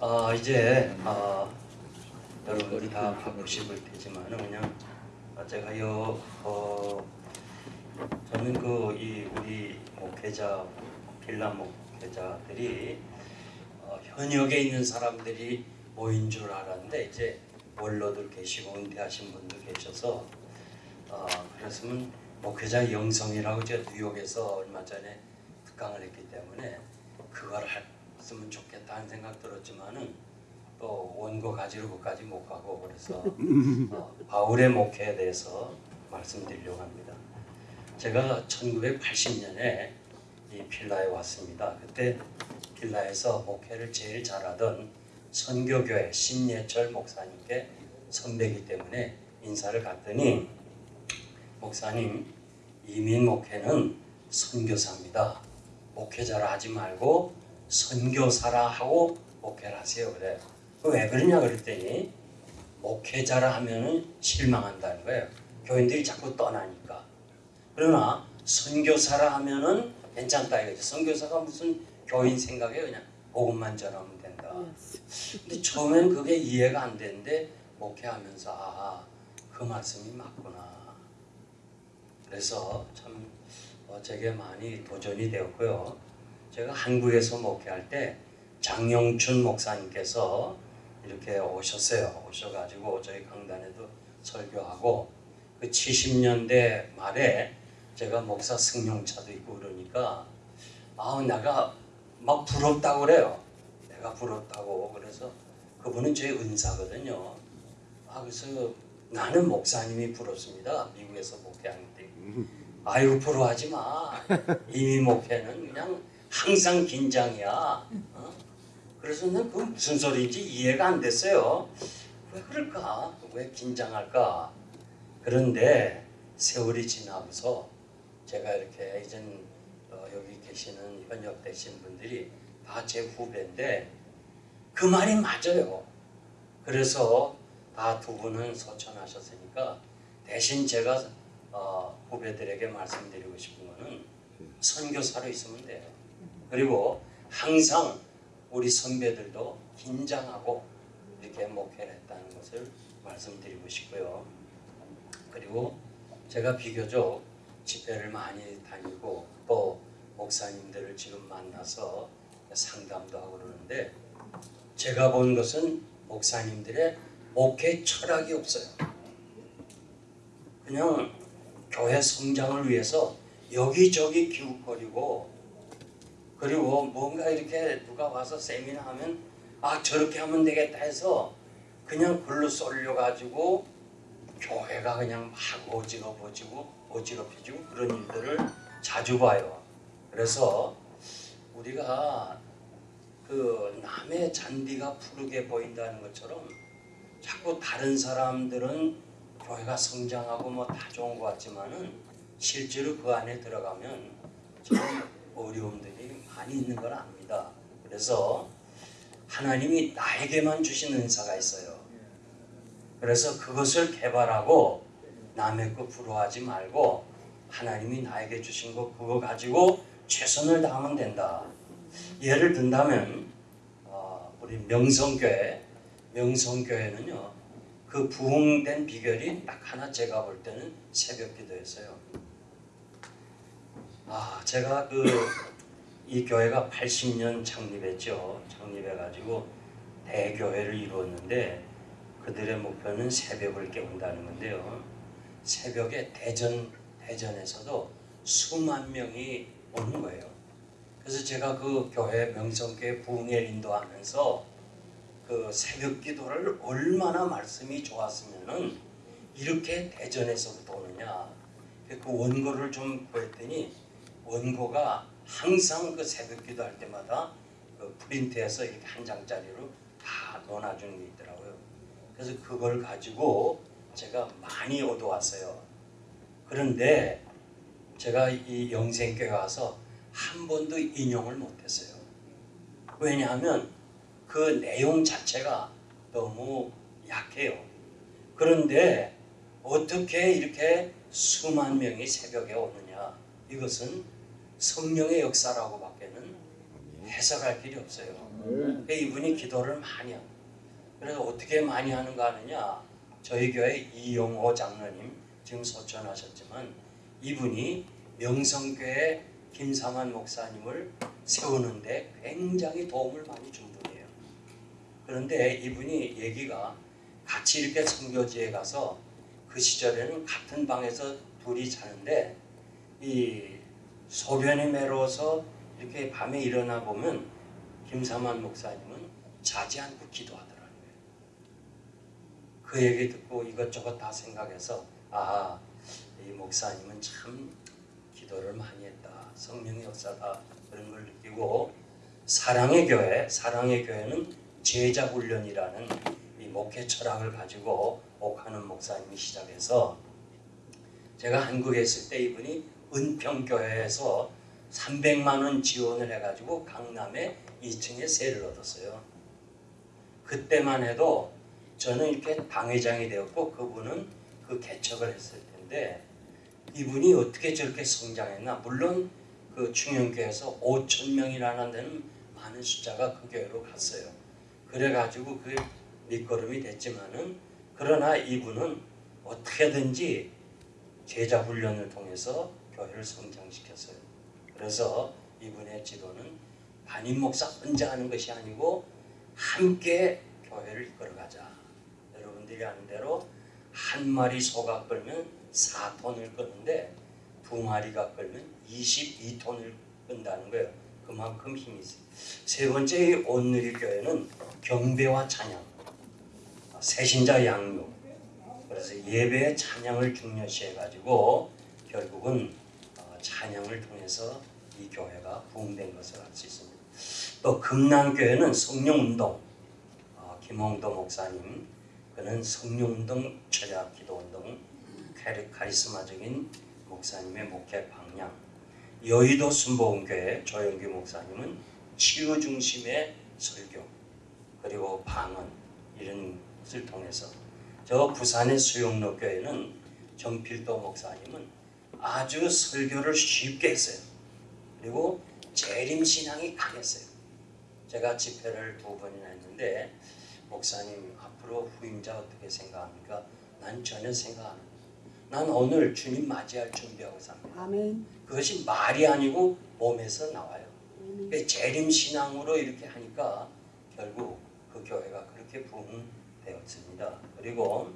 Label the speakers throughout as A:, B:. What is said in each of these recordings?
A: 아 이제 아, 여러분들이 다 바쁘실 테지만 그냥 아, 제가 요 어, 저는 그 이 우리 목회자 빌라 목회자들이 어, 현역에 있는 사람들이 모인 줄 알았는데 이제 원로들 계시고 은퇴하신 분도 계셔서 어, 그랬으면 목회자 영성이라고 제가 뉴욕에서 얼마 전에 특강을 했기 때문에 그걸 했으면 좋겠다는 생각 들었지만은 또 원고 가지러 그까지 못 가고 그래서 어, 바울의 목회에 대해서 말씀드리려고 합니다. 제가 1980년에 이 필라에 왔습니다. 그때 필라에서 목회를 제일 잘하던 선교교회 신예철 목사님께 선배이기 때문에 인사를 갔더니 목사님 이민 목회는 선교사입니다. 목회자라 하지 말고 선교사라 하고 목회를 하세요. 그래. 왜 그러냐 그랬더니 목회자라 하면은 실망한다는 거예요. 교인들이 자꾸 떠나니까. 그러나 선교사라 하면은 괜찮다 이거죠. 선교사가 무슨 교인 생각에 그냥 복음만 전하면 된다. 근데 처음엔 그게 이해가 안 되는데 목회하면서 아, 그 말씀이 맞구나. 그래서 참 어, 제게 많이 도전이 되었고요. 제가 한국에서 목회할 때 장영춘 목사님께서 이렇게 오셨어요. 오셔가지고 저희 강단에도 설교하고 그 70년대 말에 제가 목사 승용차도 있고 그러니까 아 내가 막 부럽다고 그래요. 내가 부럽다고 그래서 그분은 제 은사거든요. 아 그래서 나는 목사님이 부럽습니다. 미국에서 목회하는 때. 아이고 부러워하지 마. 이미 목회는 그냥 항상 긴장이야. 어? 그래서 난그 무슨 소리인지 이해가 안 됐어요. 왜 그럴까? 왜 긴장할까? 그런데 세월이 지나면서 제가 이렇게 이젠 어, 여기 계시는 현역 되신 분들이 다 제 후배인데 그 말이 맞아요. 그래서 다 두 분은 소천하셨으니까 대신 제가 어, 후배들에게 말씀드리고 싶은 거는 선교사로 있으면 돼요. 그리고 항상 우리 선배들도 긴장하고 이렇게 목회를 했다는 것을 말씀드리고 싶고요. 그리고 제가 비교적 집회를 많이 다니고 또 목사님들을 지금 만나서 상담도 하고 그러는데 제가 본 것은 목사님들의 목회 철학이 없어요. 그냥 교회 성장을 위해서 여기저기 기웃거리고 그리고 뭔가 이렇게 누가 와서 세미나 하면 아 저렇게 하면 되겠다 해서 그냥 글로 쏠려가지고 교회가 그냥 막 어지럽어지고 어지럽혀지고 그런 일들을 자주 봐요. 그래서 우리가 그 남의 잔디가 푸르게 보인다는 것처럼 자꾸 다른 사람들은 교회가 성장하고 뭐 다 좋은 것 같지만은 실제로 그 안에 들어가면 참 어려움들이 많이 있는 걸 압니다. 그래서 하나님이 나에게만 주신 은사가 있어요. 그래서 그것을 개발하고 남의 거 부러워하지 말고 하나님이 나에게 주신 거 그거 가지고 최선을 다하면 된다. 예를 든다면 어, 우리 명성교회 명성교회는요 그 부흥된 비결이 딱 하나 제가 볼 때는 새벽 기도였어요. 아 제가 그 이 교회가 80년 창립했죠. 창립해가지고 대교회를 이루었는데 그들의 목표는 새벽을 깨운다는 건데요. 새벽에 대전 대전에서도 수만 명이 오는 거예요. 그래서 제가 그 교회 명성교회 부흥회 인도하면서 그 새벽 기도를 얼마나 말씀이 좋았으면은 이렇게 대전에서부터 오느냐 그 원고를 좀 구했더니 원고가 항상 그 새벽 기도할 때마다 그 프린트해서 이렇게 한 장짜리로 다 넣어놔주는 게 있더라고요. 그래서 그걸 가지고 제가 많이 얻어왔어요. 그런데 제가 이 영생교회 와서 한 번도 인용을 못했어요. 왜냐하면 그 내용 자체가 너무 약해요. 그런데 어떻게 이렇게 수만 명이 새벽에 오느냐? 이것은 성령의 역사라고 밖에는 해석할 길이 없어요.
B: 네.
A: 그러니까 이분이 기도를 많이 합니다. 그래서 어떻게 많이 하는가 하느냐 저희 교회 이용호 장로님 지금 소천하셨지만 이분이 명성교회 김삼환 목사님을 세우는데 굉장히 도움을 많이 준 분이에요. 그런데 이분이 얘기가 같이 이렇게 선교지에 가서 그 시절에는 같은 방에서 둘이 자는데 이 소변이 메로워서 이렇게 밤에 일어나 보면 김삼환 목사님은 자지 않고 기도하더라고요. 그 얘기 듣고 이것저것 다 생각해서 아, 이 목사님은 참 기도를 많이 했다. 성령의 역사다. 그런 걸 느끼고 사랑의 교회, 사랑의 교회는 제자 훈련이라는 이 목회 철학을 가지고 옥하는 목사님이 시작해서 제가 한국에 있을 때 이분이 은평교회에서 300만 원 지원을 해가지고 강남에 2층에 세를 얻었어요. 그때만 해도 저는 이렇게 당회장이 되었고 그분은 그 개척을 했을 텐데 이분이 어떻게 저렇게 성장했나 물론 그 충영교회에서 5천 명이라는 데는 많은 숫자가 그 교회로 갔어요. 그래가지고 그 밑거름이 됐지만은 그러나 이분은 어떻게든지 제자 훈련을 통해서 교회를 성장시켰어요. 그래서 이분의 지도는 담임 목사 혼자 하는 것이 아니고 함께 교회를 이끌어가자. 여러분들이 아는 대로 한 마리 소가 끌면 4톤을 끄는데 두 마리가 끌면 22톤을 끈다는 거예요. 그만큼 힘이 있어요. 세 번째 이 온누리 교회는 경배와 찬양, 새신자 양육, 그래서 예배의 찬양을 중요시해 가지고 결국은 어, 찬양을 통해서 이 교회가 부흥된 것을 알 수 있습니다. 또 금남교회는 성령운동, 어, 김홍도 목사님, 그는 성령운동, 철학 기도운동, 카리- 카리스마적인 목사님의 목회 방향, 여의도 순복음교회 조영규 목사님은 치유 중심의 설교, 그리고 방언 이런 것을 통해서 저 부산의 수용로 교회는 정필도 목사님은 아주 설교를 쉽게 했어요. 그리고 재림 신앙이 강했어요. 제가 집회를 두 번이나 했는데 목사님 앞으로 후임자 어떻게 생각합니까? 난 전혀 생각 안 해요. 난 오늘 주님 맞이할 준비하고 삽니다.
B: 아멘.
A: 그것이 말이 아니고 몸에서 나와요. 그러니까 재림 신앙으로 이렇게 하니까 결국 그 교회가 그렇게 부흥되었습니다. 그리고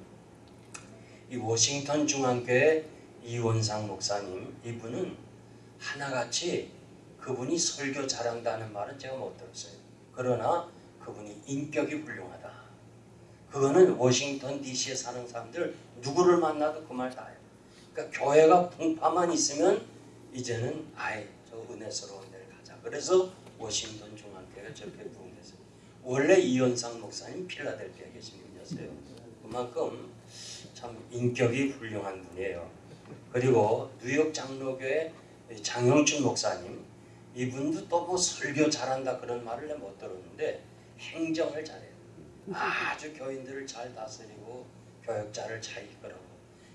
A: 이 워싱턴 중앙교회 이원상 목사님 이분은 하나같이 그분이 설교 잘한다는 말은 제가 못 들었어요. 그러나 그분이 인격이 훌륭하다. 그거는 워싱턴 DC에 사는 사람들 누구를 만나도 그 말 다 해요. 그러니까 교회가 풍파만 있으면 이제는 아예 저 은혜스러운 데를 가자. 그래서 워싱턴 중앙교회가 저렇게 부흥됐어요. 원래 이현상 목사님 필라델피아에 계신 분이었어요. 그만큼 참 인격이 훌륭한 분이에요. 그리고 뉴욕 장로교회 장영춘 목사님 이분도 또 뭐 설교 잘한다 그런 말을 못 들었는데 행정을 잘해요. 아주 교인들을 잘 다스리고 교역자를 잘 이끌어고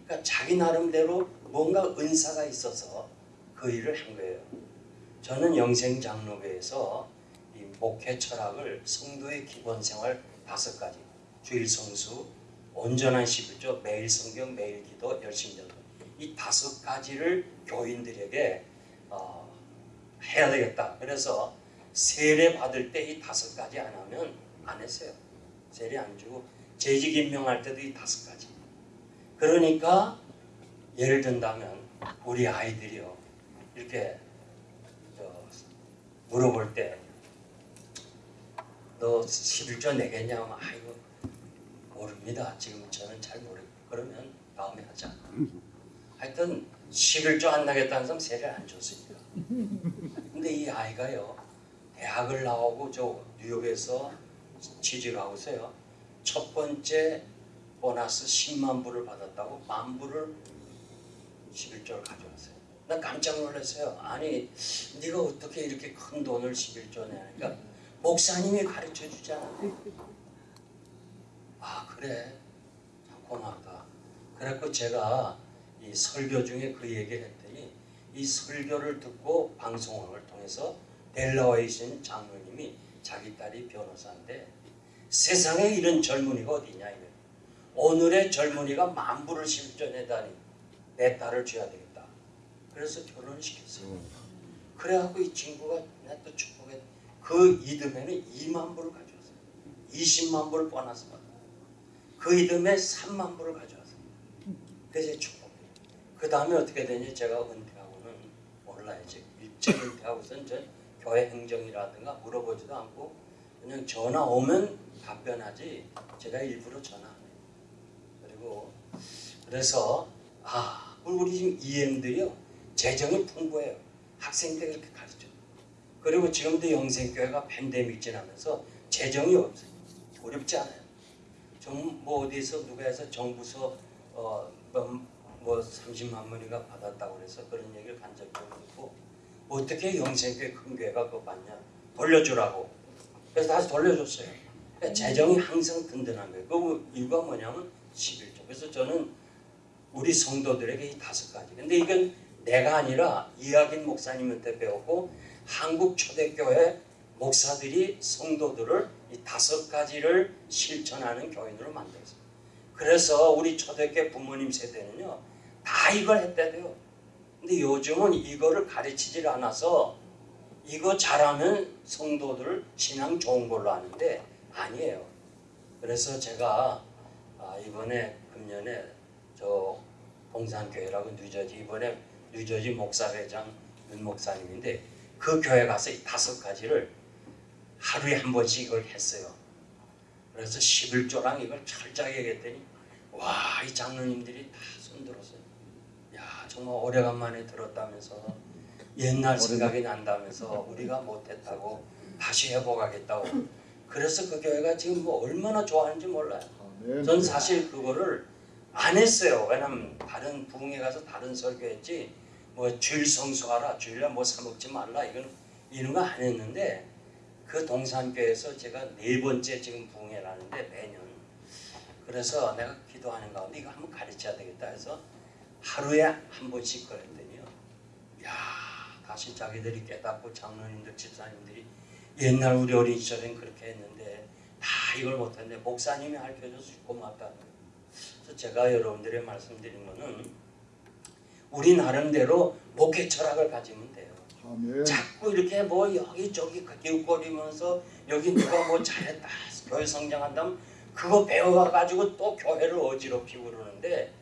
A: 그러니까 자기 나름대로 뭔가 은사가 있어서 그 일을 한 거예요. 저는 영생 장로교에서 이 목회 철학을 성도의 기본 생활 다섯 가지 주일 성수 온전한 11조 매일 성경 매일 기도 열심히 전도 이 다섯 가지를 교인들에게 어, 해야 되겠다. 그래서 세례 받을 때 이 다섯 가지 안 하면 안 했어요. 세례 안 주고 재직 임명할 때도 이 다섯 가지. 그러니까 예를 든다면 우리 아이들이요 이렇게 저 물어볼 때 너 11조 내겠냐 하면 아이고 모릅니다. 지금 저는 잘 모르. 그러면 다음에 하자. 하여튼 11조 안 나겠다는 사람 세례를 안 줬으니까. 근데 이 아이가요 대학을 나오고 저 뉴욕에서 취직하고 있어요. 첫 번째 보너스 10만 불을 받았다고 만 불을 11조를 가져왔어요. 나 깜짝 놀랐어요. 아니 네가 어떻게 이렇게 큰 돈을 11조 내니까 목사님이 가르쳐 주잖아. 아 그래 참 고맙다. 그래갖고 제가 이 설교 중에 그 얘기를 했더니 이 설교를 듣고 방송을 통해서 델라와에 있는 장로님이 자기 딸이 변호사인데 세상에 이런 젊은이가 어디냐 이거. 오늘의 젊은이가 만부를 실전해다니 내 딸을 줘야 되겠다. 그래서 결혼을 시켰어요. 그래갖고 이 친구가 내또 축복해 그 이듬해는 2만 불을 가져왔어요. 20만 불을 보너스 받아. 그 이듬해 3만 불을 가져왔어요. 그래서 축복해. 그 다음에 어떻게 되니 제가 은퇴하고는 몰라야지. 일찍 은퇴하고선 저 교회 행정이라든가 물어보지도 않고 그냥 전화 오면 답변하지 제가 일부러 전화 안 해요. 그리고 그래서 아 우리 지금 EM들이요 재정이 풍부해요. 학생 때 그렇게 가르쳐. 그리고 지금도 영생교회가 팬데믹 지나면서 재정이 없어요. 어렵지 않아요. 좀 뭐 어디서 누가 해서 정부서 어 뭐 뭐 30만 원인가 받았다고 그래서 그런 얘기를 간 적이 없고 어떻게 영생교회 큰 교회가 그거 받냐 돌려주라고 그래서 다시 돌려줬어요. 그러니까 재정이 항상 든든한 거예요. 그 이유가 뭐냐면 11조. 그래서 저는 우리 성도들에게 이 다섯 가지. 근데 이건 내가 아니라 이학인 목사님한테 배웠고 한국 초대교회 목사들이 성도들을 이 다섯 가지를 실천하는 교인으로 만들었어요. 그래서 우리 초대교회 부모님 세대는요 다 이걸 했대요. 근데 요즘은 이거를 가르치질 않아서 이거 잘하면 성도들 신앙 좋은 걸로 아는데 아니에요. 그래서 제가 아, 이번에 금년에 저 봉산교회라고 뉴저지 이번에 뉴저지 목사회장 윤 목사님인데 그 교회 가서 이 다섯 가지를 하루에 한 번씩 이걸 했어요. 그래서 11조랑 이걸 철저하게 얘기했더니 와 이 장로님들이 다 손들었어요. 야 정말 오래간만에 들었다면서 옛날 생각이 난다면서 우리가 못했다고 다시 회복하겠다고 그래서 그 교회가 지금 뭐 얼마나 좋아하는지 몰라요. 전 사실 그거를 안 했어요. 왜냐면 다른 부흥회 가서 다른 설교했지 뭐 주일 성수하라 주일날 뭐 사먹지 말라 이건 이런 거 안 했는데 그 동산교회에서 제가 네 번째 지금 부흥회를 하는데 매년 그래서 내가 기도하는 가운데 이거 한번 가르쳐야 되겠다 해서 하루에 한 번씩 그랬더니요. 야 다시 자기들이 깨닫고 장로님들 집사님들이 옛날 우리 어린 시절엔 그렇게 했는데 다 이걸 못했는데 목사님이 알려줘서 고맙다 그래서 제가 여러분들의 말씀드린 거는 우리 나름대로 목회 철학을 가지면 돼요.
B: 아멘.
A: 자꾸 이렇게 뭐 여기저기 기웃거리면서 여기 누가 뭐 잘했다 교회 성장한다면 그거 배워가지고 또 교회를 어지럽히고 그러는데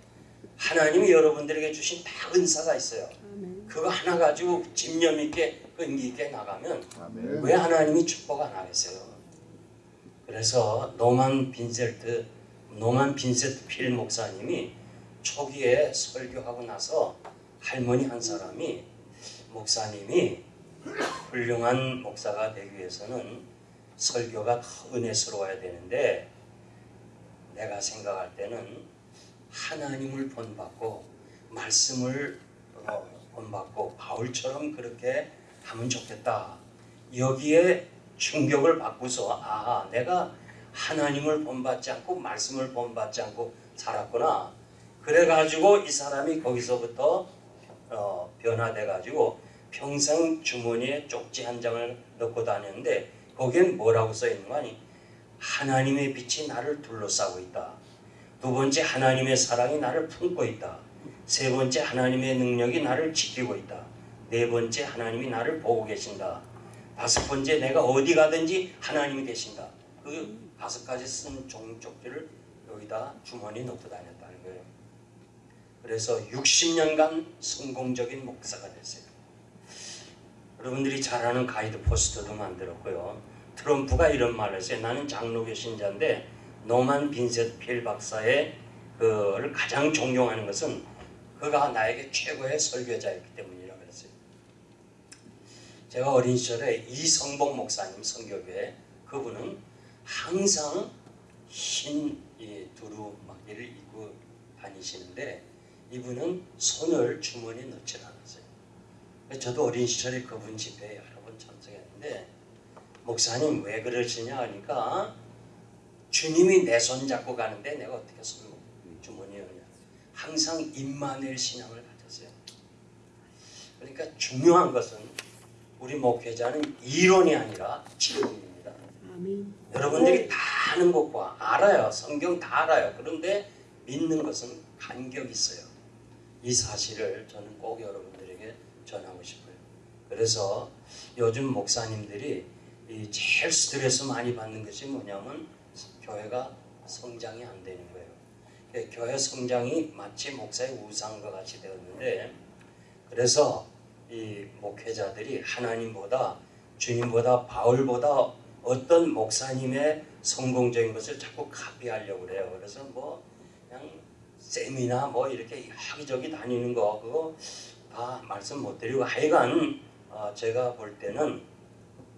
A: 하나님이 여러분들에게 주신 다 은사가 있어요.
C: 아멘.
A: 그거 하나 가지고 집념 있게 끈기 있게 나가면
B: 아멘.
A: 왜 하나님이 축복 안 하겠어요? 그래서 노만 빈셀트 노만 빈세트 필 목사님이 초기에 설교하고 나서 할머니 한 사람이 목사님이 훌륭한 목사가 되기 위해서는 설교가 더 은혜스러워야 되는데 내가 생각할 때는 하나님을 본받고 말씀을 어, 본받고 바울처럼 그렇게 하면 좋겠다. 여기에 충격을 받고서 아 내가 하나님을 본받지 않고 말씀을 본받지 않고 살았구나. 그래가지고 이 사람이 거기서부터 어, 변화돼가지고 평생 주머니에 쪽지 한 장을 넣고 다녔는데 거기엔 뭐라고 써 있는 거 아니? 하나님의 빛이 나를 둘러싸고 있다. 두 번째 하나님의 사랑이 나를 품고 있다. 세 번째 하나님의 능력이 나를 지키고 있다. 네 번째 하나님이 나를 보고 계신다. 다섯 번째 내가 어디 가든지 하나님이 계신다. 그 다섯 가지 쓴 종쪽지를 여기다 주머니 넣고 다녔다는 거예요. 그래서 60년간 성공적인 목사가 됐어요. 여러분들이 잘 아는 가이드 포스터도 만들었고요. 트럼프가 이런 말을 했어요. 나는 장로교 신자인데 노만 빈셋 필 박사의 그를 가장 존경하는 것은 그가 나에게 최고의 설교자였기 때문이라고 그랬어요. 제가 어린 시절에 이성복 목사님 성교교회 그분은 항상 흰이 두루 막이를 입고 다니시는데 이분은 손을 주머니에 넣질 않았어요. 저도 어린 시절에 그분 집회에 여러 번 참석했는데 목사님 왜 그러시냐 하니까 주님이 내 손 잡고 가는데 내가 어떻게 손 주머니에 넣냐 항상 임마누엘 신앙을 가졌어요. 그러니까 중요한 것은 우리 목회자는 이론이 아니라 진리입니다.
B: 아멘.
A: 여러분들이 다 아는 것과 알아요. 성경 다 알아요. 그런데 믿는 것은 간격이 있어요. 이 사실을 저는 꼭 여러분들에게 전하고 싶어요. 그래서 요즘 목사님들이 이 제일 스트레스 많이 받는 것이 뭐냐면 교회가 성장이 안 되는 거예요. 그 교회 성장이 마치 목사의 우상과 같이 되었는데 그래서 이 목회자들이 하나님보다 주님보다 바울보다 어떤 목사님의 성공적인 것을 자꾸 카피하려고 그래요. 그래서 뭐 그냥 세미나 뭐 이렇게 여기저기 다니는 거 그거 다 말씀 못 드리고 하여간 어, 제가 볼 때는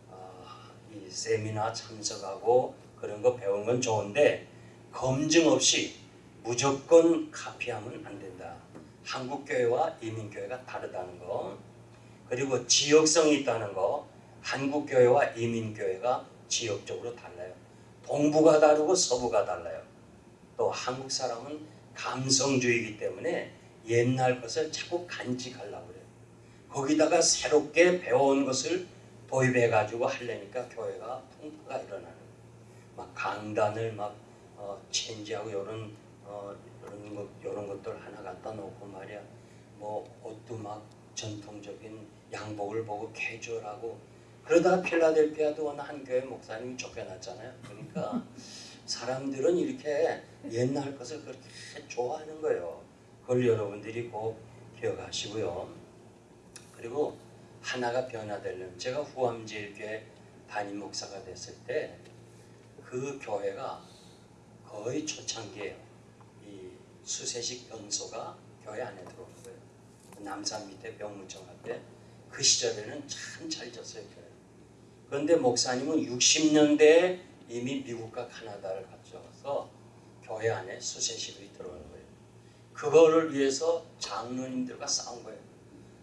A: 어, 이 세미나 참석하고 그런 거 배운 건 좋은데 검증 없이 무조건 카피하면 안 된다. 한국 교회와 이민 교회가 다르다는 거. 그리고 지역성이 있다는 거. 한국 교회와 이민 교회가 지역적으로 달라요. 동부가 다르고 서부가 달라요. 또 한국 사람은 감성주의이기 때문에 옛날 것을 자꾸 간직하려고 그래요. 거기다가 새롭게 배워온 것을 도입해 가지고 하려니까 교회가 풍파가 일어나는 거예요. 막 강단을 막 어, 체인지하고 이런 어, 이런 것 이런 것들 하나 갖다 놓고 말이야. 뭐 옷도 막 전통적인 양복을 보고 캐주얼하고 그러다가 필라델피아도 어느 한 교회 목사님이 쫓겨났잖아요. 그러니까 사람들은 이렇게 옛날 것을 그렇게 좋아하는 거예요. 그걸 여러분들이 꼭 기억하시고요. 그리고 하나가 변화되려면 제가 후암제일교회 담임 목사가 됐을 때 그 교회가 거의 초창기에요. 이 수세식 변소가 교회 안에 들어오는 거예요. 남산 밑에 병무청 앞에 그 시절에는 참 잘 졌어요. 교회. 그런데 목사님은 60년대에 이미 미국과 카나다를 가져가서 교회 안에 수세식이 들어오는 거예요. 그거를 위해서 장로님들과 싸운 거예요.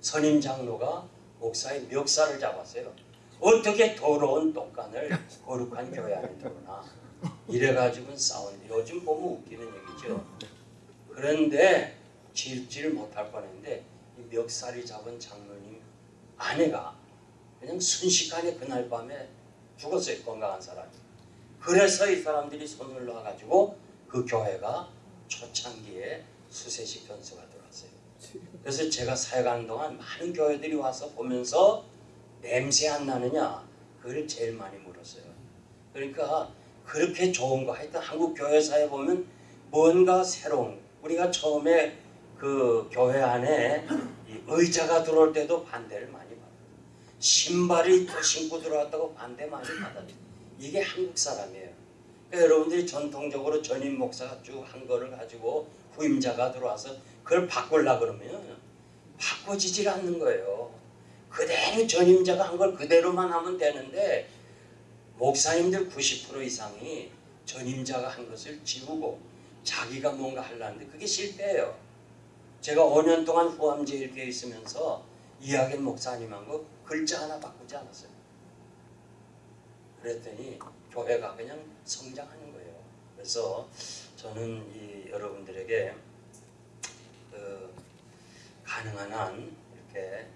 A: 선임 장로가 목사의 멱살을 잡았어요. 어떻게 더러운 똥간을 거룩한 교회 안에 들어오나 이래가지고 싸우는데 요즘 보면 웃기는 얘기죠. 그런데 질질 못할 뻔했는데 이 멱살이 잡은 장로님 아내가 그냥 순식간에 그날 밤에 죽었어요 건강한 사람이. 그래서 이 사람들이 손을 놔가지고 그 교회가 초창기에 수세식 변수가 들어왔어요. 그래서 제가 사역하는 동안 많은 교회들이 와서 보면서 냄새 안 나느냐 그걸 제일 많이 물었어요. 그러니까 그렇게 좋은 거 하여튼 한국 교회사에 보면 뭔가 새로운 우리가 처음에 그 교회 안에 이 의자가 들어올 때도 반대를 많이 받아요. 신발이 또 신고 들어왔다고 반대 많이 받아요. 이게 한국 사람이에요. 그러니까 여러분들이 전통적으로 전임 목사가 쭉 한 거를 가지고 후임자가 들어와서 그걸 바꾸려 그러면 바꿔지질 않는 거예요. 그대로 전임자가 한 걸 그대로만 하면 되는데 목사님들 90% 이상이 전임자가 한 것을 지우고 자기가 뭔가 하려는데 그게 실패예요. 제가 5년 동안 후암제일교에 있으면서 이야기한 목사님하고 글자 하나 바꾸지 않았어요. 그랬더니 교회가 그냥 성장하는 거예요. 그래서 저는 이 여러분들에게 그 가능한 한 이렇게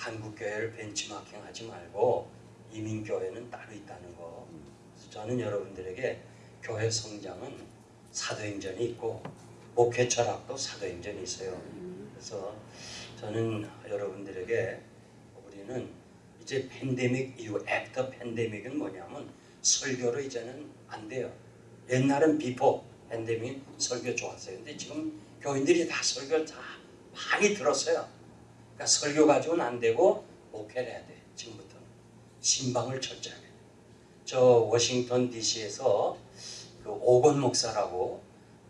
A: 한국 교회를 벤치마킹하지 말고 이민 교회는 따로 있다는 거. 그래서 저는 여러분들에게 교회 성장은 사도행전이 있고 목회 철학도 사도행전이 있어요. 그래서 저는 여러분들에게 우리는 이제 팬데믹 이후 after pandemic은 뭐냐면 설교로 이제는 안 돼요. 옛날은 before pandemic 설교 좋았어요. 근데 지금 교인들이 다 설교 다 많이 들었어요. 그러니까 설교 가지고는 안 되고 목회를 해야 돼. 지금부터는 심방을 철저하게. 저 워싱턴 D.C.에서 그 오건 목사라고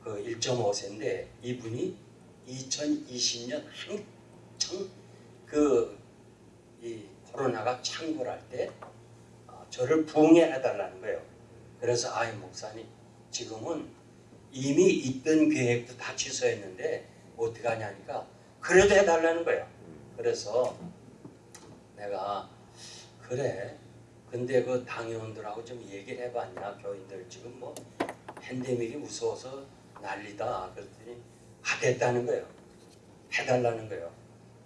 A: 그 1.5세인데 이분이 2020년 한창 그이 코로나가 창궐할 때 어, 저를 부흥해달라는 거예요. 그래서 아이 목사님 지금은 이미 있던 계획도 다 취소했는데 어떻게 하냐니까 그래도 해달라는 거예요. 그래서 내가 그래 근데 그 당회원들하고 좀 얘기를 해봤냐 교인들 지금 뭐 팬데믹이 무서워서 난리다 그랬더니 하겠다는 거예요. 해달라는 거예요.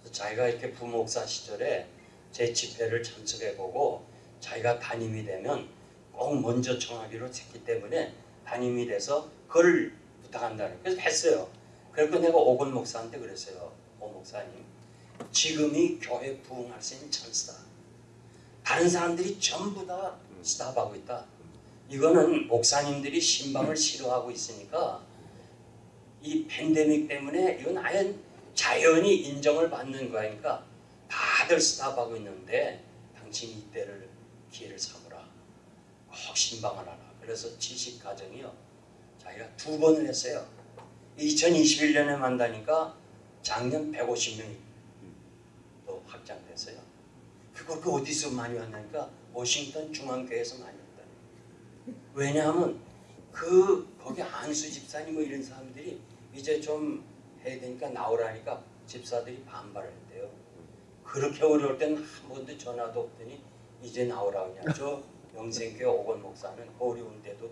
A: 그래서 자기가 이렇게 부목사 시절에 제 집회를 참석해보고 자기가 담임이 되면 꼭 먼저 정하기로 했기 때문에 담임이 돼서 그걸 부탁한다는 그래서 했어요. 그래서 내가 오건 목사한테 그랬어요. 오 목사님 지금이 교회 부흥할 수 있는 찬스다. 다른 사람들이 전부 다 스탑하고 있다. 이거는 목사님들이 신방을 싫어하고 있으니까 이 팬데믹 때문에 이건 아예 자연히 인정을 받는 거니까 다들 스탑하고 있는데 당신이 이때를 기회를 삼으라. 꼭 신방을 하라. 그래서 지식 가정이요. 자기가 두 번을 했어요. 2021년에 만나니까 작년 150명이 또 확장됐어요. 그걸 그 어디서 많이 왔냐니까 워싱턴 중앙교회에서 많이 왔다. 왜냐하면 그 거기 안수 집사님 뭐 이런 사람들이 이제 좀 해야 되니까 나오라니까 집사들이 반발을 했대요. 그렇게 어려울 때는 한 번도 전화도 없더니 이제 나오라 그냥 저 영생교회 오건 목사는 어려운데도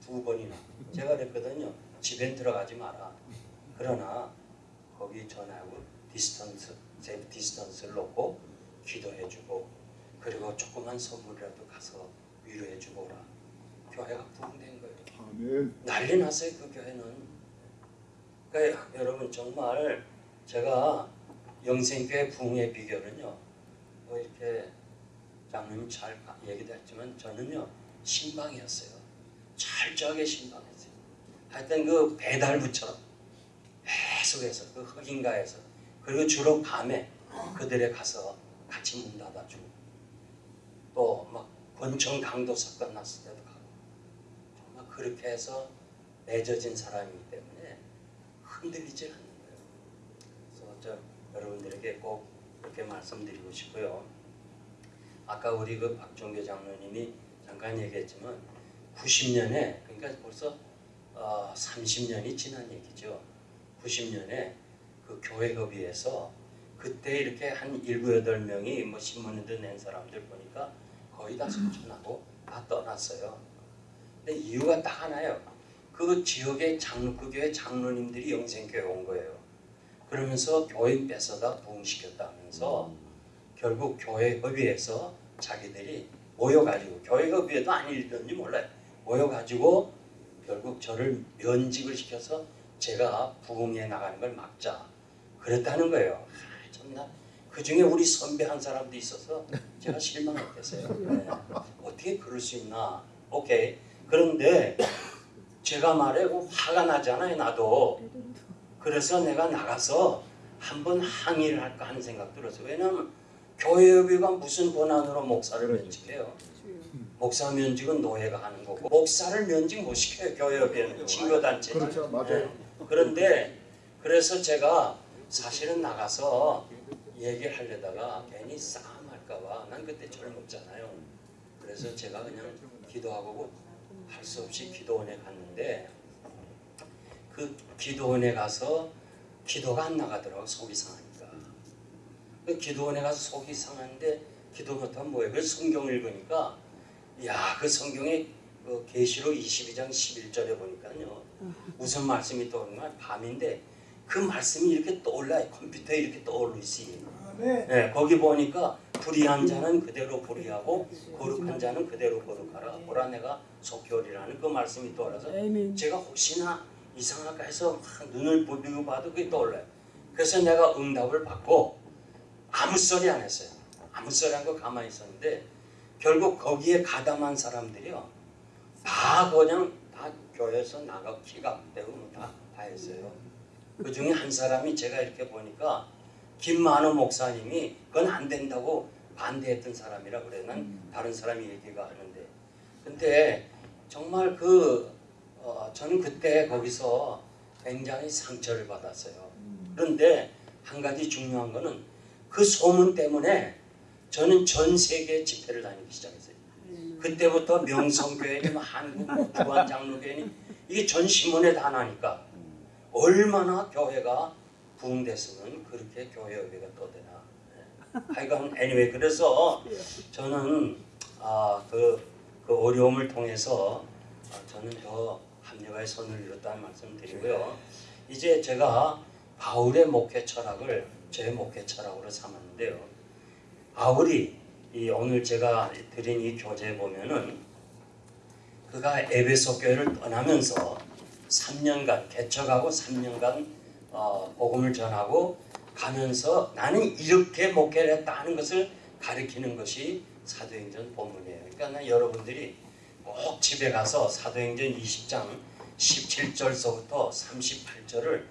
A: 두 번이나 제가 그랬거든요. 집엔 들어가지 마라. 그러나 거기 전화하고 distance, 제 distance를 놓고 기도해주고 그리고 조그만 선물이라도 가서 위로해주고 오라. 교회가 부흥된 거예요.
B: 아멘.
A: 난리 났어요 그 교회는. 그러니까 여러분 정말 제가 영생교회 부흥의 비결은요. 뭐 이렇게 장로님 잘 얘기도 했지만 저는요 심방이었어요. 철저하게 신방했어요. 하여튼 그 배달부처럼 계속해서 그 흑인가에서 그리고 주로 밤에 그들에 가서 같이 문 닫아주고 또 막 권총 강도 사건 났을 때도 가고 정말 그렇게 해서 맺어진 사람이기 때문에 흔들리지 않는 거예요. 그래서 저 여러분들에게 꼭 이렇게 말씀드리고 싶고요. 아까 우리 그 박종교 장로님이 잠깐 얘기했지만 90년에 그러니까 벌써 어, 30년이 지난 얘기죠. 90년에 그 교회협의회에서 그때 이렇게 한 일곱 여덟 명이 뭐 신문에도 낸 사람들 보니까 거의 다 소천하고 다 떠났어요. 근데 이유가 딱 하나요. 그 지역의 장로 그 교회 장로님들이 영생교회 온 거예요. 그러면서 교회 뺏어다 부흥시켰다 면서 결국 교회 협의회에서 자기들이 모여가지고 교회 협의회도 아니던지 몰라요. 모여가지고 결국 저를 면직을 시켜서 제가 부흥에 나가는 걸 막자 그랬다는 거예요. 아, 정말 그 중에 우리 선배 한 사람도 있어서 제가 실망했겠어요. 네. 어떻게 그럴 수 있나? 오케이. 그런데 제가 말해 뭐 화가 나잖아요. 나도. 그래서 내가 나가서 한번 항의를 할까 하는 생각 들었어요. 왜냐하면 교회협의가 무슨 권한으로 목사를 면직해요? 목사 면직은 노예가 하는 거고 목사를 면직 못 시켜요. 교회협의회는 친교단체.
B: 그렇죠, 맞아요.
A: 그런데 그래서 제가 사실은 나가서 얘기를 하려다가 괜히 싸움할까봐 난 그때 젊었잖아요. 그래서 제가 그냥 기도하고 할 수 없이 기도원에 갔는데 그 기도원에 가서 기도가 안 나가더라고 속이 상하니까 그 기도원에 가서 속이 상한데 기도 못하면 뭐예요? 그 성경 읽으니까 야그 성경에 그 계시록 22장 11절에 보니까요 무슨 말씀이 떠오르나 밤인데 그 말씀이 이렇게 떠올라요. 컴퓨터에 이렇게 떠오르 있어요
B: 아멘.
A: 네, 거기 보니까 불의한 자는 그대로 불의하고 거룩한 자는 그대로 거룩하라. 보라 내가 속결이라는 그 말씀이 떠올라서. 제가 혹시나 이상할까 해서 막 눈을 부비고 봐도 그게 떠올라요. 그래서 내가 응답을 받고 아무 소리 안 했어요. 아무 소리 안 하고 가만히 있었는데 결국 거기에 가담한 사람들이요. 다 그냥 다 교회에서 나가 키가 안 되고 뭐 다, 다 했어요 그 중에 한 사람이 제가 이렇게 보니까 김만호 목사님이 그건 안 된다고 반대했던 사람이라 그래. 난 다른 사람이 얘기가 하는데. 근데 정말 그 어, 저는 그때 거기서 굉장히 상처를 받았어요. 그런데 한 가지 중요한 거는 그 소문 때문에 저는 전 세계 집회를 다니기 시작했어요. 그때부터 명성교회니 뭐 한국 뭐 주한장로교회니 이게 전 신문에 다 나니까 얼마나 교회가 부흥됐으면 그렇게 교회 여기가 떠되나. 네. 하여간 anyway 그래서 저는 아, 그, 그 어려움을 통해서 아, 저는 더 합력의 손을 이뤘다는 말씀 드리고요. 이제 제가 바울의 목회 철학을 제 목회 철학으로 삼았는데요. 바울이 이 오늘 제가 드린 이 교재 보면은 그가 에베소 교회를 떠나면서 3년간 개척하고 3년간 어, 복음을 전하고 가면서 나는 이렇게 목회를 했다 하는 것을 가리키는 것이 사도행전 본문이에요. 그러니까 나 여러분들이 꼭 집에 가서 사도행전 20장 17절서부터 38절을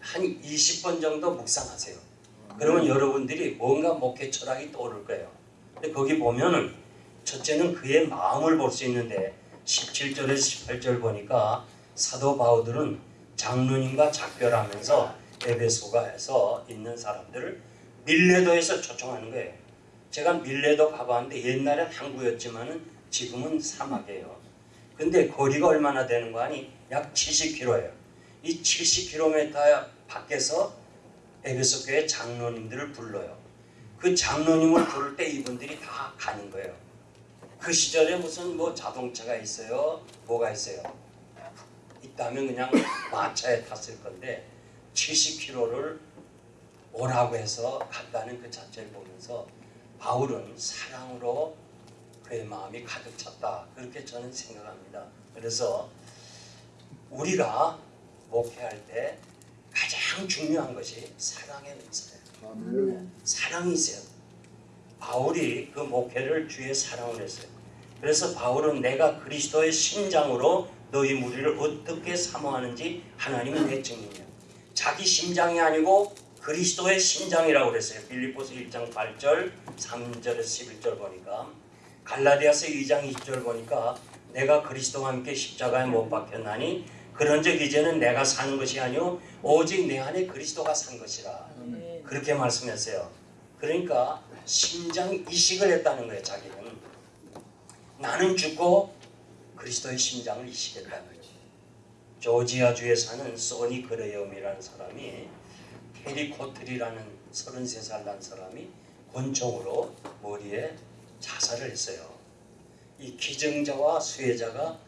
A: 한 20번 정도 묵상하세요. 그러면 여러분들이 뭔가 목회 철학이 떠오를 거예요. 근데 거기 보면은 첫째는 그의 마음을 볼 수 있는데 17절에서 18절 보니까 사도 바울들은 장로님과 작별하면서 에베소가에서 있는 사람들을 밀레도에서 초청하는 거예요. 제가 밀레도 가봤는데 옛날엔 항구였지만은 지금은 사막이에요. 근데 거리가 얼마나 되는 거 아니? 약 70km예요. 이 70km 밖에서 에베소 교회 장로님들을 불러요. 그 장로님을 부를 때 이분들이 다 가는 거예요. 그 시절에 무슨 뭐 자동차가 있어요? 뭐가 있어요? 있다면 그냥 마차에 탔을 건데 70km를 오라고 해서 갔다는 그 자체를 보면서 바울은 사랑으로 그의 마음이 가득 찼다. 그렇게 저는 생각합니다. 그래서 우리가 목회할 때 가장 중요한 것이 사랑의 은사예요. 사랑이 있어요. 바울이 그 목회를 주의 사랑을 했어요. 그래서 바울은 내가 그리스도의 심장으로 너희 무리를 어떻게 사모하는지 하나님은 내 증인이야. 자기 심장이 아니고 그리스도의 심장이라고 그랬어요. 빌립보서 1장 8절, 3절에서 11절 보니까 갈라디아서 2장 20절 보니까 내가 그리스도와 함께 십자가에 못 박혔나니 그런즉 이제는 내가 사는 것이 아니요 오직 내 안에 그리스도가 산 것이라. 그렇게 말씀했어요. 그러니까 심장 이식을 했다는 거예요. 자기는 나는 죽고 그리스도의 심장을 이식했다는 거죠. 조지아주에 사는 소니 그레엄이라는 사람이 테리 코틀이라는 33살 난 사람이 권총으로 머리에 자살을 했어요. 이 기증자와 수혜자가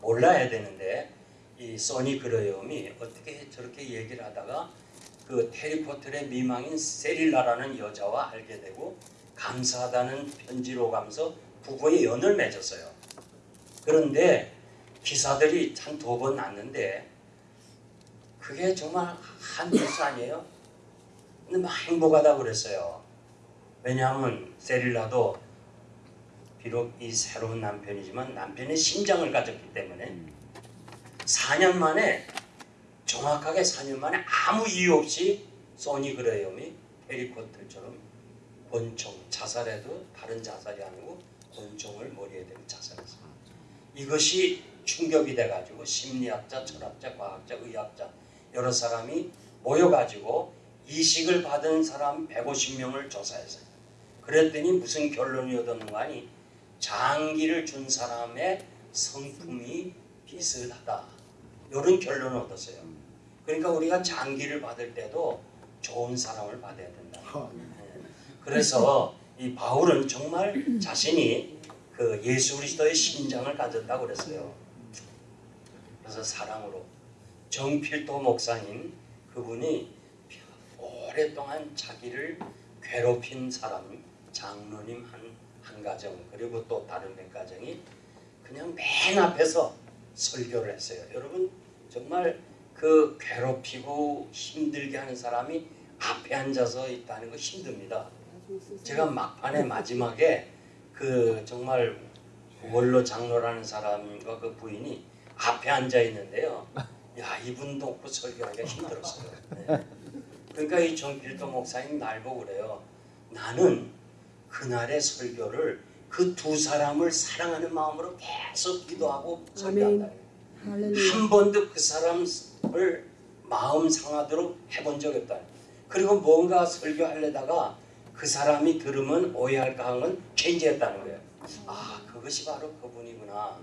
A: 몰라야 되는데 이 소니 그레엄이 어떻게 저렇게 얘기를 하다가 그 테리 코틀의 미망인 세릴라라는 여자와 알게 되고 감사하다는 편지로 가면서 부부의 연을 맺었어요. 그런데 기사들이 한두번 났는데 그게 정말 한 뉴스 아니에요? 근데 막 행복하다고 그랬어요. 왜냐하면 세릴라도 비록 이 새로운 남편이지만 남편의 심장을 가졌기 때문에 4년 만에 정확하게 4년 만에 아무 이유 없이 소니 그레이엄이 해리포터처럼 권총 자살해도 다른 자살이 아니고 권총을 머리에 대고 자살했어요. 이것이 충격이 돼가지고 심리학자, 철학자, 과학자, 의학자 여러 사람이 모여가지고 이식을 받은 사람 150명을 조사했어요. 그랬더니 무슨 결론이 얻었는가 하니 장기를 준 사람의 성품이 비슷하다. 이런 결론을 얻었어요. 그러니까 우리가 장기를 받을 때도 좋은 사람을 받아야 된다. 네. 그래서 이 바울은 정말 자신이 그 예수 그리스도의 심장을 가졌다고 그랬어요. 그래서 사랑으로 정필도 목사님 그분이 오랫동안 자기를 괴롭힌 사람 장로님 한, 한 가정 그리고 또 다른 몇 가정이 그냥 맨 앞에서 설교를 했어요. 여러분 정말 그 괴롭히고 힘들게 하는 사람이 앞에 앉아서 있다는 거 힘듭니다. 제가 막판에 마지막에 그 정말 원로 장로라는 사람과 그 부인이 앞에 앉아 있는데요. 야 이분도 없고 설교하기가 힘들었어요. 네. 그러니까 이 정필도 목사님 날 보고 그래요. 나는 그날의 설교를 그 두 사람을 사랑하는 마음으로 계속 기도하고 설교한다. 한 번도 그 사람을 마음 상하도록 해본 적이 없다. 그리고 뭔가 설교하려다가 그 사람이 들으면 오해할까 하는 체인지했다는 거예요. 아 그것이 바로 그분이구나.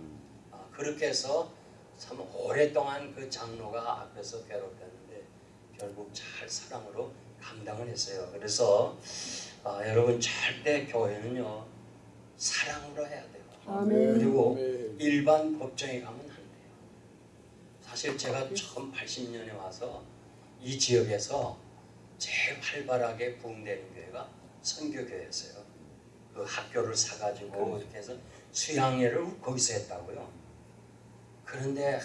A: 아, 그렇게 해서 참 오랫동안 그 장로가 앞에서 괴롭혔는데 결국 잘 사랑으로 감당을 했어요. 그래서 아, 여러분 절대 교회는요 사랑으로 해야 돼요.
B: 아멘.
A: 그리고 일반 법정에 가면 안 돼요. 사실 제가 처음 80년에 와서 이 지역에서 제일 활발하게 부흥되는 교회가 선교교회였어요. 그 학교를 사가지고 이렇게 해서 수양회를 거기서 했다고요. 그런데 하,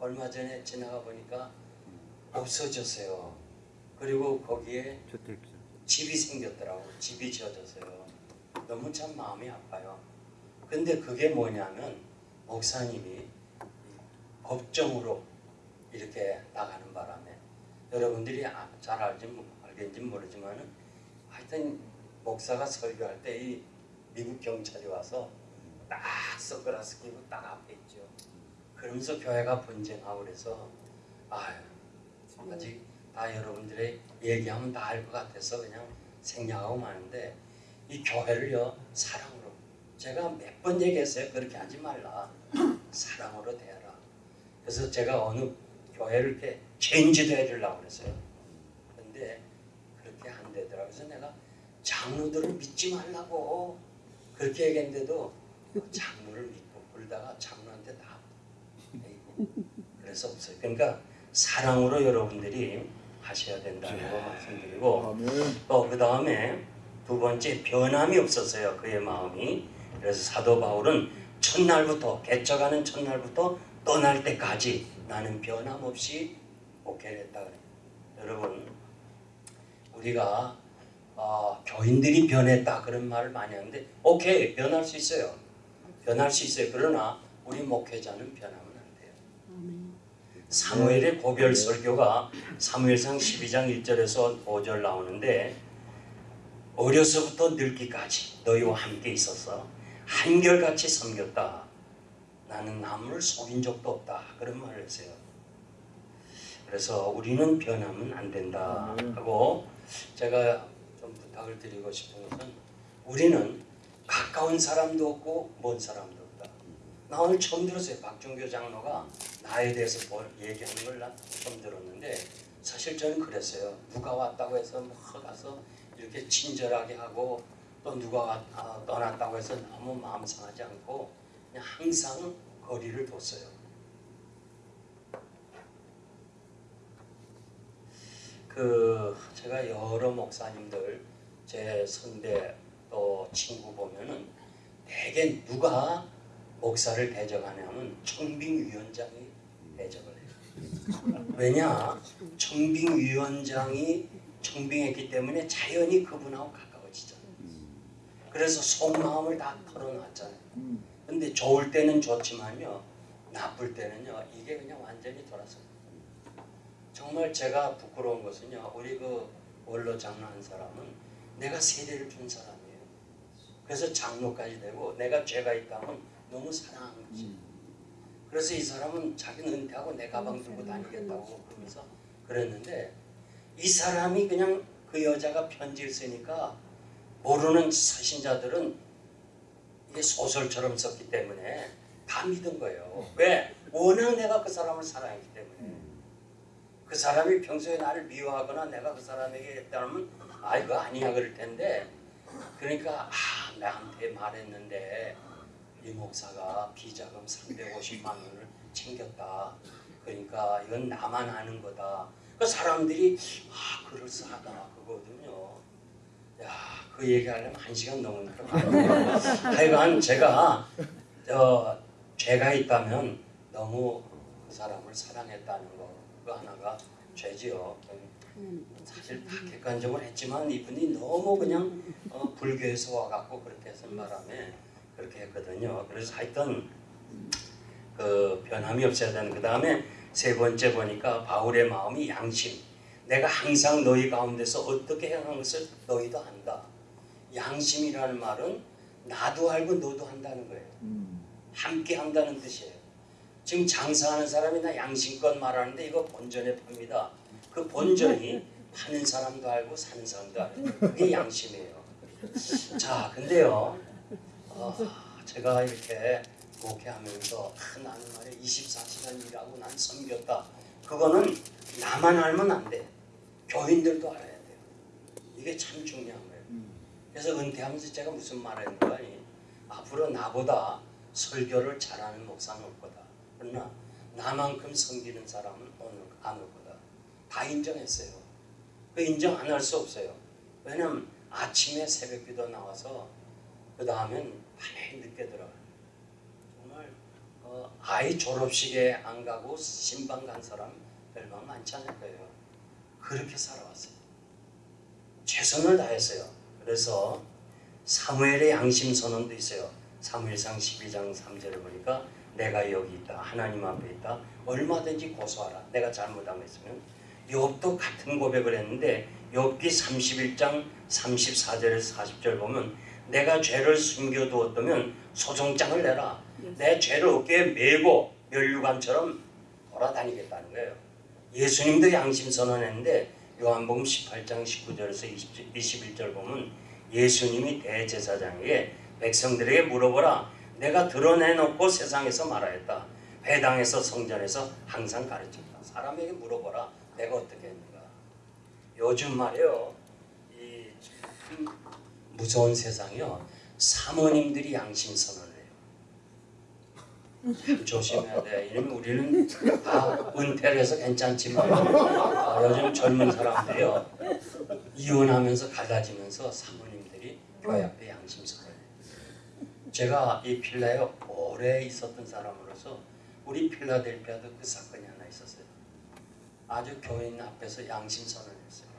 A: 얼마 전에 지나가 보니까 없어졌어요. 그리고 거기에 집이 생겼더라고. 집이 지어졌어요. 너무 참 마음이 아파요. 근데 그게 뭐냐면 목사님이 법정으로 이렇게 나가는 바람에 여러분들이 아- 잘 알지 모- 알겠는지 모르지만은 하여튼 목사가 설교할 때 이 미국 경찰이 와서 딱 선글라스 끼고 딱 앞에 있죠. 그러면서 교회가 분쟁하고 그래서 아유 아직 다 여러분들의 얘기하면 다 알 것 같아서 그냥 생략하고 마는데 이 교회를요 사랑으로. 제가 몇 번 얘기했어요. 그렇게 하지 말라. 사랑으로 대하라. 그래서 제가 어느 교회를 이렇게 체인지도 해주려고 그랬어요. 근데 되더라고요 그래서 내가 장로들을 믿지 말라고 그렇게 얘기했는데도 장로를 믿고 그러다가 장로한테 다 그래서 없어요. 그러니까 사랑으로 여러분들이 하셔야 된다는 거 말씀드리고
B: 아멘.
A: 또그 다음에 두 번째 변함이 없었어요 그의 마음이. 그래서 사도 바울은 첫날부터 개척하는 첫날부터 떠날 때까지 나는 변함없이 목회를 했다 그래요. 여러분 우리가 아, 교인들이 변했다 그런 말을 많이 하는데 오케이 변할 수 있어요 변할 수 있어요 그러나 우리 목회자는 변하면 안 돼요
C: 아멘.
A: 사무엘의 고별 설교가 사무엘상 12장 1절에서 5절 나오는데 어려서부터 늙기까지 너희와 함께 있어서 한결같이 섬겼다. 나는 남을 속인 적도 없다. 그런 말을 했어요. 그래서 우리는 변하면 안 된다 하고 제가 좀 부탁을 드리고 싶은 것은 우리는 가까운 사람도 없고 먼 사람도 없다. 나 오늘 처음 들었어요. 박종교 장로가 나에 대해서 뭘 얘기하는 걸나 처음 들었는데 사실 저는 그랬어요. 누가 왔다고 해서 뭐 가서 이렇게 친절하게 하고 또 누가 왔- 아, 떠났다고 해서 너무 마음 상하지 않고 그냥 항상 거리를 뒀어요. 그 제가 여러 목사님들 제 선배 또 친구 보면은 대개 누가 목사를 대적하냐면 청빙위원장이 대적을 해요. 왜냐? 청빙위원장이 청빙했기 때문에 자연히 그분하고 가까워지잖아요. 그래서 속마음을 다 털어놨잖아요.
B: 음.
A: 근데 좋을 때는 좋지만요. 나쁠 때는요. 이게 그냥 완전히 돌아서. 정말 제가 부끄러운 것은요. 우리 그 원로 장로 한 사람은 내가 세례를 준 사람이에요. 그래서 장로까지 되고 내가 죄가 있다면 너무 사랑한 거지. 그래서 이 사람은 자기는 은퇴하고 내 가방 들고 다니겠다고 그러면서 그랬는데 이 사람이 그냥 그 여자가 편지를 쓰니까 모르는 사신자들은 이게 소설처럼 썼기 때문에 다 믿은 거예요. 왜? 워낙 내가 그 사람을 사랑했기 때문에. 그 사람이 평소에 나를 미워하거나 내가 그 사람에게 했다면 아 이거 아니야 그럴 텐데 그러니까 아 나한테 말했는데 이 목사가 비자금 350만 원을 챙겼다. 그러니까 이건 나만 아는 거다. 그 사람들이 아 그럴싸하다 그거거든요. 야, 그 얘기하려면 한 시간 넘는 거 하여간 제가 저 죄가 있다면 너무 그 사람을 사랑했다는 거그 하나가 죄지요. 사실 다 객관적으로 했지만 이분이 너무 그냥 어, 불교에서 와갖고 그렇게 했은 바람에 그렇게 했거든요. 그래서 하여튼 그 변함이 없어야 되는 그 다음에 세 번째 보니까 바울의 마음이 양심. 내가 항상 너희 가운데서 어떻게 행한 것을 너희도 안다. 양심이라는 말은 나도 알고 너도 한다는 거예요.
B: 음.
A: 함께 한다는 뜻이에요. 지금 장사하는 사람이 나 양심껏 말하는데 이거 본전에 팝니다. 그 본전이 파는 사람도 알고 사는 사람도 알고 그게 양심이에요. 자, 근데요, 어, 제가 이렇게 목회하면서 아, 나는 말이야 24시간 일하고 난 섬겼다. 그거는 나만 알면 안 돼. 교인들도 알아야 돼요. 이게 참 중요한 거예요. 그래서 은퇴하면서 제가 무슨 말을 했는 거 아니? 앞으로 나보다 설교를 잘하는 목사는 올 거다. 그러나 나만큼 섬기는 사람은 오늘 안올 거다. 다 인정했어요. 그 인정 안 할 수 없어요. 왜냐면 아침에 새벽기도 나와서 그 다음엔 밤에 늦게 들어가. 정말 어, 아이 졸업식에 안 가고 신방 간 사람 별반 많지 않을 거예요. 그렇게 살아왔어요. 최선을 다했어요. 그래서 사무엘의 양심 선언도 있어요. 사무엘상 12장 3절을 보니까 내가 여기 있다. 하나님 앞에 있다. 얼마든지 고소하라. 내가 잘못한 거 있으면 욥도 같은 고백을 했는데 욥기 31장 34절에서 40절 보면 내가 죄를 숨겨두었다면 소송장을 내라. 내 죄를 어깨에 메고 멸류관처럼 돌아다니겠다는 거예요. 예수님도 양심 선언했는데 요한복음 18장 19절에서 20, 21절 보면 예수님이 대제사장에게 백성들에게 물어보라 내가 드러내놓고 세상에서 말하였다. 회당에서 성전에서 항상 가르쳤다. 사람에게 물어보라. 내가 어떻게 했는가. 요즘 말이요. 이 참 무서운 세상이요. 사모님들이 양심 선언을 해요. 참 조심해야 돼. 이러면 우리는 다 은퇴를 해서 괜찮지만 아, 요즘 젊은 사람들이요. 이혼하면서 갈라지면서 사모님들이 교회 앞에 양심 선언을 해요 제가 이 필라에 오래 있었던 사람으로서 우리 필라델피아도 그 사건이 하나 있었어요. 아주 교인 앞에서 양심 선언했어요.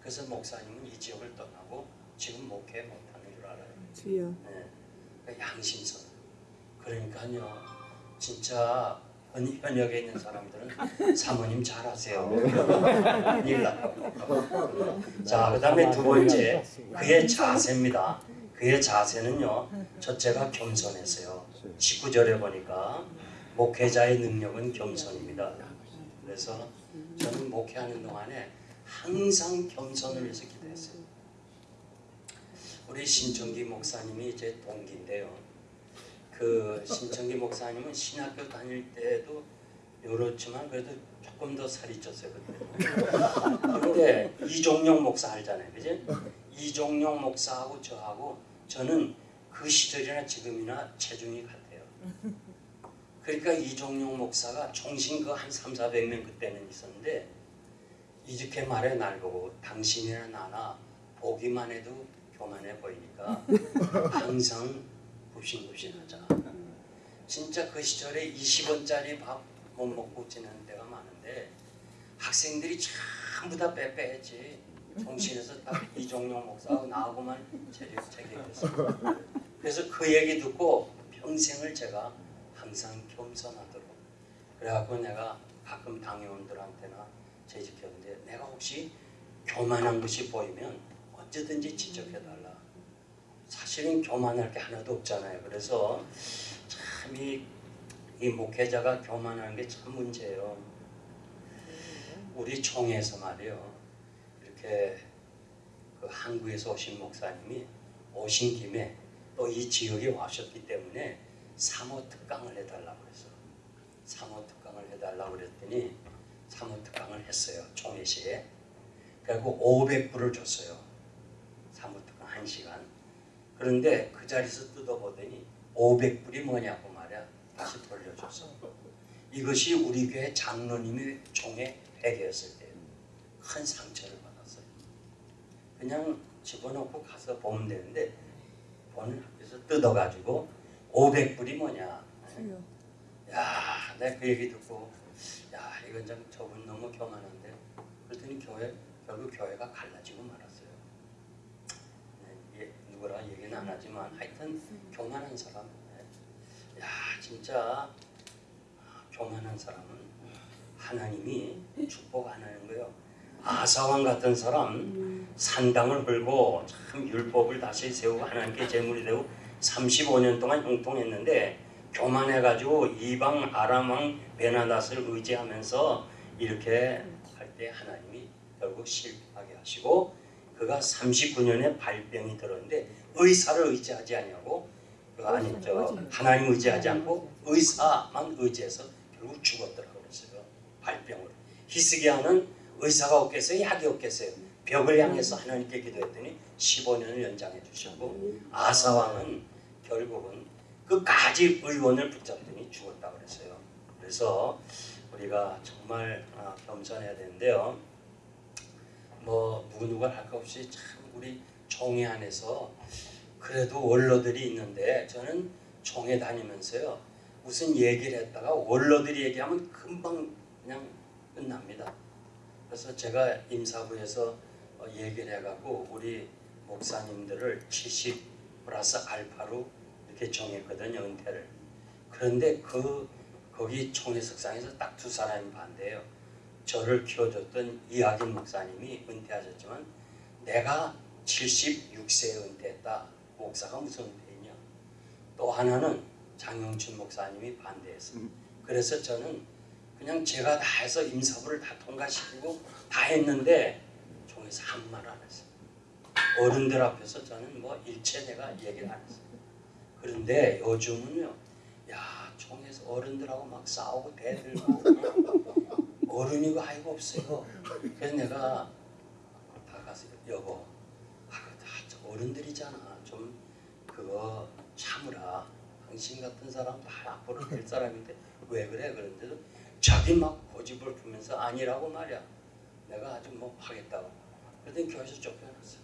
A: 그래서 목사님은 이 지역을 떠나고 지금 목회 못하는 줄 알아요.
B: 주여.
A: 네. 그 양심 선언. 그러니까요, 진짜 현, 현역에 있는 사람들은 사모님 잘하세요. 큰일 나요. 자, 그 다음에 두 번째, 그의 자세입니다. 그의 자세는요, 첫째가 겸손했어요. 19절에 보니까 목회자의 능력은 겸손입니다. 그래서 저는 목회하는 동안에 항상 겸손을 위해서 기도했어요. 우리 신청기 목사님이 제 동기인데요. 그 신청기 목사님은 신학교 다닐 때도 요렇지만 그래도 조금 더 살이 쪘어요 그때. 근데 이종용 목사 알잖아요, 그지? 이종용 목사하고 저하고 저는 그 시절이나 지금이나 체중이 같아요. 그러니까 이종용 목사가 총신 그한 3, 400명 그때는 있었는데 이렇게 말해 날 보고 당신이나 나나 보기만 해도 교만해 보이니까 항상 굽신굽신하자. 진짜 그 시절에 20원짜리 밥 못 먹고 지내는 데가 학생들이 전부 다 빼빼했지. 종신에서 딱 이종용 목사하고 나하고만 체계했어요. 그래서 그 얘기 듣고 평생을 제가 항상 겸손하도록 그래갖고 내가 가끔 당회원들한테나 재직했는데 내가 혹시 교만한 것이 보이면 언제든지 지적해달라. 사실은 교만할 게 하나도 없잖아요. 그래서 참이 이 목회자가 교만하는 게참 문제예요. 우리 총회에서 말이요. 이렇게 그 한국에서 오신 목사님이 오신 김에 또 이 지역에 와셨기 때문에 사모 특강을 해달라고 그래서 사모 특강을 해달라고 그랬더니 사모 특강을 했어요 총회시에. 그리고 500불을 줬어요 사모 특강 1시간. 그런데 그 자리에서 뜯어보더니 500불이 뭐냐고 말이야. 다시 돌려줬어. 이것이 우리 교회 장로님이 총회 회개했을 때 큰 상처를 받았어요 그냥 집어넣고 가서 보면 되는데 본을 학교에서 뜯어가지고 500불이 뭐냐. 야, 내가 그 얘기 듣고 야, 이건 좀 저분 너무 교만한데 그랬더니 교회 결국 교회가 갈라지고 말았어요. 네, 예, 누구라 얘기는 안 하지만 하여튼 교만한 사람, 네. 야, 진짜 교만한 사람은 하나님이 축복 안 하는 거예요. 아사왕 같은 사람 산당을 걸고 참 율법을 다시 세우고 하나님께 제물이 되고 35년 동안 형통했는데 교만해가지고 이방 아람왕 베나닷을 의지하면서 이렇게 할 때 하나님이 결국 실패하게 하시고 그가 39년에 발병이 들었는데 의사를 의지하지 아니하고 그 아니 저 하나님 의지하지 않고 의사만 의지해서 결국 죽었더라고 그랬어요 발병으로 히스기야는 의사가 없겠어요 약이 없겠어요 벽을 향해서 하나님께 기도했더니 15년을 연장해 주셨고 아사왕은 결국은 끝까지 의원을 붙잡더니 죽었다 그랬어요. 그래서 우리가 정말 아, 겸손해야 되는데요. 뭐 누구 누가 할것 없이 참 우리 총회 안에서 그래도 원로들이 있는데 저는 총회 다니면서요 무슨 얘기를 했다가 원로들이 얘기하면 금방 그냥 끝납니다. 그래서 제가 임사부에서 어, 얘기를 해갖고 우리 목사님들을 70 플러스 알파로 이렇게 정했거든요 은퇴를. 그런데 그 거기 총회석상에서 딱 두 사람이 반대해요. 저를 키워줬던 이학인 목사님이 은퇴하셨지만 내가 76세에 은퇴했다. 목사가 무슨 은퇴이냐. 또 하나는 장영춘 목사님이 반대했어요. 그래서 저는 그냥 제가 다 해서 임사부를 다 통과시키고 다 했는데 총에서 한말안 했어요. 어른들 앞에서 저는 뭐 일체 내가 얘기를 안 했어요. 그런데 요즘은요, 야 총에서 어른들하고 막 싸우고 대들고 어른이고 아이고 없어요. 그래서 내가 다 가서 여보, 아, 다 어른들이잖아. 좀 그거 참으라. 당신 같은 사람 다 앞으로 될 사람인데 왜 그래? 그런데도 자기 막 고집을 부면서 아니라고 말이야. 내가 아주 뭐 하겠다고. 그랬더니 교회에서 쫓겨났어.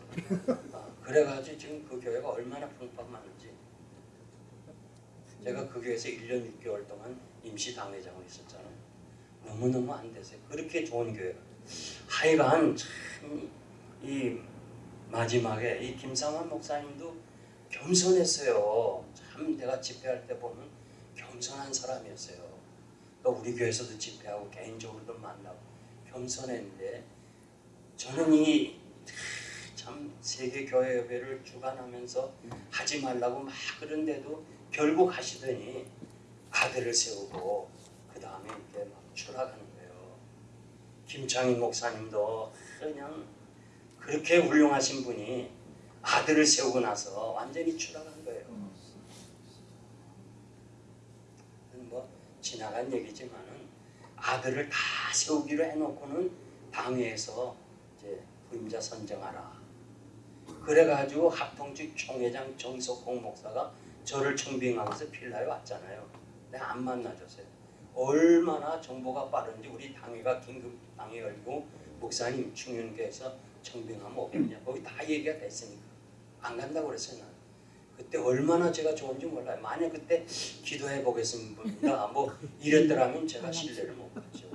A: 아, 그래가지고 지금 그 교회가 얼마나 풍파하는지. 제가 그 교회에서 1년 6개월 동안 임시 당회장을 했었잖아요. 너무너무 안 되세요. 그렇게 좋은 교회가. 하여간 참 이 마지막에 이 김상환 목사님도 겸손했어요. 참 내가 집회할 때 보면 겸손한 사람이었어요. 또 우리 교회에서도 집회하고 개인적으로도 만나고 겸손했는데 저는 이 참 세계 교회 협회를 주관하면서 하지 말라고 막 그런데도 결국 하시더니 아들을 세우고 그 다음에 이렇게 막 추락하는 거예요. 김창인 목사님도 그냥 그렇게 훌륭하신 분이 아들을 세우고 나서 완전히 추락한 거예요. 뭐 지나간 얘기지만은 아들을 다 세우기로 해놓고는 당회에서 이제 부임자 선정하라. 그래가지고 합통주 총회장 정석홍 목사가 저를 청빙하면서 필라에 왔잖아요. 내가 안 만나줬어요. 얼마나 정보가 빠른지 우리 당회가 긴급 당회 열고 목사님 충윤교에서 청빙하면 오겠냐. 거기 다 얘기가 됐으니까 안 간다고 그랬어요. 그때 얼마나 제가 좋은지 몰라요. 만약 그때 기도해 보겠습니다. 뭐 이랬더라면 제가 신뢰를 못 받죠.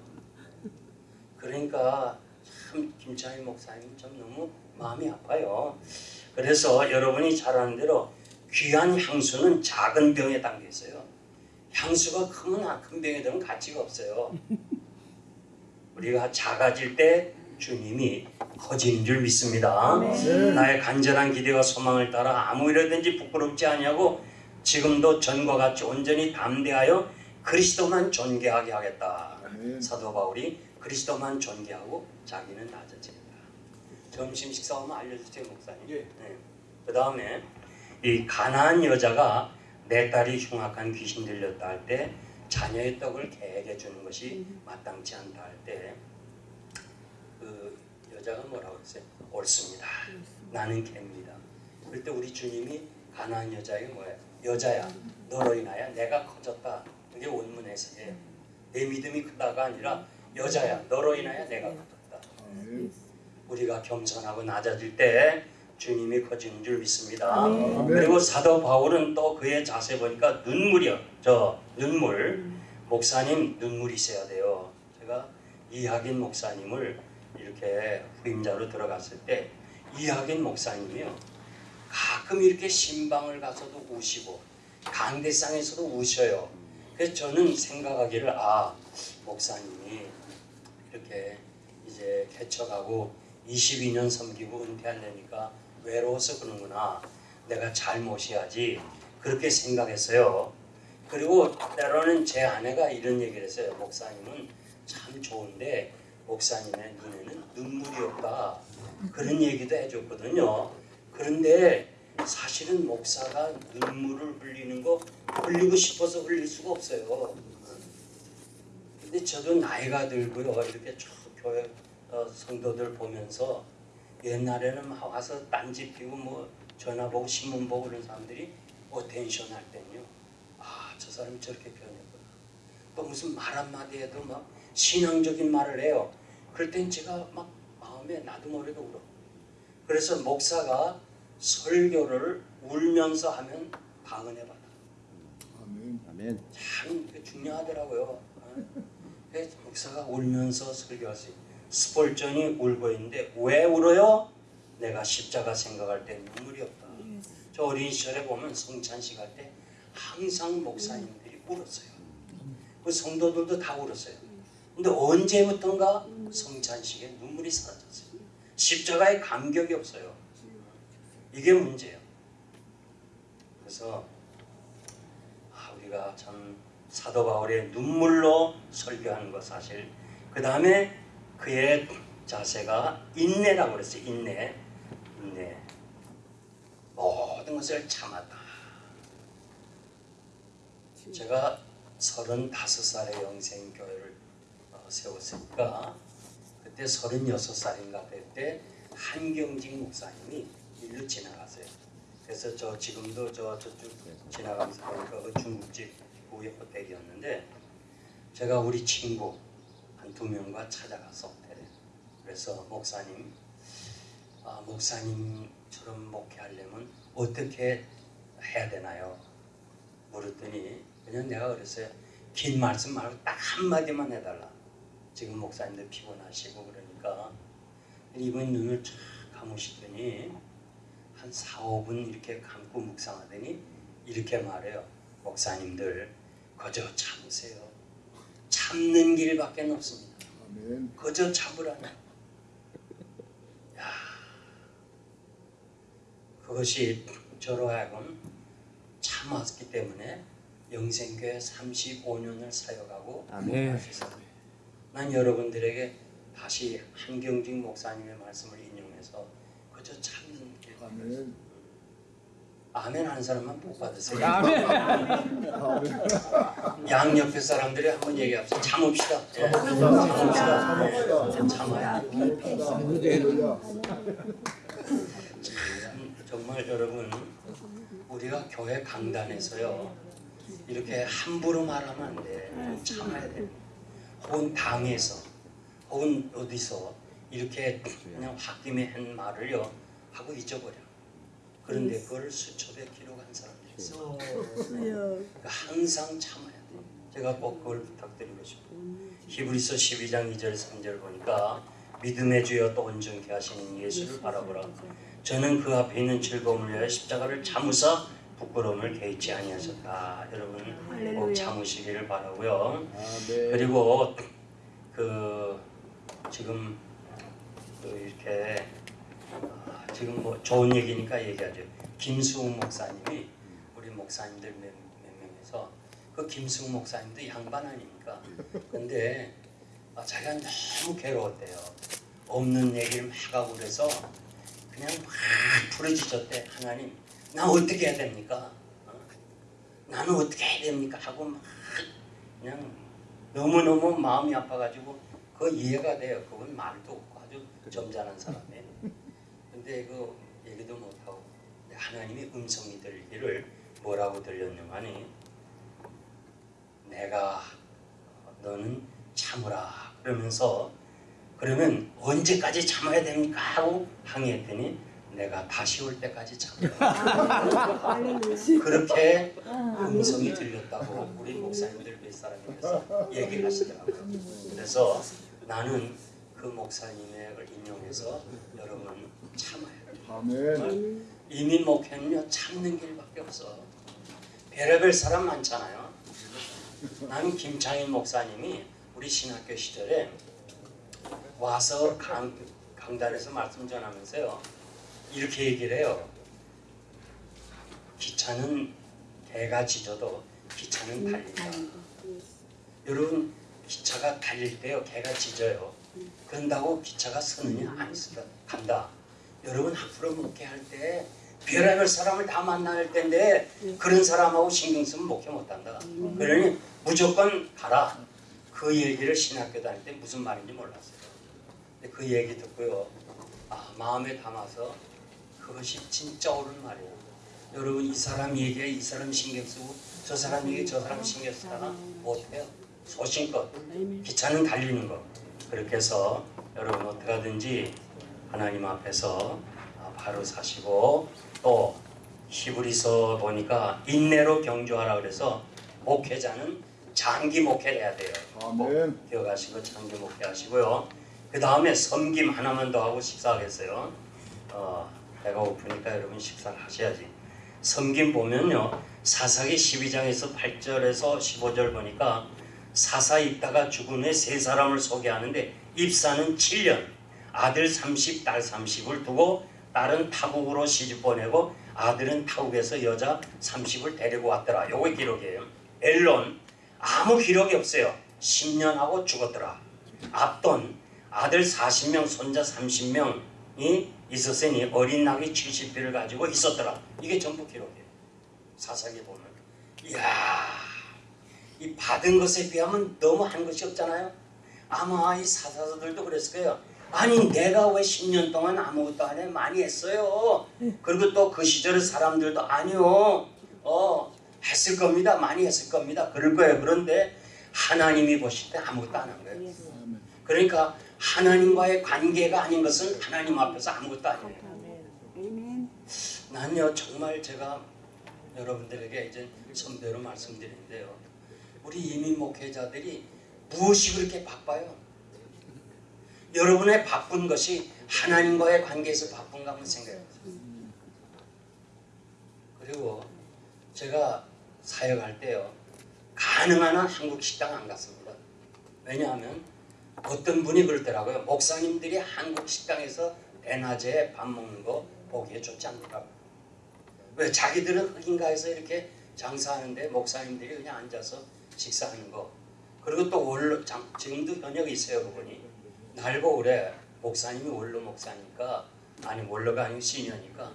A: 그러니까 참 김창희 목사님 좀 너무 마음이 아파요. 그래서 여러분이 잘 아는 대로 귀한 향수는 작은 병에 담겨 있어요. 향수가 크면 큰 병에 들은 가치가 없어요. 우리가 작아질 때 주님이 커지는 줄 믿습니다. 나의 간절한 기대와 소망을 따라 아무 일이든지 부끄럽지 아니하고 지금도 전과 같이 온전히 담대하여 그리스도만 존귀하게 하겠다. 사도 바울이 그리스도만 존귀하고 자기는 낮아집니다. 점심 식사 오면 알려주세요 목사님.
B: 예.
A: 네. 그 다음에 이 가난한 여자가 내 딸이 흉악한 귀신 들렸다 할 때 자녀의 떡을 개에게 주는 것이 마땅치 않다 할때그 여자가 뭐라고 했어요? 옳습니다. 나는 개입니다. 그럴 때 우리 주님이 가난한 여자에게 뭐예요? 여자야 너로 인하여 내가 커졌다. 이게 원문 해석이에요. 내 믿음이 크다가 아니라 여자야 너로 인하여 내가 커졌다. 우리가 겸손하고 낮아질 때 주님이 커지는 줄 믿습니다.
B: 아멘.
A: 그리고 사도 바울은 또 그의 자세 보니까 눈물이요. 저 눈물. 목사님 눈물이 있어야 돼요. 제가 이학인 목사님을 이렇게 후임자로 들어갔을 때 이학인 목사님이요. 가끔 이렇게 신방을 가서도 우시고 강대상에서도 우셔요. 그래서 저는 생각하기를 아 목사님이 이렇게 이제 개척하고 22년 섬기고 은퇴하려니까 외로워서 그러는구나. 내가 잘 모셔야지. 그렇게 생각했어요. 그리고 때로는 제 아내가 이런 얘기를 했어요. 목사님은 참 좋은데 목사님의 눈에는 눈물이 없다. 그런 얘기도 해줬거든요. 그런데 사실은 목사가 눈물을 흘리는 거 흘리고 싶어서 흘릴 수가 없어요. 근데 저도 나이가 들고요. 이렇게 쭉 교회 어, 성도들 보면서 옛날에는 막 와서 딴짓 피고 뭐 전화 보고 신문 보고 그런 사람들이 attention 할 때는요. 아, 저 사람이 저렇게 변했구나. 또 무슨 말 한마디 해도 막 신앙적인 말을 해요. 그럴 땐 제가 막 마음에 나도 모르게 울어. 그래서 목사가 설교를 울면서 하면 다 은혜 받아.
B: 아멘.
C: 아멘.
A: 참 중요하더라고요. 어? 그래서 목사가 울면서 설교할 수 있어요. 스폴전이 울고 있는데 왜 울어요? 내가 십자가 생각할 때 눈물이 없다. 저 어린 시절에 보면 성찬식 할 때 항상 목사님들이 울었어요. 그 성도들도 다 울었어요. 근데 언제부턴가 성찬식에 눈물이 사라졌어요. 십자가에 감격이 없어요. 이게 문제예요. 그래서 아, 우리가 참 사도 바울의 눈물로 설교하는 것 사실 그 다음에 그의 자세가 인내라고 그랬어요 인내 인내 모든 것을 참았다 제가 35살에 영생교회를 어, 세웠으니까 그때 36살인가 그때 한경직 목사님이 일로 지나가세요. 그래서 저 지금도 저 저쪽 지나가면서 보니까 그 중국집 후에 호텔이었는데 제가 우리 친구 한 두 명과 찾아가서 호텔에 그래서 목사님 아, 목사님처럼 목회하려면 어떻게 해야 되나요? 물었더니 그냥 내가 그랬어요. 긴 말씀 말고 딱 한마디만 해달라 지금 목사님들 피곤하시고 그러니까 이분 눈을 쫙 감으시더니 한 4, 5분 이렇게 감고 묵상하더니 이렇게 말해요. 목사님들 거저 참으세요. 참는 길밖에 없습니다.
B: 아멘.
A: 거저 참으라는. 야, 그것이 저로 하여금 참았기 때문에 영생교회 35년을 사역하고
C: 아멘.
A: 난 여러분들에게 다시 한경직 목사님의 말씀을 인용해서 그저 참는 길.
B: 아멘.
A: 아멘 하는 사람만 복 받으세요.
C: 아멘.
A: 양 옆에 사람들이 한번 얘기합시다. 참읍시다. 예.
B: 참읍시다.
A: 네, 참아야. 참, 정말 여러분 우리가 교회 강단에서요 이렇게 함부로 말하면 안 돼. 참아야 돼. 혹은 당에서 혹은 어디서 이렇게 그냥 홧김에 한 말을요 하고 잊어버려. 그런데 그걸 수첩에 기록한 사람들이 있어. 그러니까 항상 참아야 돼. 제가 꼭 그걸 부탁드리고 싶어요. 히브리서 12장 2절 3절 보니까 믿음의 주여 또 온전케 하시는 예수를 바라보라. 저는 그 앞에 있는 즐거움을 위하여 십자가를 참으사 부끄러움을 개의치 아니하셨다. 여러분 꼭
D: 할렐루야.
A: 참으시기를 바라고요.
C: 아멘.
A: 그리고 그 지금 그 이렇게 아, 지금 뭐 좋은 얘기니까 얘기하죠. 김수웅 목사님이 우리 목사님들 몇, 몇 명에서 그 김수웅 목사님도 양반 아닙니까? 근데 아, 자기가 너무 괴로웠대요. 없는 얘기를 막 하고 그래서 그냥 막 부르짖었대. 하나님, 나 어떻게 해야 됩니까? 어? 나는 어떻게 해야 됩니까? 하고 막 그냥 너무너무 마음이 아파가지고 그거 이해가 돼요. 그건 말도 없고 아주 점잖은 사람이에요. 근데 그 얘기도 못하고 하나님이 음성이 들리기를 뭐라고 들렸냐면이 내가 너는 참으라 그러면서 그러면 언제까지 참아야 됩니까? 하고 항의했더니 내가 다시 올 때까지 참으라 그렇게 음성이 들렸다고 우리 목사님들 몇 사람께서 얘기를 하시더라고요. 그래서 나는 그 목사님의 걸 인용해서 여러분 참아야 돼요.
B: 아멘.
A: 이미 목회는요 참는 길밖에 없어. 별의별 사람 많잖아요. 나는 김창일 목사님이 우리 신학교 시절에 와서 강, 강단에서 말씀 전하면서요 이렇게 얘기를 해요. 기차는 개가 짖어도 기차는 달린다. 여러분 기차가 달릴 때요 개가 짖어요. 그런다고 기차가 서느냐 안 서다 간다. 여러분 앞으로 목회 할 때 별의별 사람을 다 만날 텐데 그런 사람하고 신경 쓰면 목회 못한다. 그러니 무조건 가라. 그 얘기를 신학교 다닐 때 무슨 말인지 몰랐어요. 그 얘기 듣고요. 아 마음에 담아서 그것이 진짜 옳은 말이에요. 여러분 이 사람 얘기에 이 사람 신경 쓰고 저 사람 얘기에 저 사람 신경 쓰다가 못해요. 소신껏 기차는 달리는 거. 그렇게 해서 여러분 어떻게 하든지 하나님 앞에서 아, 가루 사시고 또 히브리서 보니까 인내로 경주하라 그래서 목회자는 장기 목회를 해야 돼요.
B: 아멘.
A: 기억하시고 장기 목회하시고요. 그 다음에 섬김 하나만 더 하고 식사하겠어요. 어, 배가 고프니까 여러분 식사를 하셔야지. 섬김 보면요. 사사기 12장에서 8절에서 15절 보니까 사사 입다가 죽은 후에 세 사람을 소개하는데 입사는 7년 아들 30, 딸 30을 두고 딸은 타국으로 시집 보내고 아들은 타국에서 여자 30을 데리고 왔더라. 요게 기록이에요. 엘론 아무 기록이 없어요. 10년 하고 죽었더라. 압돈 아들 40명 손자 30명이 있었으니 어린 낙이 70피를 가지고 있었더라. 이게 전부 기록이에요. 사사기 보면 이야 이 받은 것에 비하면 너무 한 것이 없잖아요. 아마 이 사사들도 그랬을 거예요. 아니 내가 왜 10년 동안 아무것도 안 해? 많이 했어요. 그리고 또 그 시절의 사람들도 아니요. 어 했을 겁니다. 많이 했을 겁니다. 그럴 거예요. 그런데 하나님이 보실 때 아무것도 안 한 거예요. 그러니까 하나님과의 관계가 아닌 것은 하나님 앞에서 아무것도 아니에요. 난요 정말 제가 여러분들에게 이제 선배로 말씀드리는데요. 우리 이민 목회자들이 무엇이 그렇게 바빠요? 여러분의 바쁜 것이 하나님과의 관계에서 바쁜가 한번 생각해 보세요. 그리고 제가 사역할 때요. 가능한 한 한국 식당 안 갔습니다. 왜냐하면 어떤 분이 그러더라고요. 목사님들이 한국 식당에서 대낮에 밥 먹는 거 보기에 좋지 않더라고요. 왜 자기들은 흑인가에서 이렇게 장사하는데 목사님들이 그냥 앉아서 식사하는 거. 그리고 또 원로 장, 지금도 현역이 있어요 그분이. 날고 그래 목사님이 원로 목사니까 아니 원로가 아니고 시니어니까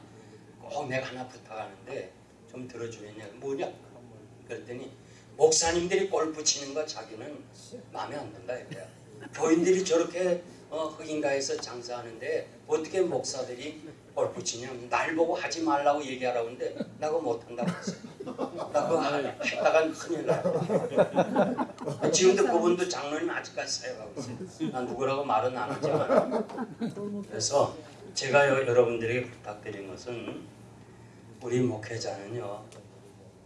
A: 꼭 내가 하나 부탁하는데 좀 들어주겠냐 뭐냐 그랬더니 목사님들이 골프 치는 거 자기는 마음에 안 든다 이거야. 교인들이 저렇게 어, 흑인가에서 장사하는데 어떻게 목사들이 치냐 날 보고 하지 말라고 얘기하라고 하는데 나 그거 못한다고 했어요. 나 그거 하- 했다간 큰일 나요. 지금도 그분도 장로님 아직까지 사역하고 있어요. 난 누구라고 말은 안 하지만 그래서 제가 여- 여러분들에게 부탁드린 것은 우리 목회자는요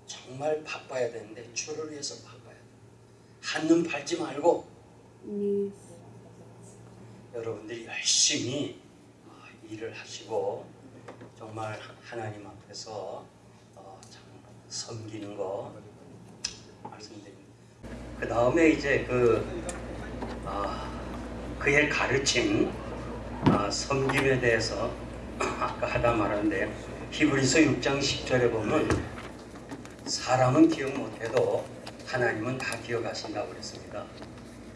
A: 정말 바빠야 되는데 주를 위해서 바빠야 돼. 한눈 팔지 말고
C: 네.
A: 여러분들이 열심히 어, 일을 하시고 정말 하나님 앞에서 어, 참 섬기는 거 말씀드립니다. 그 다음에 이제 그 아, 그의 가르침 아, 섬김에 대해서 아까 하다 말았는데 히브리서 6장 10절에 보면 사람은 기억 못해도 하나님은 다 기억하신다고 그랬습니다.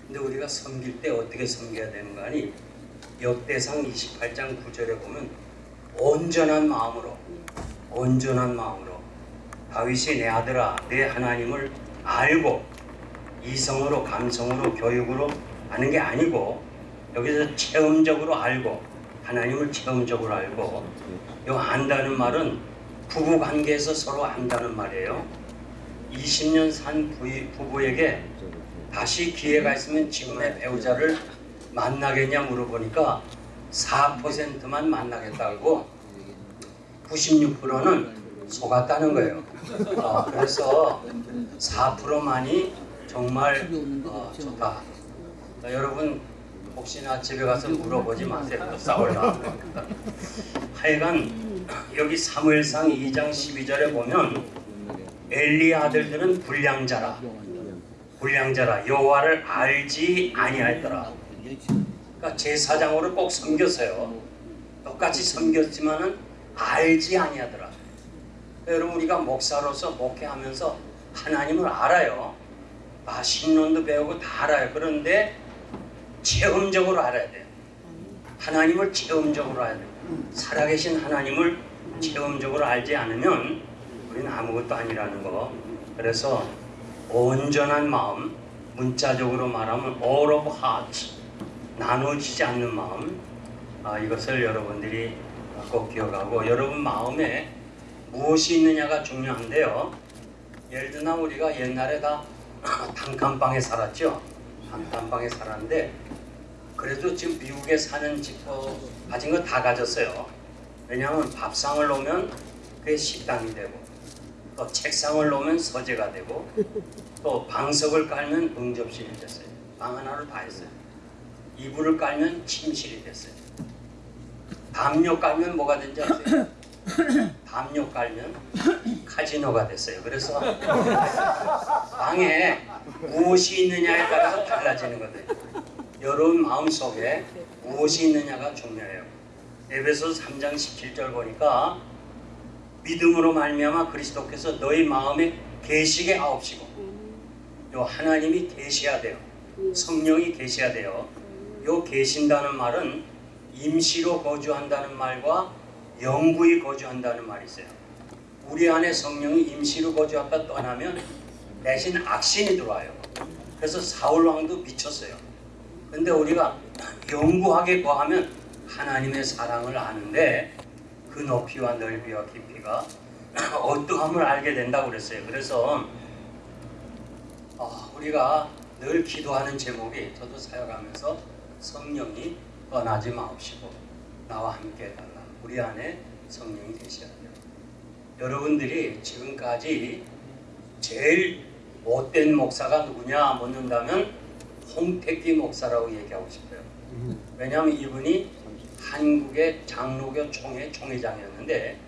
A: 근데 우리가 섬길 때 어떻게 섬겨야 되는 거 아니? 역대상 28장 9절에 보면 온전한 마음으로 온전한 마음으로 다윗이 내 아들아 내 하나님을 알고 이성으로 감성으로 교육으로 아는 게 아니고 여기서 체험적으로 알고 하나님을 체험적으로 알고 이 안다는 말은 부부 관계에서 서로 안다는 말이에요. 20년 산 부부에게 다시 기회가 있으면 지금의 배우자를 만나겠냐 물어보니까 4%만 만나겠다고 96%는 속았다는 거예요. 어, 그래서 4%만이 정말 어, 좋다. 어, 여러분 혹시나 집에 가서 물어보지 마세요. 또 싸울라. 하여간 여기 사무엘상 2장 12절에 보면 엘리 아들들은 불량자라 불량자라 여호와를 알지 아니하였더라. 그러니까 제사장으로 꼭 섬겼어요. 똑같이 섬겼지만은 알지 아니하더라. 그러니까 여러분 우리가 목사로서 목회하면서 하나님을 알아요. 아 신론도 배우고 다 알아요. 그런데 체험적으로 알아야 돼요. 하나님을 체험적으로 알아야 돼요. 살아계신 하나님을 체험적으로 알지 않으면 우리는 아무것도 아니라는 거. 그래서 온전한 마음, 문자적으로 말하면 all of heart, 나눠지지 않는 마음, 아, 이것을 여러분들이 꼭 기억하고 여러분 마음에 무엇이 있느냐가 중요한데요. 예를 들어 우리가 옛날에 다 단칸방에 살았죠. 단칸방에 살았는데 그래도 지금 미국에 사는 집 어, 가진 거 다 가졌어요. 왜냐하면 밥상을 놓으면 그게 식당이 되고 또 책상을 놓으면 서재가 되고 또 방석을 깔면 응접실이 됐어요. 방 하나를 다 했어요. 이불을 깔면 침실이 됐어요. 담요 깔면 뭐가 된지 아세요? 담요 깔면 카지노가 됐어요. 그래서 방에 무엇이 있느냐에 따라서 달라지는 거거든요. 여러분 마음속에 무엇이 있느냐가 중요해요. 에베소 3장 17절 보니까 믿음으로 말미암아 그리스도께서 너희 마음에 계시게 하옵시고 요 하나님이 계셔야 돼요. 성령이 계셔야 돼요. 요 계신다는 말은 임시로 거주한다는 말과 영구히 거주한다는 말이 있어요. 우리 안에 성령이 임시로 거주하다 떠나면 대신 악신이 들어와요. 그래서 사울 왕도 미쳤어요. 근데 우리가 영구하게 거하면 하나님의 사랑을 아는데 그 높이와 넓이와 깊이 가 어떠함을 알게 된다고 그랬어요. 그래서 어, 우리가 늘 기도하는 제목이 저도 사역하면서 성령이 떠나지 마옵시고 나와 함께 해달라. 우리 안에 성령이 돼요. 여러분들이 지금까지 제일 못된 목사가 누구냐 묻는다면 홍택기 목사라고 얘기하고 싶어요. 왜냐하면 이분이 한국의 장로교 총회 총회장이었는데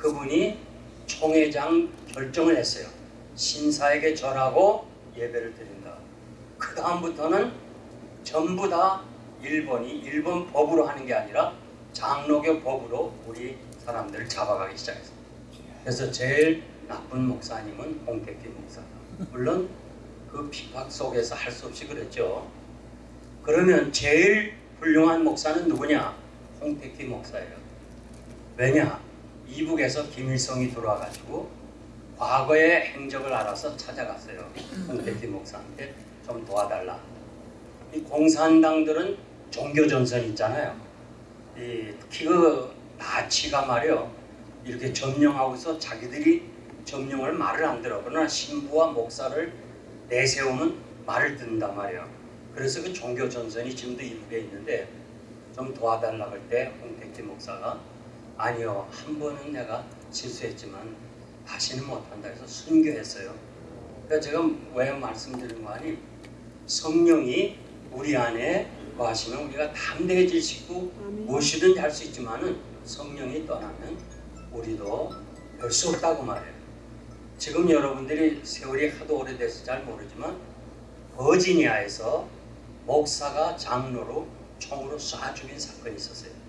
A: 그분이 총회장 결정을 했어요. 신사에게 절하고 예배를 드린다. 그 다음부터는 전부 다 일본이 일본 법으로 하는 게 아니라 장로교 법으로 우리 사람들을 잡아가기 시작했어요. 그래서 제일 나쁜 목사님은 홍택기 목사다. 물론 그 핍박 속에서 할 수 없이 그랬죠. 그러면 제일 훌륭한 목사는 누구냐? 홍택기 목사예요. 왜냐? 이북에서 김일성이 들어와가지고 과거의 행적을 알아서 찾아갔어요. 홍택기 목사한테 좀 도와달라. 이 공산당들은 종교 전선 있잖아요. 이 특히 그 나치가 말이요 이렇게 점령하고서 자기들이 점령을 말을 안 들어. 그러나 신부와 목사를 내세우면 말을 듣는단 말이에요. 그래서 그 종교 전선이 지금도 이북에 있는데 좀 도와달라고 할때 홍택기 목사가 아니요 한 번은 내가 실수했지만 다시는 못한다 해서 순교했어요. 그러니까 제가 왜 말씀드리는 거 아니 성령이 우리 안에 거하시면 우리가 담대해질 수 있고. 무엇이든지 할 수 있지만 은 성령이 떠나면 우리도 별 수 없다고 말해요. 지금 여러분들이 세월이 하도 오래돼서 잘 모르지만 버지니아에서 목사가 장로로 총으로 쏴 죽인 사건이 있었어요.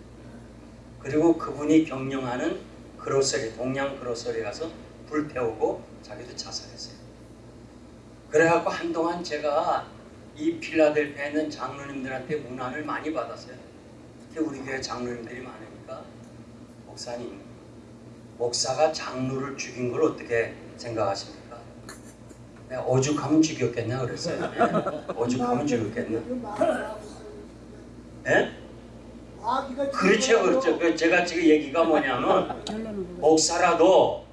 A: 그리고 그분이 경영하는 그로서리 동양 그로서리 가서 불태우고 자기도 자살했어요. 그래갖고 한동안 제가 이 필라델피아에 있는 장로님들한테 문안을 많이 받았어요. 특히 우리 교회 장로님들이 많으니까 목사님 목사가 장로를 죽인 걸 어떻게 생각하십니까? 내가 오죽하면 죽였겠냐 그랬어요. 네. 오죽하면 죽였겠냐? 예? 그렇죠, 그렇죠. 그 제가 지금 얘기가 뭐냐면. 목사라도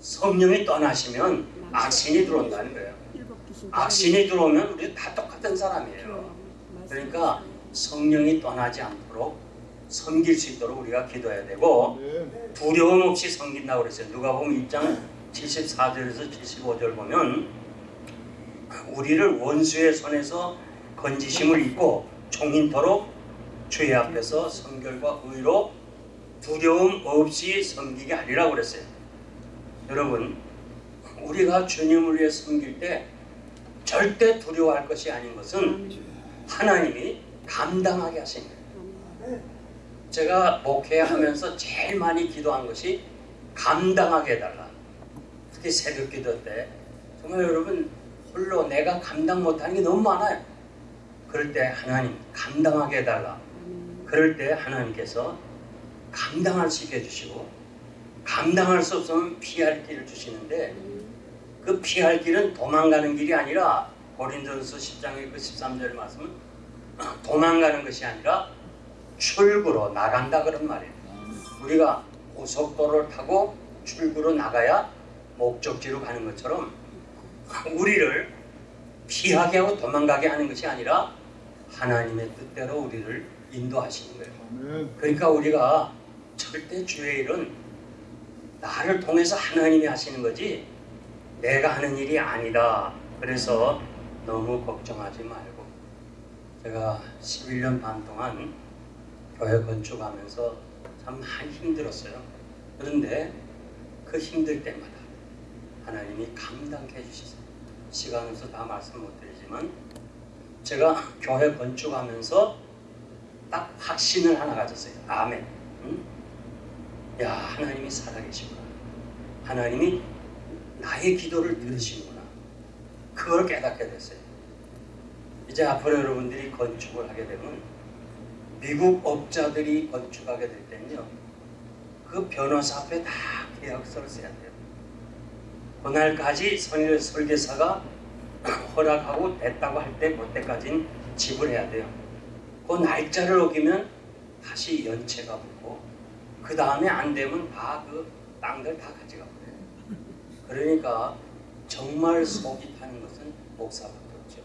A: 성령이 떠나시면 악신이 들어온다는 거예요. 악신이 들어오면 우리 다 똑같은 사람이에요. 그러니까 성령이 떠나지 않도록 섬길 수 있도록 우리가 기도해야 되고
B: 네.
A: 두려움 없이 섬긴다고 그랬어요. 누가 보면 1장 74절에서 75절 보면 우리를 원수의 손에서 건지심을 입고 종인토록 주의 앞에서 성결과 의로 두려움 없이 섬기게 하리라고 그랬어요. 여러분 우리가 주님을 위해 섬길 때 절대 두려워할 것이 아닌 것은 하나님이 감당하게 하신 거예요. 제가 목회하면서 제일 많이 기도한 것이 감당하게 해달라. 특히 새벽 기도 때 정말 여러분 홀로 내가 감당 못하는 게 너무 많아요. 그럴 때 하나님 감당하게 해달라. 그럴 때 하나님께서 감당할 수 있게 해주시고 감당할 수 없으면 피할 길을 주시는데 그 피할 길은 도망가는 길이 아니라 고린도전서 10장의 그 13절 말씀은 도망가는 것이 아니라 출구로 나간다 그런 말이에요. 우리가 고속도로를 타고 출구로 나가야 목적지로 가는 것처럼 우리를 피하게 하고 도망가게 하는 것이 아니라 하나님의 뜻대로 우리를 인도하시는 거예요. 그러니까 우리가 절대 주의 일은 나를 통해서 하나님이 하시는 거지 내가 하는 일이 아니다. 그래서 너무 걱정하지 말고 제가 11년 반 동안 교회 건축하면서 참 많이 힘들었어요. 그런데 그 힘들 때마다 하나님이 감당해 주셨어요. 시간 없어 다 말씀 못 드리지만 제가 교회 건축하면서 딱 확신을 하나 가졌어요. 아멘. 응? 야 하나님이 살아계시구나. 하나님이 나의 기도를 들으시는구나. 그걸 깨닫게 됐어요. 이제 앞으로 여러분들이 건축을 하게 되면 미국 업자들이 건축하게 될 때는요. 그 변호사 앞에 다 계약서를 써야 돼요. 그날까지 설- 설계사가 허락하고 됐다고 할 때 그때까지는 지불해야 돼요. 그 날짜를 어기면 다시 연체가 붙고 그 다음에 안 되면 다 그 땅들 다 가져가 버려요. 그러니까 정말 속이 타는 것은 목사밖에 없죠.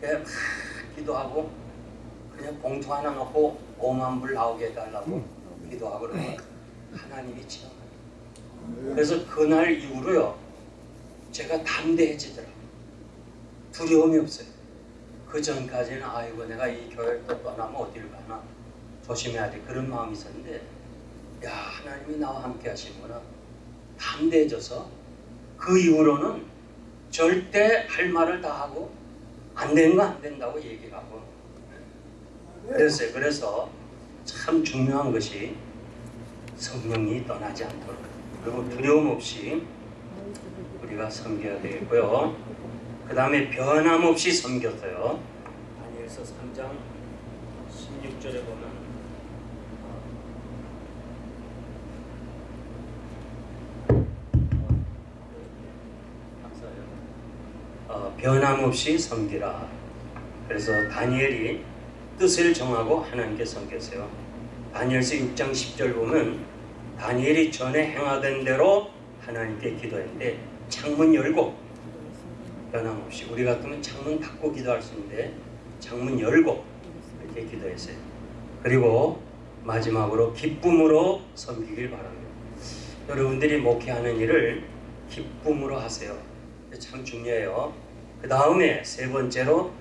A: 그냥 막 기도하고 그냥 봉투 하나 넣고 5만 불 나오게 해달라고 기도하고 그러면 하나님이 지원해요. 그래서 그날 이후로요 제가 담대해지더라고요. 두려움이 없어요. 그 전까지는 아이고 내가 이 교회를 또 떠나면 어디를 가나 조심해야 돼 그런 마음이 있었는데 야 하나님이 나와 함께 하시는구나 담대해져서 그 이후로는 절대 할 말을 다 하고 안 되는 거 안 된다고 얘기하고 그랬어요. 그래서 참 중요한 것이 성령이 떠나지 않도록 그리고 두려움 없이 우리가 섬겨야 되겠고요. 그 다음에 변함없이 섬겼어요. 다니엘서 3장 16절에 보면 어, 변함없이 섬기라. 그래서 다니엘이 뜻을 정하고 하나님께 섬겼어요. 다니엘서 6장 10절 보면 다니엘이 전에 행하던 대로 하나님께 기도했는데 창문 열고 변함없이 우리 같으면 창문 닫고 기도할 수 있는데 창문 열고 이렇게 기도했어요. 그리고 마지막으로 기쁨으로 섬기길 바랍니다. 여러분들이 목회하는 일을 기쁨으로 하세요. 참 중요해요. 그 다음에 세 번째로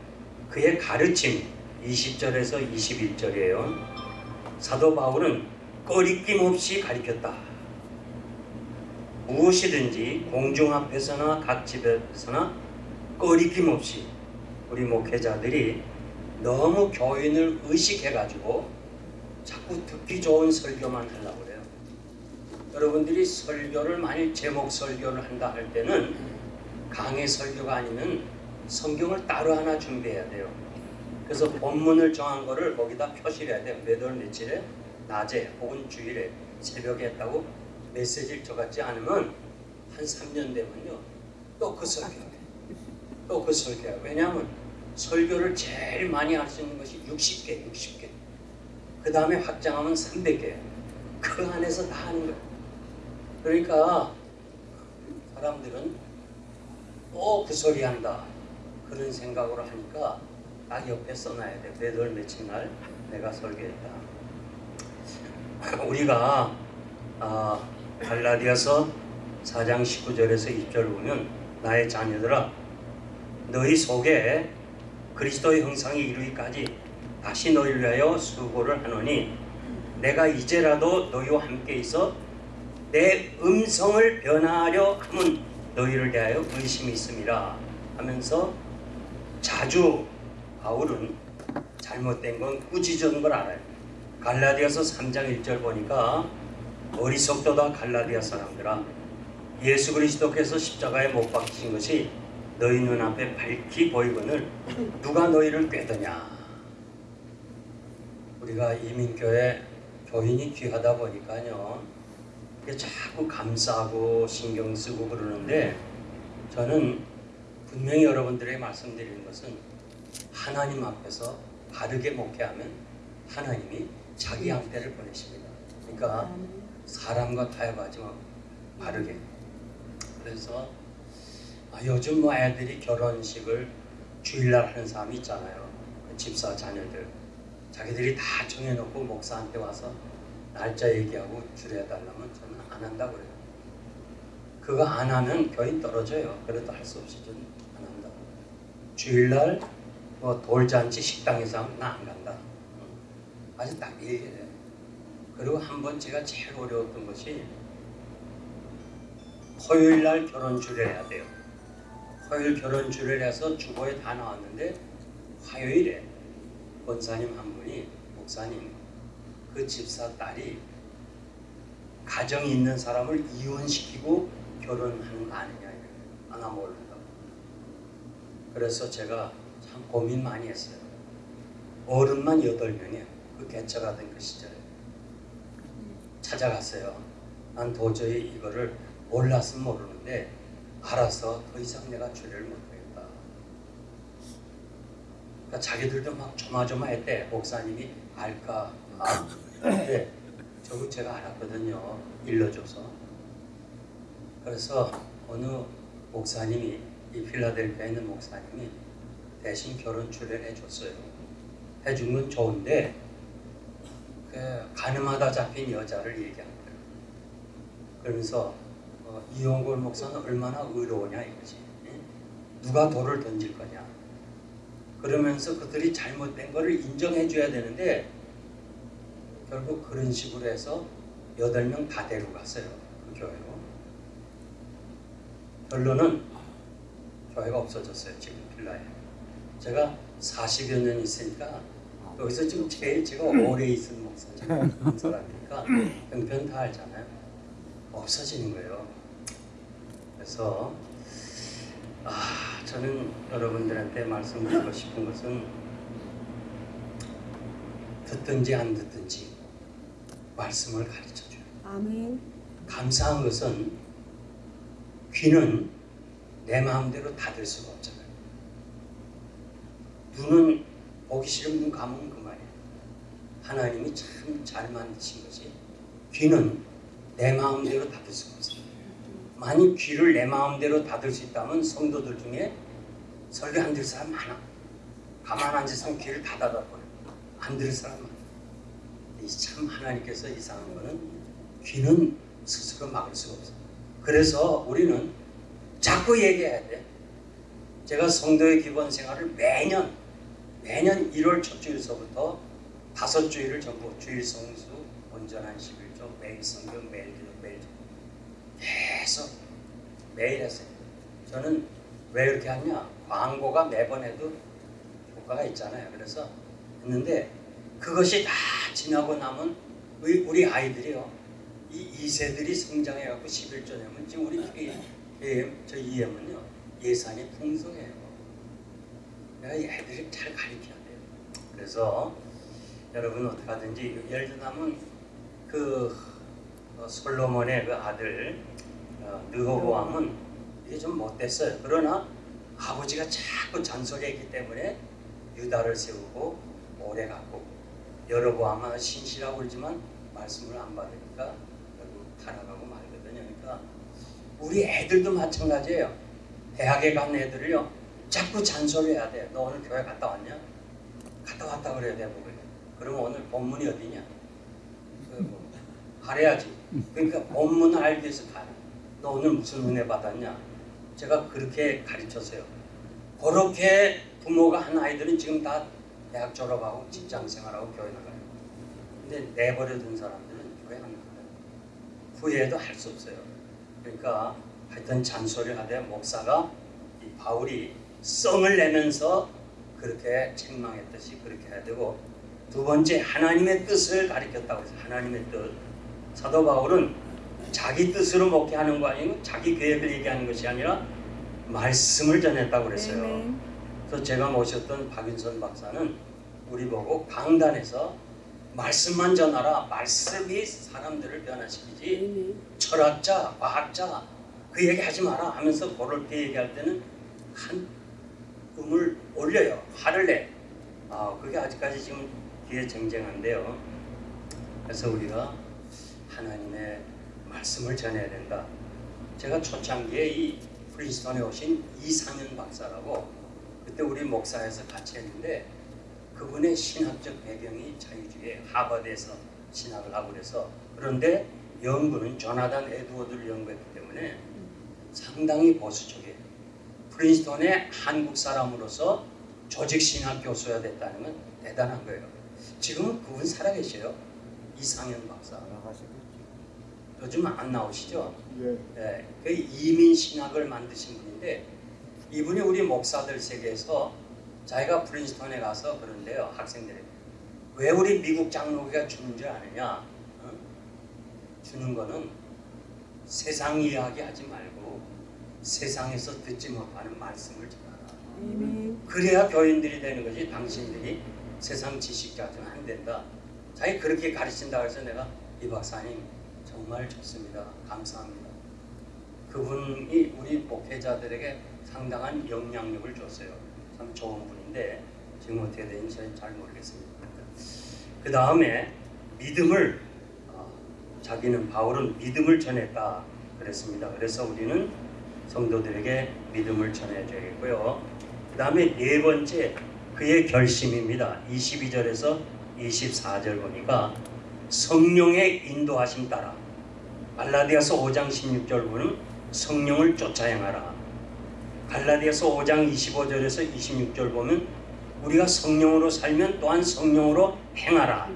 A: 그의 가르침 20절에서 21절이에요. 사도 바울은 꺼리낌 없이 가르쳤다. 무엇이든지 공중 앞에서나 각 집에서나 꺼리낌 없이 우리 목회자들이 너무 교인을 의식해가지고 자꾸 듣기 좋은 설교만 하려고 그래요. 여러분들이 설교를 만일 제목 설교를 한다 할 때는 강의 설교가 아니면 성경을 따로 하나 준비해야 돼요. 그래서 본문을 정한 거를 거기다 표시를 해야 돼요. 몇월 며칠에 낮에 혹은 주일에 새벽에 했다고 메시지를 적었지 않으면 한 3년 되면요. 또 그 설교 또 그 설교야. 왜냐하면 설교를 제일 많이 할 수 있는 것이 60개, 60개. 그 다음에 확장하면 300개. 그 안에서 다 하는 거예요. 그러니까 사람들은 또 그 소리 한다. 그런 생각으로 하니까 딱 옆에 써놔야 돼. 몇월 며칠 날 내가 설교했다. 우리가 아, 갈라디아서 4장 19절에서 20절 보면 나의 자녀들아 너희 속에 그리스도의 형상이 이루기까지 다시 너희를 위하여 수고를 하노니 내가 이제라도 너희와 함께 있어 내 음성을 변화하려 함은 너희를 대하여 의심이 있음이라 하면서 자주 바울은 잘못된 건 꾸짖은 걸 알아요. 갈라디아서 3장 1절 보니까 어리석도다 갈라디아 사람들아 예수 그리스도께서 십자가에 못 박히신 것이 너희 눈앞에 밝히 보이거늘 누가 너희를 꾀더냐? 우리가 이민교회 교인이 귀하다 보니까요. 자꾸 감싸고 신경 쓰고 그러는데 저는 분명히 여러분들에게 말씀드리는 것은 하나님 앞에서 바르게 목회하면 하나님이 자기 양떼를 보내십니다. 그러니까 사람과 타협하지 마 바르게. 그래서 아, 요즘 뭐 애들이 결혼식을 주일날 하는 사람이 있잖아요. 그 집사 자녀들 자기들이 다 정해놓고 목사한테 와서 날짜 얘기하고 줄여달라면 저는 안 한다고 그래요. 그거 안 하면 교인 떨어져요. 그래도 할 수 없이 저는 안 한다. 주일날 뭐 돌잔치 식당에서 하면 나 안 간다. 응. 아주 딱 얘기를 해요. 그리고 한 번 제가 제일 어려웠던 것이 토요일날 결혼 주례를 해야 돼요. 화요일 결혼주례를 해서 주보에 다 나왔는데 화요일에 권사님 한 분이 목사님 그 집사 딸이 가정이 있는 사람을 이혼시키고 결혼하는 거 아니냐 이래요. 아, 나 모른다고. 그래서 제가 참 고민 많이 했어요. 어른만 여덟 명이에요. 그 개척하던 그 시절에 찾아갔어요. 난 도저히 이거를 몰랐으면 모르는데 알아서 더 이상 내가 주례를 못하겠다. 그러니까 자기들도 막 조마조마했대. 목사님이 알까? 아, 근데 저거 제가 알았거든요. 일러줘서. 그래서 어느 목사님이 이 필라델피아에 있는 목사님이 대신 결혼 주례를 해줬어요. 해준 건 좋은데 그 가늠하다 잡힌 여자를 얘기한 거예요. 그러면서 어, 이용골 목사는 얼마나 의로우냐 이거지. 예? 누가 돌을 던질 거냐. 그러면서 그들이 잘못된 거를 인정해 줘야 되는데 결국 그런 식으로 해서 여덟 명 다 데려갔어요. 그 교회로. 결론은 교회가 없어졌어요. 지금 빌라에. 제가 40여 년 있으니까 여기서 지금 제일 제가 오래 있은 목사님 한 사람이니까 형편 다 알잖아요. 없어지는 거예요. 그래서 아 저는 여러분들한테 말씀드리고 싶은 것은 듣든지 안 듣든지 말씀을 가르쳐 줘요.
C: 아멘.
A: 감사한 것은 귀는 내 마음대로 닫을 수가 없잖아요. 눈은 보기 싫으면 눈 감으면 그만이에요. 하나님이 참 잘 만드신 것이 귀는 내 마음대로 닫을 수가 없어요. 만약 귀를 내 마음대로 닫을 수 있다면 성도들 중에 설교 안 들을 사람 많아. 가만 앉아서 귀를 다 닫아버려. 안 들을 사람 많아. 이참 하나님께서 이상한 거는 귀는 스스로 막을 수가 없어. 그래서 우리는 자꾸 얘기해야 돼. 제가 성도의 기본 생활을 매년 매년 1월 첫 주일서부터 다섯 주일을 전부 주일 성수 온전한 11조 매일 성경 매일. 계속 매일 했어요. 저는 왜 이렇게 하냐? 광고가 매번 해도 효과가 있잖아요. 그래서 했는데 그것이 다 지나고 나면 우리, 우리 아이들이요. 이 2세들이 성장해갖고 11조 되면 지금 우리 이- 이- 저 EM은요. 예산이 풍성해요. 내가 이 애들을 잘 가르쳐야 돼요. 그래서 여러분 어떻게 하든지 예를 들면 그 어, 솔로몬의 그 아들 어, 느호보암은 이게 좀 못됐어요. 그러나 아버지가 자꾸 잔소리했기 때문에 유다를 세우고 오래 갔고 여로보암은 신실하고 그러지만 말씀을 안 받으니까 결국 타락하고 말거든요. 그러니까 우리 애들도 마찬가지예요. 대학에 간 애들을요 자꾸 잔소리 해야 돼. 너 오늘 교회 갔다 왔냐? 갔다 왔다 그래야 돼 보고. 그러면 오늘 본문이 어디냐? 그 뭐, 가려야지. 그러니까 본문을 알기 위해서 가라. 너 오늘 무슨 은혜 받았냐? 제가 그렇게 가르쳤어요. 그렇게 부모가 한 아이들은 지금 다 대학 졸업하고 직장 생활하고 교회 나가요. 근데 내버려둔 사람들은 교회 안 나가요. 후회도 할 수 없어요. 그러니까 하여튼 잔소리를 하되 목사가 이 바울이 썽을 내면서 그렇게 책망했듯이 그렇게 해야 되고 두 번째 하나님의 뜻을 가리켰다고 해서 하나님의 뜻 사도 바울은 자기 뜻으로 목회하는 거 아니고 자기 계획을 얘기하는 것이 아니라 말씀을 전했다고 그랬어요.
C: 아멘.
A: 그래서 제가 모셨던 박윤선 박사는 우리 보고 강단에서 말씀만 전하라 말씀이 사람들을 변화시키지
C: 아멘.
A: 철학자, 과학자 그 얘기 하지 마라 하면서 그럴 때 얘기할 때는 한 음을 올려요. 화를 내. 아, 그게 아직까지 지금 뒤에 쟁쟁한데요. 그래서 우리가 하나님의 말씀을 전해야 된다. 제가 초창기에 이 프린스턴에 오신 이상현 박사라고 그때 우리 목사에서 같이 했는데 그분의 신학적 배경이 자유주의 하버드에서 신학을 하고 그래서 그런데 연구는 조나단 에드워드를 연구했기 때문에 상당히 보수적이에요. 프린스턴의 한국 사람으로서 조직 신학 교수가 됐다는 건 대단한 거예요. 지금은 그분 살아계셔요. 이상현 박사. 요즘 안 나오시죠?
B: 예.
A: 예, 그 이민 신학을 만드신 분인데 이분이 우리 목사들 세계에서 자기가 프린스턴에 가서 그런데요 학생들이 왜 우리 미국 장로교가 주는 줄 아느냐? 어? 주는 거는 세상 이야기 하지 말고 세상에서 듣지 못하는 말씀을 전하라. 그래야 교인들이 되는 거지 당신들이 세상 지식자들은 안 된다. 자기 그렇게 가르친다 그래서 내가 이 박사님 정말 좋습니다. 감사합니다. 그분이 우리 목회자들에게 상당한 영향력을 줬어요. 참 좋은 분인데 지금 어떻게 되는지 잘 모르겠습니다. 그 다음에 믿음을 어, 자기는 바울은 믿음을 전했다 그랬습니다. 그래서 우리는 성도들에게 믿음을 전해줘야겠고요. 그 다음에 네 번째 그의 결심입니다. 22절에서 24절 보니까 성령의 인도하심 따라 갈라디아서 5장 16절 보면 성령을 쫓아 행하라. 갈라디아서 5장 25절에서 26절 보면 우리가 성령으로 살면 또한 성령으로 행하라.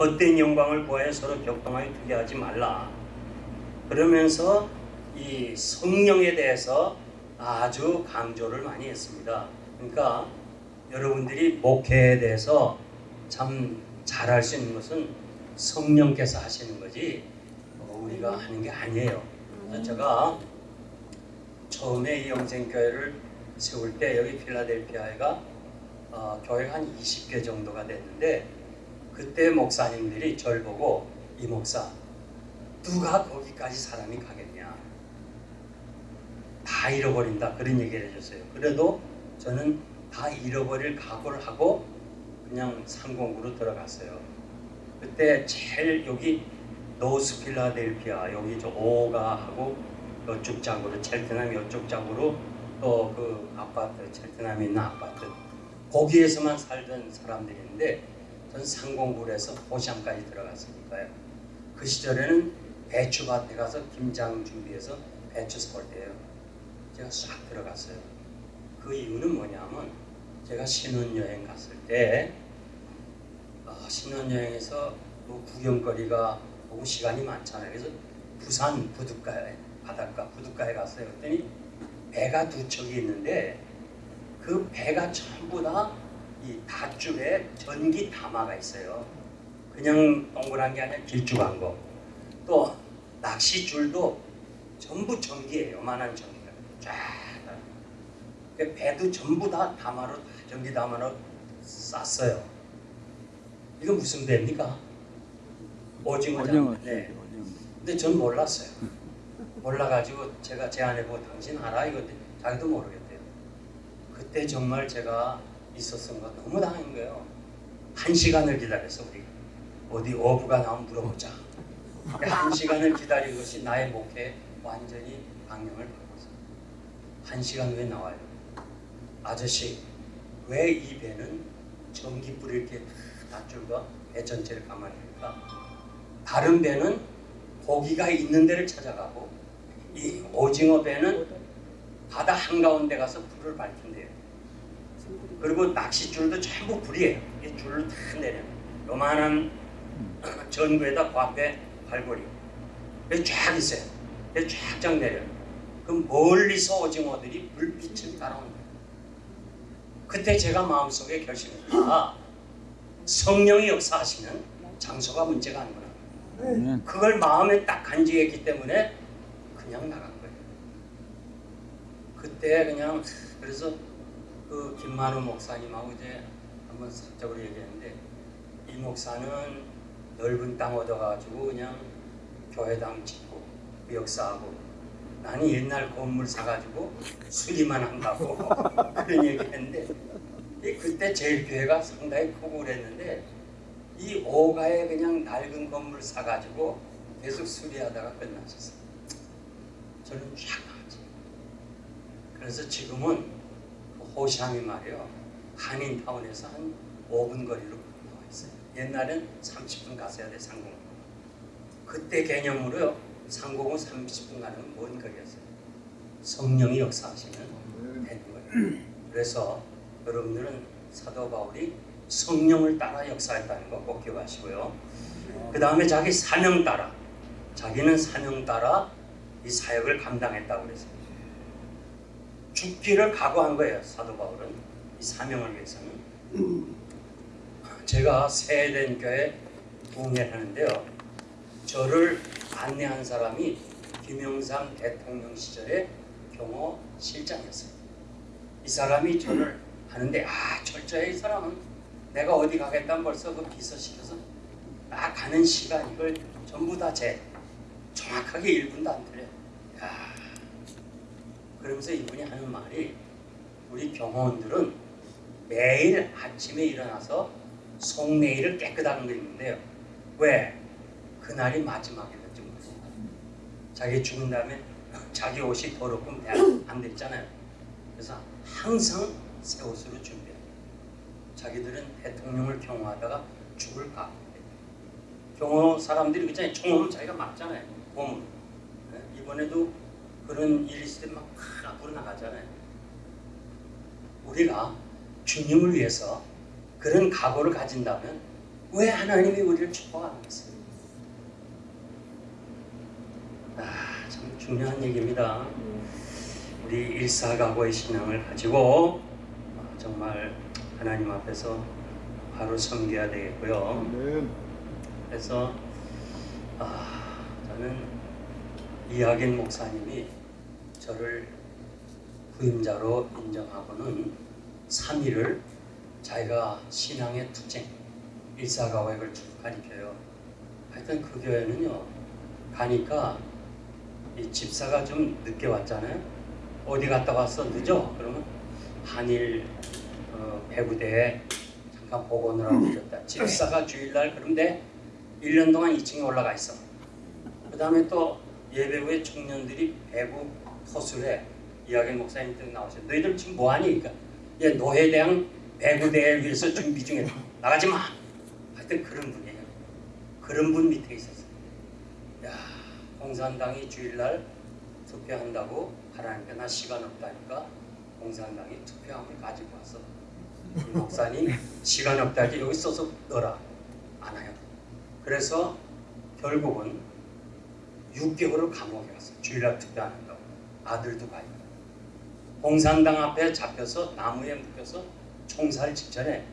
A: 헛된 영광을 구하여 서로 격동하여 두게 하지 말라. 그러면서 이 성령에 대해서 아주 강조를 많이 했습니다. 그러니까 여러분들이 목회에 대해서 참 잘할 수 있는 것은 성령께서 하시는 거지 어, 우리가 하는 게 아니에요. 제가 처음에 이 영생교회를 세울 때 여기 필라델피아가 어, 교회가 한 20개 정도가 됐는데 그때 목사님들이 절 보고 이 목사 누가 거기까지 사람이 가겠냐 다 잃어버린다 그런 얘기를 해줬어요. 그래도 저는 다 잃어버릴 각오를 하고 그냥 상공으로 들어갔어요. 그때 제일 여기 노스 필라델피아 여기 저 오가 하고 이쪽 장으로 첼트남 이쪽 장으로 또 그 아파트 첼트남에 있는 아파트 거기에서만 살던 사람들이 있는데 전 상공굴에서 호시암까지 들어갔으니까요. 그 시절에는 배추밭에 가서 김장 준비해서 배추 썰 때요. 제가 싹 들어갔어요. 그 이유는 뭐냐면 제가 신혼여행 갔을 때 어, 신혼여행에서 뭐 구경거리가 보고 시간이 많잖아요. 그래서 부산 부둣가에 바닷가 부둣가에 갔어요. 그랬더니 배가 두 척이 있는데 그 배가 전부 다 이 닷줄에 전기 담화가 있어요. 그냥 동그란 게 아니라 길쭉한 거. 또 낚시줄도 전부 전기예요. 요만한 전기가 쫙. 그 배도 전부 다 담화로 다 전기 담화로 쌌어요. 이거 무슨 배입니까? 오징어잖아요. 네. 근데 전 몰랐어요. 몰라가지고 제가 제 아내 보고 당신 알아? 이거 자기도 모르겠대요. 그때 정말 제가 있었던 거 너무 당한 거예요. 한 시간을 기다려서 우리가 어디 어부가 나오면 물어보자. 한 시간을 기다린 것이 나의 목회에 완전히 방향을 바꿨어요. 한 시간 후에 나와요. 아저씨, 왜 이 배는 전기불이 이렇게 닷줄과 배 전체를 감아내니까 다른 배는 고기가 있는 데를 찾아가고 이 오징어 배는 바다 한가운데 가서 불을 밝힌대요. 그리고 낚싯줄도 전부 불이에요. 이 줄을 다 내려. 요만한 전구에다 과배 발고리. 여기 쫙 있어요. 쫙쫙 내려요. 그럼 멀리서 오징어들이 불빛을 거예요. 그때 제가 마음속에 결심했다. 성령이 역사하시는 장소가 문제가 아니구 나. 그걸 마음에 딱 간직했기 때문에 그냥 나간 거예요. 그때 그냥 그래서 그 김만호 목사님하고 이제 한번 사적으로 얘기했는데 이 목사는 넓은 땅 얻어가지고 그냥 교회당 짓고 그 역사하고 나는 옛날 건물 사가지고 수리만 한다고 그런 얘기했는데 이 그때 제일 교회가 상당히 크고 그랬는데 이 오가에 그냥 낡은 건물 사가지고 계속 수리하다가 끝났었어요. 저는 쫙 나왔지. 그래서 지금은 그 호시암이 말이요 한인타운에서 한 5분 거리로 나와 있어요. 옛날엔 30분 갔어야 돼 상공. 그때 개념으로요 상공은 30분 가는 건뭔 거겠어요? 성령이 역사하시는
B: 아멘.
A: 되는 거예요. 그래서 여러분들은 사도 바울이 성령을 따라 역사했다는 거 꼭 기억하시고요. 그 다음에 자기 사명 따라 자기는 사명 따라 이 사역을 감당했다고 그랬어요. 죽기를 각오한 거예요. 사도 바울은 이 사명을 위해서는. 제가 세된 교회 부흥회를 하는데요. 저를 안내한 사람이 김영삼 대통령 시절의 경호 실장이었어요. 이 사람이 저를 하는데 아 철저해 이 사람은 내가 어디 가겠다면 벌써 그 비서 시켜서 딱 가는 시간 이걸 전부 다재 정확하게 1분도 안 틀려. 야 그러면서 이분이 하는 말이 우리 경호원들은 매일 아침에 일어나서 속내일을 깨끗하게 그리는데요. 왜? 그날이 마지막이었던 거죠. 자기 죽은 다음에 자기 옷이 더럽고 안 됐잖아요. 그래서 항상 새 옷으로 준비해요. 자기들은 대통령을 경호하다가 죽을 각. 경호 사람들이 그잖아요. 총으로 자기가 맞잖아요. 몸으로. 네? 이번에도 그런 일이 있을 때막 앞으로 나가잖아요. 우리가 주님을 위해서 그런 각오를 가진다면 왜 하나님이 우리를 축복하겠어요? 아, 참 중요한 얘기입니다. 우리 일사각오의 신앙을 가지고 아, 정말 하나님 앞에서 바로 섬겨야 되겠고요. 그래서 아, 저는 이학인 목사님이 저를 후임자로 인정하고는 3일을 자기가 신앙의 투쟁, 일사가외를 쭉 가리켜요. 하여튼 그 교회는요, 가니까 이 집사가 좀 늦게 왔잖아요. 어디 갔다 왔어? 늦어? 그러면 한일 어, 배구대에 잠깐 보건을 하고 있었다. 집사가 주일날 그런데 1년 동안 2층에 올라가 있어. 그 다음에 또 예배 후에 청년들이 배구 토술에 이야기 목사님 등 나오셔. 너희들 지금 뭐하니? 그러니까 얘 노회대학 배구대회를 위해서 준비 중에 나가지 마. 하여튼 그런 분이에요. 그런 분 밑에 있었어요. 야, 공산당이 주일날 투표한다고 하라니까 나 시간 없다니까 공산당이 투표함을 가지고 이 목사님 시간 없다 하지 여기 써서 넣어라. 안 해요. 그래서 결국은 6개월을 감옥에 갔어요. 주일날 투표 안 한다고. 아들도 가 있고. 공산당 앞에 잡혀서 나무에 묶여서 총살 직전에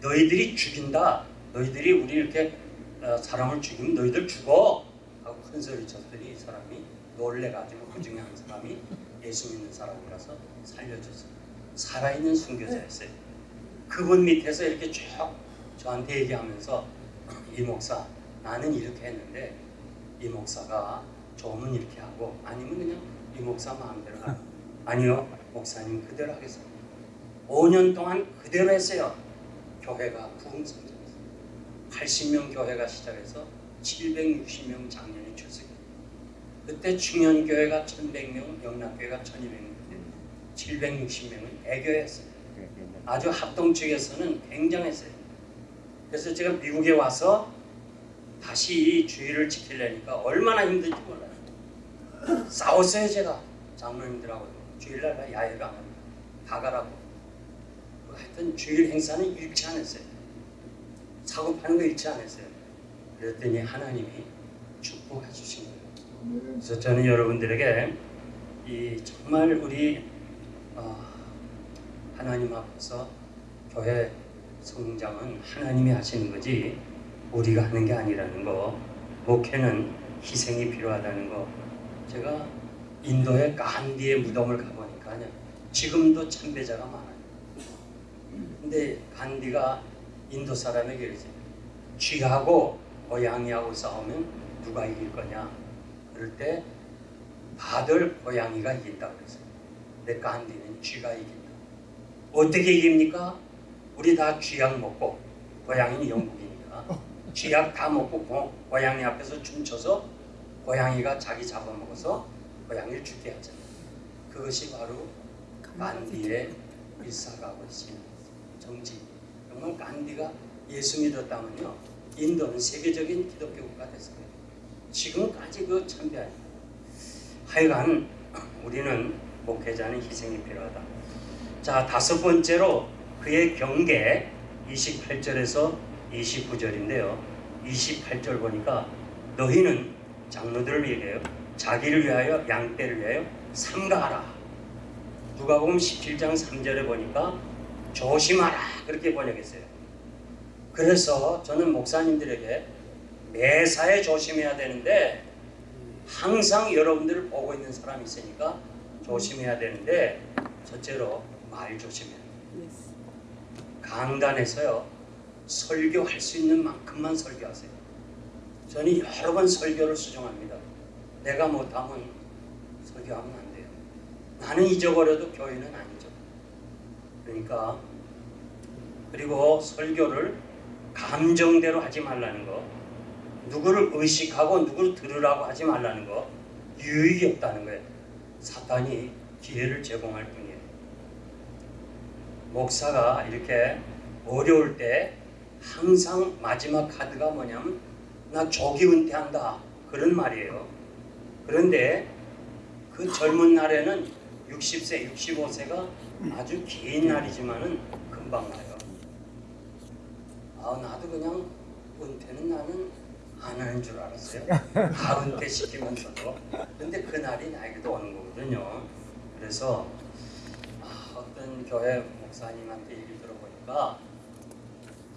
A: 너희들이 죽인다. 너희들이 우리 이렇게 어, 사람을 죽이면 너희들 죽어. 하고 큰 소리 쳤더니 이 사람이 놀래가지고 그 중에 한 사람이 예수 믿는 사람이라서 살려줬어요. 살아있는 순교자였어요. 그분 밑에서 이렇게 쭉 저한테 얘기하면서 이 목사 나는 이렇게 했는데 이 목사가 좋으면 이렇게 하고 아니면 그냥 이 목사 마음대로 하라. 아니요 목사님 그대로 하겠습니다. 5년 동안 그대로 했어요. 교회가 부흥성장했어요. 80명 교회가 시작해서 760명 작년에 출석했어요. 그때 중년교회가 1100명, 영락교회가 1200명, 760명은 대교회였어요. 아주 합동 측에서는 굉장했어요. 그래서 제가 미국에 와서 다시 이 주의를 지키려니까 얼마나 힘든지 몰라요. 싸웠어요 제가 장로님들하고 주일날 나 야외가 안 합니다. 다 가라고. 하여튼 주일 행사는 잃지 않았어요. 사고 파는 거 잃지 않았어요. 그랬더니 하나님이 축복해 주신 거예요. 그래서 저는 여러분들에게 이 정말 우리 어, 하나님 앞에서 교회 성장은 하나님이 하시는 거지 우리가 하는 게 아니라는 거 목회는 희생이 필요하다는 거 제가 인도의 간디의 무덤을 가보니까요 지금도 참배자가 많아요 근데 간디가 인도 사람에게 그러지 쥐하고 고양이하고 싸우면 누가 이길 거냐 그럴 때 다들 고양이가 이긴다 그랬어요. 근데 간디는 쥐가 이긴다. 어떻게 이깁니까? 우리 다 쥐약 먹고 고양이는 영국이니까 쥐약 다 먹고 고, 고양이 앞에서 춤춰서 고양이가 자기 잡아먹어서 고양이를 죽게 하잖아요. 그것이 바로 간디의 일사가고 있습니다. 정치. 정말 간디가 예수 믿었다면요 인도는 세계적인 기독교 국가 됐어요. 지금까지 그 참배합니다. 하여간 우리는 목회자는 희생이 필요하다. 자 다섯 번째로 그의 경계 28절에서 29절인데요. 28절 보니까 너희는 장로들을 위하여 자기를 위하여 양떼를 위하여 삼가하라. 누가복음 17장 3절에 보니까 조심하라 그렇게 번역했어요. 그래서 저는 목사님들에게 매사에 조심해야 되는데 항상 여러분들을 보고 있는 사람이 있으니까 조심해야 되는데 첫째로 말.
C: Yes.
A: 강단에서요 설교할 수 있는 만큼만 설교하세요. 저는 여러 번 설교를 수정합니다. 내가 못하면 설교하면 안 돼요. 나는 잊어버려도 교회는 아니죠. 그러니까 그리고 설교를 감정대로 하지 말라는 거, 누구를 의식하고 누구를 들으라고 하지 말라는 거, 유익이 없다는 거예요. 사탄이 기회를 제공할 뿐이에요. 목사가 이렇게 어려울 때 항상 마지막 카드가 뭐냐면 나 조기 은퇴한다 그런 말이에요. 그런데 그 젊은 날에는 60세, 65세가 아주 긴 날이지만은 금방 나요. 아 나도 그냥 은퇴는 나는 안 하는 줄 알았어요. 다 은퇴 시키면서도. 근데 그 날이 나에게도 오는 거거든요. 그래서 아, 어떤 교회 목사님한테 얘기 들어보니까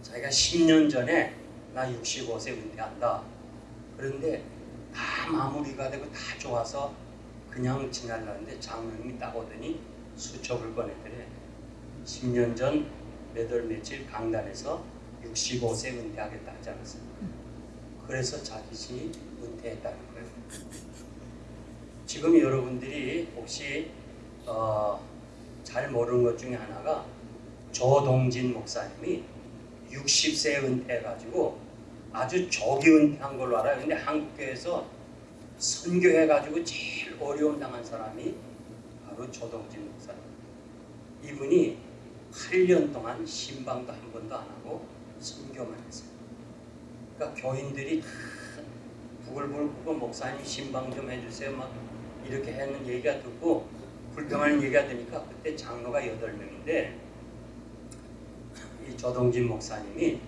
A: 자기가 10년 전에 나 65세 은퇴한다. 그런데 다 마무리가 되고 다 좋아서 그냥 지나려는데 장로님이 딱 오더니 수첩을 꺼내더래. 10년 전 몇 월 며칠 강단에서 65세 은퇴하겠다 하지 않았습니까? 그래서 자기신이 은퇴했다는 거예요. 지금 여러분들이 혹시 어, 잘 모르는 것 중에 하나가 조동진 목사님이 60세 은퇴해가지고 아주 조기 은퇴한 걸로 알아요. 근데 한국교회에서 선교해가지고 제일 어려움 당한 사람이 바로 조동진 목사님. 이분이 8년 동안 신방도 한 번도 안 하고 선교만 했어요. 그러니까 교인들이 다 부글부글 끓고 목사님 신방 좀 해주세요 막 이렇게 하는 얘기가 듣고 불평하는 얘기가 되니까 그때 장로가 8명인데 이 조동진 목사님이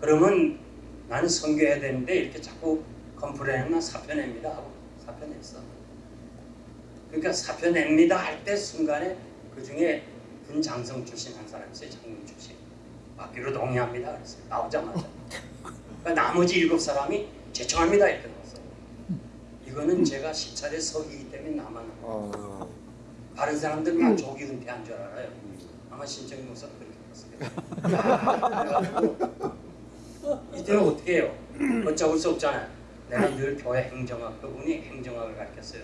A: 그러면 나는 선교해야 되는데 이렇게 자꾸 컴플레인하면 사표 냅니다 하고 사표 냈어. 그러니까 사표 냅니다 할 때 순간에 그 중에 군장성 출신 한 사람이 있어요. 장군 출신. 받기로 동의합니다. 그랬어요. 나오자마자. 그러니까 나머지 일곱 사람이 제청합니다 이렇게 넣었어요. 이거는 제가 시찰에 서기이기 때문에 나만
B: 아,
A: 다른 사람들은 다 조기 은퇴한 줄 알아요. 아마 신정희 목사도 그렇게 봤어요. 이때는 어떻게 해요? 어쩌고 수 없잖아요. 내가 늘 교회 행정학, 그분이 행정학을 가르쳤어요.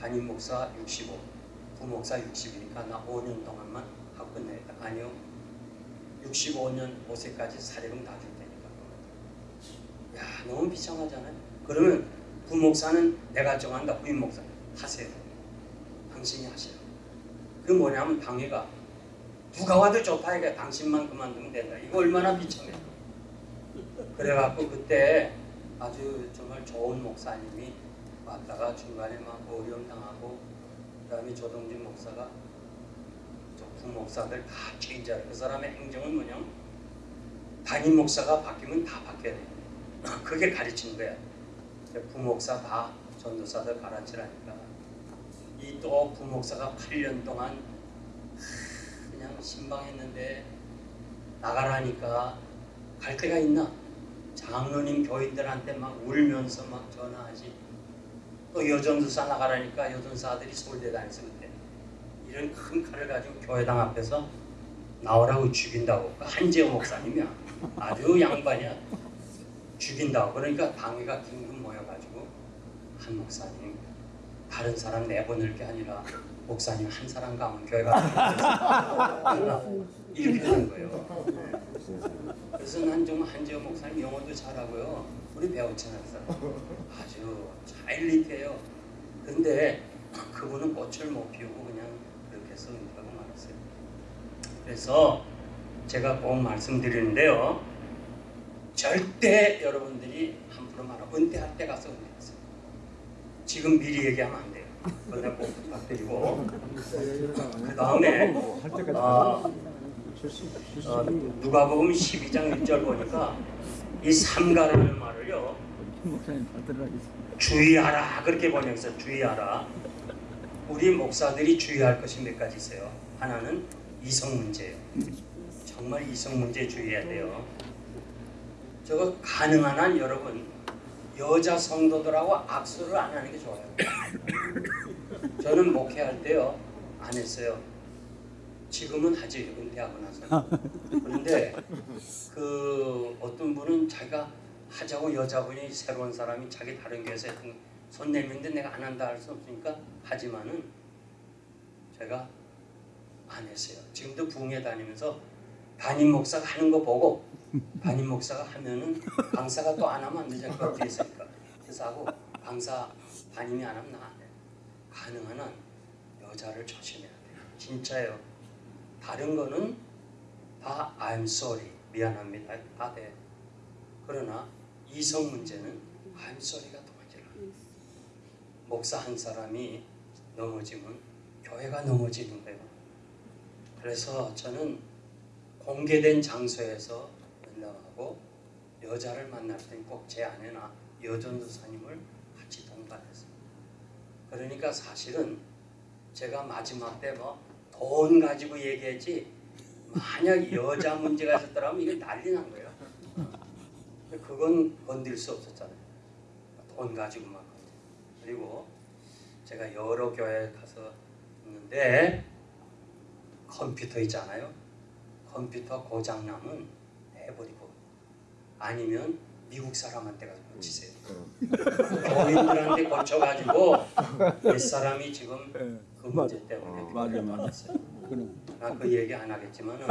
A: 담임 목사 65, 부목사 60이니까 나 5년 동안만 하고 끝내겠다. 아니요. 65년 5세까지 사례금 다 줄 테니까. 야, 너무 비참하잖아요. 그러면 부목사는 내가 정한다. 부임 목사 하세요. 당신이 하세요. 그 뭐냐면 당회가 누가 와도 좋다 이게 당신만 그만두면 된다. 이거 얼마나 비참해. 그래갖고 그때 아주 정말 좋은 목사님이 왔다가 중간에 막 어려움 당하고 그다음에 조동진 목사가 저 부목사들 다 체인지하라. 그 사람의 행정은 뭐냐? 담임 목사가 바뀌면 다 바뀌어야 돼. 그게 가르치는 거야. 부목사 다 전도사들 가르치라니까. 이또 부목사가 8년 동안 그냥 신방했는데 나가라니까 갈 데가 있나? 장로님 교인들한테 막 울면서 막 전화하지. 또 여전도사 나가라니까 여전사들이 서울대 다녔어 그때. 이런 큰 칼을 가지고 교회당 앞에서 나오라고 죽인다고. 그 한재호 목사님이야. 아주 양반이야. 죽인다고. 그러니까 당회가 긴급 모여가지고 한 목사님 다른 사람 내보낼 게 아니라 목사님 한 사람 가면 교회가 이렇게 하는 거예요. 그래서 난 정말 한재호 목사님 영어도 잘하고요. 우리. 그 사람. 아주 자일리트해요. 근데 그분은 꽃을 못 피우고 그냥 그렇게 해서 은퇴하고 말았어요. 그래서 제가 꼭 말씀드리는데요. 절대 여러분들이 함부로 말하면 은퇴할 때 가서 은퇴하세요. 지금 미리 얘기하면 안 돼요. 그거 내가 꼭 부탁드리고. 그 다음에 아, 어, 누가복음 12장 1절 보니까 이 삼가라는 말을요 주의하라. 그렇게 번역해서 주의하라. 우리 목사들이 주의할 것이 몇 가지 있어요? 하나는 이성 문제예요. 정말 이성 문제 주의해야 돼요. 저거 가능한 한 여러분 여자 성도들하고 악수를 안 하는 게 좋아요. 저는 목회할 때요 안 했어요. 지금은 하지 은퇴하고 나서. 그런데 그 어떤 분은 자기가 하자고 여자분이 새로운 사람이 자기 다른 교회에서 손 내밀는데 내가 안 한다 할 수 없으니까 하지만은 제가 안 했어요. 지금도 부흥회 다니면서 담임 목사가 하는 거 보고 담임 목사가 하면은 강사가 또 안 하면 안. 그 뒤에 있으니까. 그래서 하고 강사 담임이 안 하면 나안 해. 가능한 한 여자를 조심해야 돼요. 진짜요. 다른 거는 다 I'm sorry 미안합니다 다 돼. 그러나 이성 문제는 I'm sorry가 나. 목사 한 사람이 넘어지면 교회가 넘어지는 거예요. 그래서 저는 공개된 장소에서 만나고 여자를 만날 때는 꼭 제 아내나 여전도사님을 같이 동반했어요. 그러니까 사실은 제가 마지막 때 뭐 돈 가지고 얘기했지 만약 여자 문제가 있었더라면 이게 난리 난 거예요. 그건 건들 수 없었잖아요. 돈 가지고만 건들. 그리고 제가 여러 교회 가서 있는데 컴퓨터 있잖아요. 컴퓨터 고장 나면 내버리고 아니면 미국 사람한테 가서 고치세요. 교인들한테 고쳐가지고 몇 사람이 지금 그 문제 때문에
D: 맞아, 맞아.
A: 받았어요.
D: 그럼
A: 나그 얘기 안 하겠지만은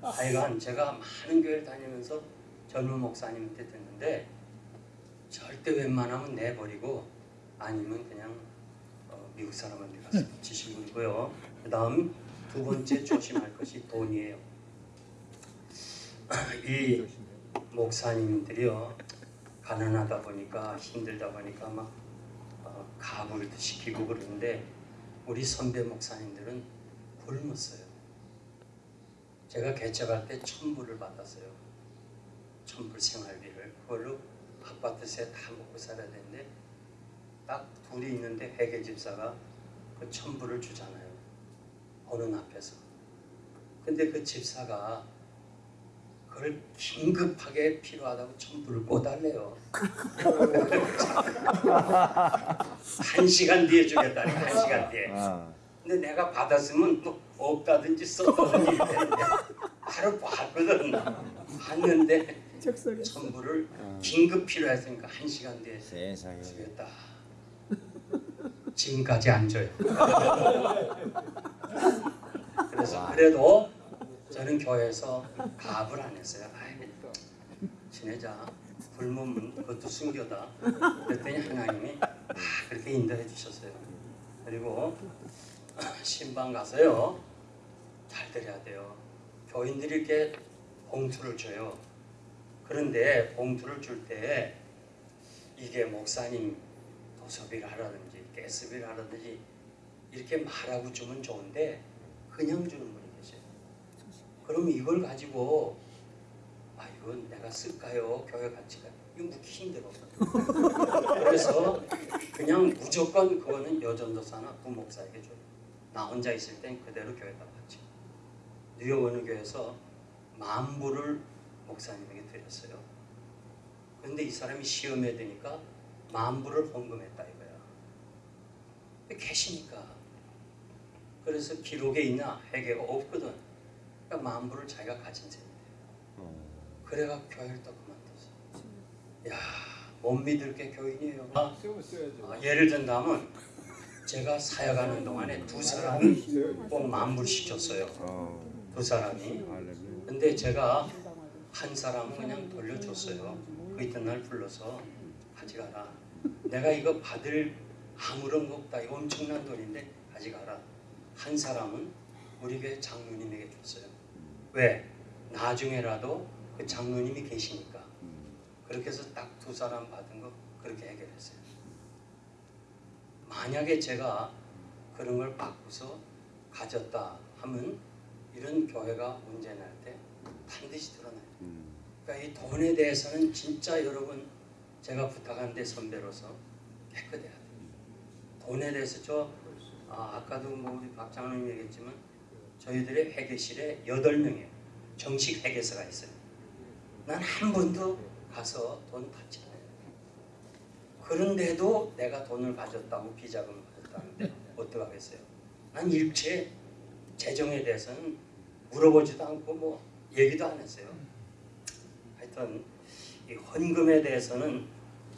A: 하여간 제가 많은 교회를 다니면서 젊은 목사님한테 듣는데 절대 웬만하면 내버리고 아니면 그냥 어, 미국 사람한테 가서 붙이시고 있고요. 그 다음 두 번째 조심할 것이 돈이에요. 이 목사님들이요 가난하다 보니까 힘들다 보니까 막 어, 가구를 시키고 그러는데 우리 선배 목사님들은 굶었어요. 제가 개척할 때 천불을 받았어요. 천불 생활비를 그걸로 아파트세 다 먹고 살아야 되는데 딱 둘이 있는데 회계 집사가 그 천불을 주잖아요. 어느 앞에서. 근데 그 집사가 그걸 긴급하게 필요하다고 천불을 꿔달래요. 한 시간 뒤에 주겠다니 한 시간 뒤에.
D: 아,
A: 근데 내가 받았으면 또 없다든지 썼다든지 이랬는데 바로 봤거든. 봤는데 천불을 긴급 필요했으니까 한 시간 뒤에
D: 세상에.
A: 주겠다. 지금까지 안 줘요. 그래서 그래도 저는 교회에서 가압을 안 했어요. 아이, 지내자. 굶으면 그것도 순교다. 그랬더니 하나님이 아, 그렇게 인도해 주셨어요. 그리고 신방 가서요. 잘 드려야 돼요. 교인들이 이렇게 봉투를 줘요. 그런데 봉투를 줄 때 이게 목사님 도서비를 하라든지 가스비를 하라든지 이렇게 말하고 주면 좋은데 그냥 주는 계세요. 그럼 이걸 가지고 아 이건 내가 쓸까요? 교회 가치가 이거 묻기 힘들어. 그래서 그냥 무조건 그거는 여전도사나 부목사에게 줘요. 나 혼자 있을 땐 그대로 교회다 바치. 뉴욕 어느 교회에서 만불을 목사님에게 드렸어요. 그런데 이 사람이 시험에 드니까 만불을 헌금했다 이거야. 계시니까. 그래서 기록에 있나 회개가 없거든. 그러니까 만불을 자기가 가진 셈인데. 그래가 교회를 또 그만뒀어. 야, 못 믿을 게 교인이에요. 아, 아, 예를 든다면 제가 사역하는 동안에 두 사람이 꼭 만불씩 줬어요.
D: 어,
A: 두 사람이. 근데 제가 한 사람은 그냥 돌려줬어요. 그 이튿날 불러서 가져가라. 내가 이거 받을 아무런 거 없다. 이거 엄청난 돈인데 가져가라. 한 사람은 우리 교회 장로님에게 줬어요. 왜? 나중에라도 그 장로님이 계시니까 그렇게 해서 딱 두 사람 받은 거 그렇게 해결했어요. 만약에 제가 그런 걸 바꾸서 가졌다 하면 이런 교회가 문제 날 때 반드시 드러나요. 그러니까 이 돈에 대해서는 진짜 여러분 제가 부탁하는데 선배로서 깨끗해야 돼요. 돈에 대해서 저 아, 아까도 뭐 우리 박 장로님 얘기했지만 저희들의 회계실에 여덟 명이에요. 정식 회계사가 있어요. 난 한 번도 가서 돈 받지 않아요. 그런데도 내가 돈을 가졌다고 비자금을 가졌다는데 어떡하겠어요? 난 일체 재정에 대해서는 물어보지도 않고 뭐 얘기도 안 했어요. 하여튼 이 헌금에 대해서는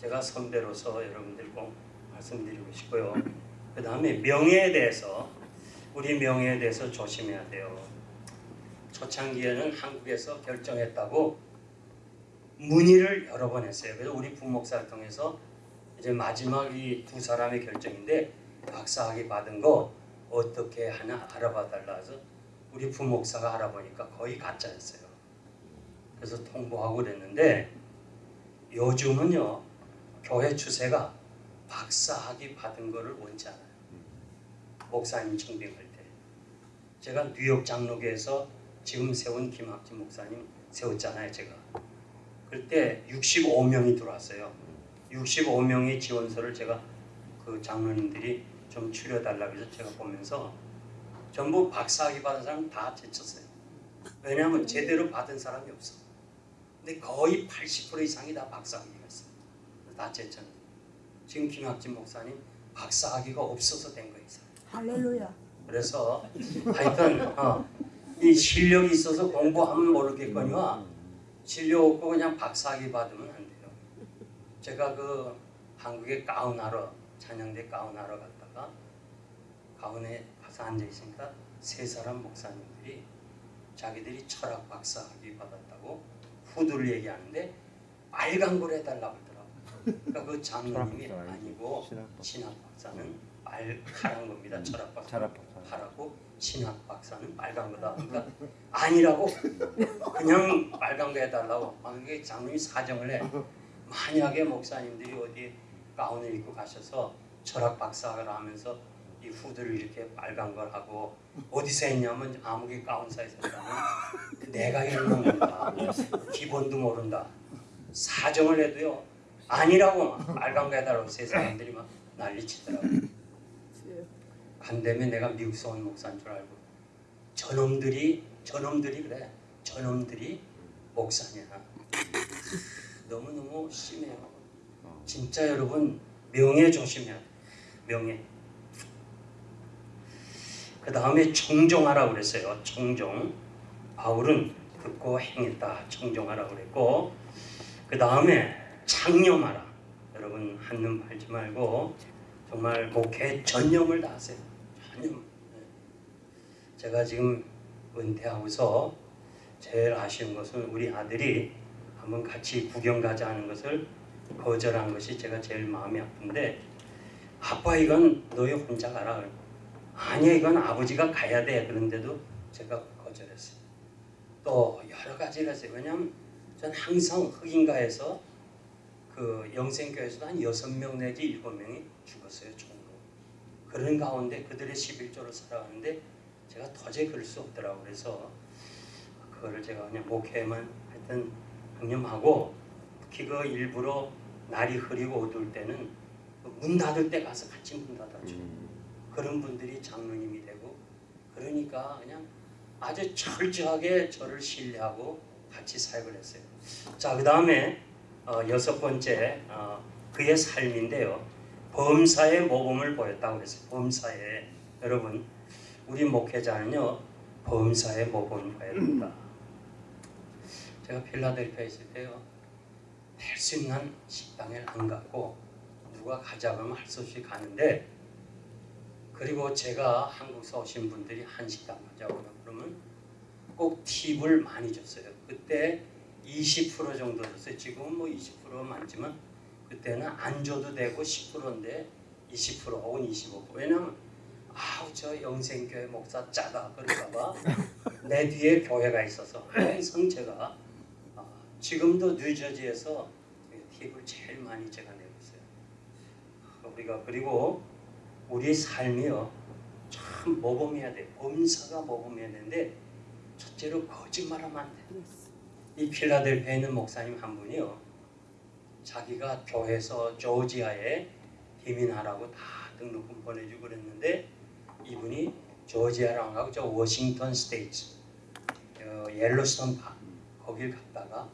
A: 제가 선배로서 여러분들 꼭 말씀드리고 싶고요. 그 다음에 명예에 대해서 우리 명예에 대해서 조심해야 돼요. 초창기에는 한국에서 결정했다고 문의를 여러 번 했어요. 그래서 우리 부목사를 통해서 이제 마지막 이 두 사람의 결정인데 박사학위 받은 거 어떻게 하나 알아봐 달라 해서 우리 부목사가 알아보니까 거의 가짜였어요. 그래서 통보하고 그랬는데 요즘은요 교회 추세가 박사학위 받은 거를 원치 않아요. 목사님 청빙할 때. 제가 뉴욕 장로교에서 지금 세운 김학진 목사님 세웠잖아요 제가. 그때 65명이 들어왔어요. 65명의 지원서를 제가 그 장로님들이 좀 추려달라고 해서 제가 보면서 전부 박사학위 받은 사람 다 제쳤어요. 왜냐하면 제대로 받은 사람이 없어. 근데 거의 80% 이상이 다 박사학위가 있어요. 다 제쳤는데. 지금 김학진 목사님 박사학위가 없어서 된 거예요.
C: 할렐루야.
A: 그래서 하여튼 어, 이 실력이 있어서 공부하면 모르겠거니와 실력 없고 그냥 박사학위 받으면 안 돼요. 제가 그 한국에 가운하러 찬양대 가운하러 갔다가 가운에 가서 앉아 있으니까 세 사람 목사님들이 자기들이 철학 박사학위 받았다고 후드를 얘기하는데 빨간 걸 해달라고 하더라고. 그러니까 그 장로님이 아니고
D: 신학 박사.
A: 신 빨간 겁니다. 철학 박사.
D: 철학 박사.
A: 파랗고 신학 박사는 빨간 거다. 그러니까 아니라고 그냥 빨간 거 해달라고. 만약에 장로님이 사정을 해. 만약에 목사님들이 어디 가운을 입고 가셔서 철학 박사를 하면서 이 후드를 이렇게 빨간 걸 하고 어디서 했냐면 아무개 가운사에서 했다면 내가 읽는 겁니다. 기본도 모른다. 사정을 해도요. 아니라고 막 빨간 거 해달라고 세 사람들이 막 난리치더라고요. 간다면 내가 미국서 온 목사인 줄 알고. 저놈들이 저놈들이 그래. 저놈들이 목사냐. 너무너무 심해요. 진짜 여러분 명예 조심해야 돼. 명예. 그 다음에 청종하라고 그랬어요. 청종 바울은 듣고 행했다. 청종하라고 그랬고 그 다음에 창념하라. 여러분 한눈 팔지 말고 정말 목회 전념을 다하세요 네. 제가 지금 은퇴하고서 제일 아쉬운 것은 우리 아들이 한번 같이 구경 가자 하는 것을 거절한 것이 제가 제일 마음이 아픈데 아빠 이건 너희 혼자 가라. 아니야 이건 아버지가 가야 돼. 그런데도 제가 거절했어요. 또 여러 가지가 있어요. 왜냐하면 전 항상 흑인가에서 그 영생교회에서도 한 여섯 명 내지 일곱 명이 죽었어요 총으로 그런 가운데 그들의 11조를 살아가는데 제가 도저히 그럴 수 없더라고. 그래서 그거를 제가 그냥 목회만 하여튼 강념하고 특히 그 일부러 날이 흐리고 어두울 때는 그문 닫을 때 가서 같이 문 닫아줘 그런 분들이 장로님이 되고 그러니까 그냥 아주 철저하게 저를 신뢰하고 같이 사역을 했어요. 자 그 다음에 어, 여섯 번째 어, 그의 삶인데요. 범사의 모범을 보였다고 그랬어요. 범사에 여러분 우리 목회자는요 범사의 모범을 봐야 된다. 제가 필라델피아에 있을 때요 될수 있는 식당에 안 갔고 누가 가자 그러면 할 수 없이 가는데 그리고 제가 한국서 오신 분들이 한식당 가자고 그러면 꼭 팁을 많이 줬어요. 그때 20% 정도 줬어요. 지금은 뭐 20% 많지만 그때는 안 줘도 되고 10%인데 20% 혹은 25% 왜냐하면 아우 저 영생교회 목사 짜다 그럴까봐 내 뒤에 교회가 있어서 제가 아, 지금도 뉴저지에서 팁을 제일 많이 제가 내고 있어요. 우리가 그리고 우리 삶이요 참 모범해야 돼. 범사가 모범해야 되는데 첫째로 거짓말하면 안 돼. 이 필라델피아에 있는 목사님 한 분이요. 자기가 교회에서 조지아에 이민하라고 다 등록금 보내주고 그랬는데 이분이 조지아랑 하고 저 워싱턴 State 어, 옐로스톤 파 거길 갔다가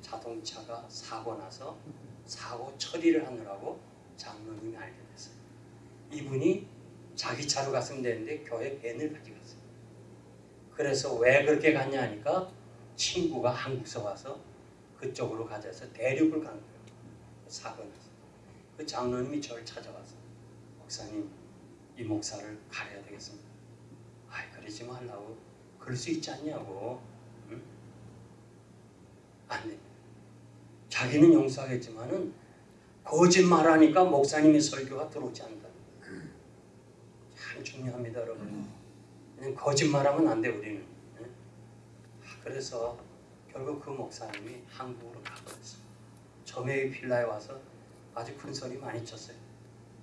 A: 자동차가 사고 나서 사고 처리를 하느라고 장로님이 알게 됐어요. 이분이 자기 차로 갔으면 되는데 교회 밴을 가져갔어요. 그래서 왜 그렇게 갔냐 하니까 친구가 한국서 와서 그쪽으로 가져서 대륙을 간 거예요. 사고 나서. 그 장로님이 저를 찾아와서 목사님 이 목사를 가려야 되겠습니다. 아이 그러지 말라고 그럴 수 있지 않냐고. 응? 안 돼. 자기는 용서하겠지만은 거짓말하니까 목사님의 설교가 들어오지 않는다. 참 중요합니다, 여러분. 그냥 거짓말하면 안 돼 우리는. 예? 아, 그래서 결국 그 목사님이 한국으로 가버렸어. 점의 필라에 와서 아주 큰 소리 많이 쳤어요.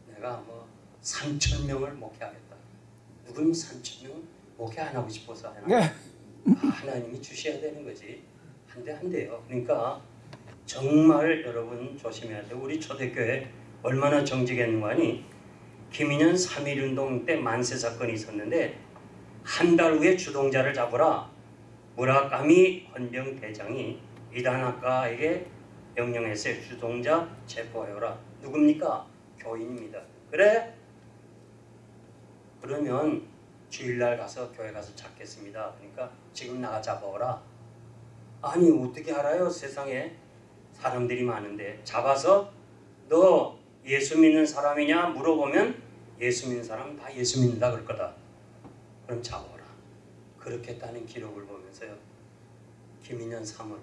A: 내가 뭐 3천 명을 목회하겠다. 누구는 3천 명 목회 안 하고 싶어서 하나? 아, 하나님이 주셔야 되는 거지. 한대한 대요. 그러니까 정말 여러분 조심해야 돼요. 우리 초대교회 얼마나 정직했는가 하니 김인현 3.1운동 때 만세 사건이 있었는데 한 달 후에 주동자를 잡으라 무라카미 헌병 대장이 이단학과에게 명령했어요. 주동자 체포해오라. 누굽니까? 교인입니다. 그래? 그러면 주일날 가서 교회 가서 잡겠습니다. 그러니까 지금 나가 잡아오라. 아니 어떻게 알아요? 세상에 사람들이 많은데 잡아서 너 예수 믿는 사람이냐 물어보면 예수 믿는 사람은 다 예수 믿는다 그럴 거다. 그럼 잡아오라. 그렇게 했다는 기록을 보면서요. 김인현 3월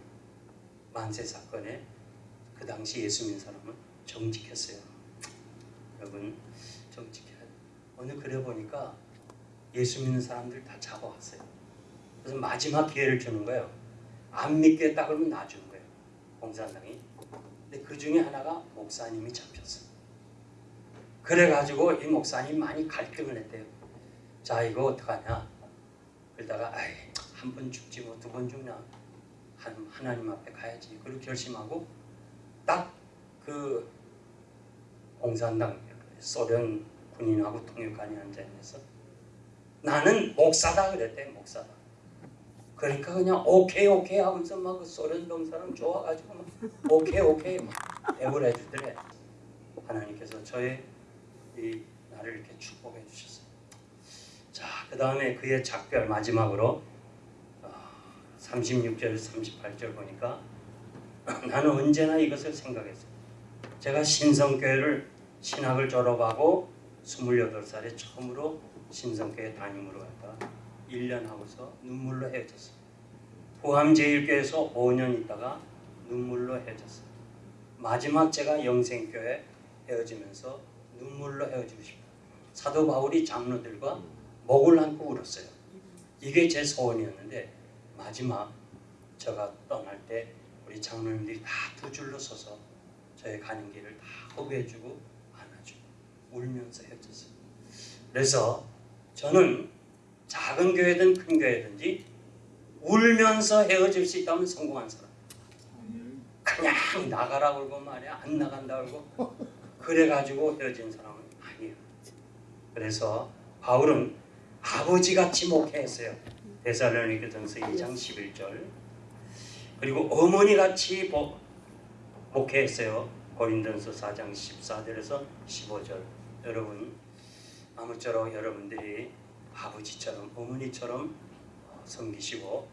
A: 만세 사건에 그 당시 예수 믿는 사람은 정직했어요. 여러분 정직해야 돼. 오늘 그래 보니까 예수 믿는 사람들 다 잡아왔어요. 그래서 마지막 기회를 주는 거예요. 안 믿겠다 그러면 놔주는 거예요. 공산당이. 근데 그 중에 하나가 목사님이 잡혔어요. 그래가지고 이 목사님 많이 갈등을 했대요. 자 이거 어떡하냐. 그러다가 한 번 죽지 뭐 두 번 죽나. 한, 하나님 앞에 가야지. 그렇게 결심하고 딱 그 공산당 소련 군인하고 통역관이 앉아있어서 나는 목사다 그랬대 목사다. 그러니까 그냥 오케이 오케이 하면서 막 그 소련 병사람 좋아가지고 막 오케이 오케이 막 대우를 해주더래. 하나님께서 저의 이 나를 이렇게 축복해 주셨어요. 자, 그 다음에 그의 작별 마지막으로 어, 36절, 38절 보니까 나는 언제나 이것을 생각했어요. 제가 신성교회를 신학을 졸업하고 28살에 처음으로 신성교회 담임으로 갔다 1년 하고서 눈물로 헤어졌어요. 부함제일교회에서 5년 있다가 눈물로 헤어졌어요. 마지막 제가 영생교회 헤어지면서 눈물로 헤어지고 싶어요. 사도 바울이 장로들과 목을 안고 울었어요. 이게 제 소원이었는데 마지막 제가 떠날 때 우리 장로님들이 다 두 줄로 서서 저의 가는 길을 다 허브해주고 안아주고 울면서 헤어졌어요. 그래서 저는 작은 교회든 큰 교회든지 울면서 헤어질 수 있다면 성공한 사람. 그냥 나가라 그러고 말이야 안 나간다 그러고 그래가지고 헤어진 사람은 아니에요. 그래서 바울은 아버지같이 목회했어요. 데살로니가 전서 2장 11절 그리고 어머니같이 복- 목회했어요. 고린도전서 4장 14절에서 15절 여러분 아무쪼록 여러분들이 아버지처럼 어머니처럼 어, 섬기시고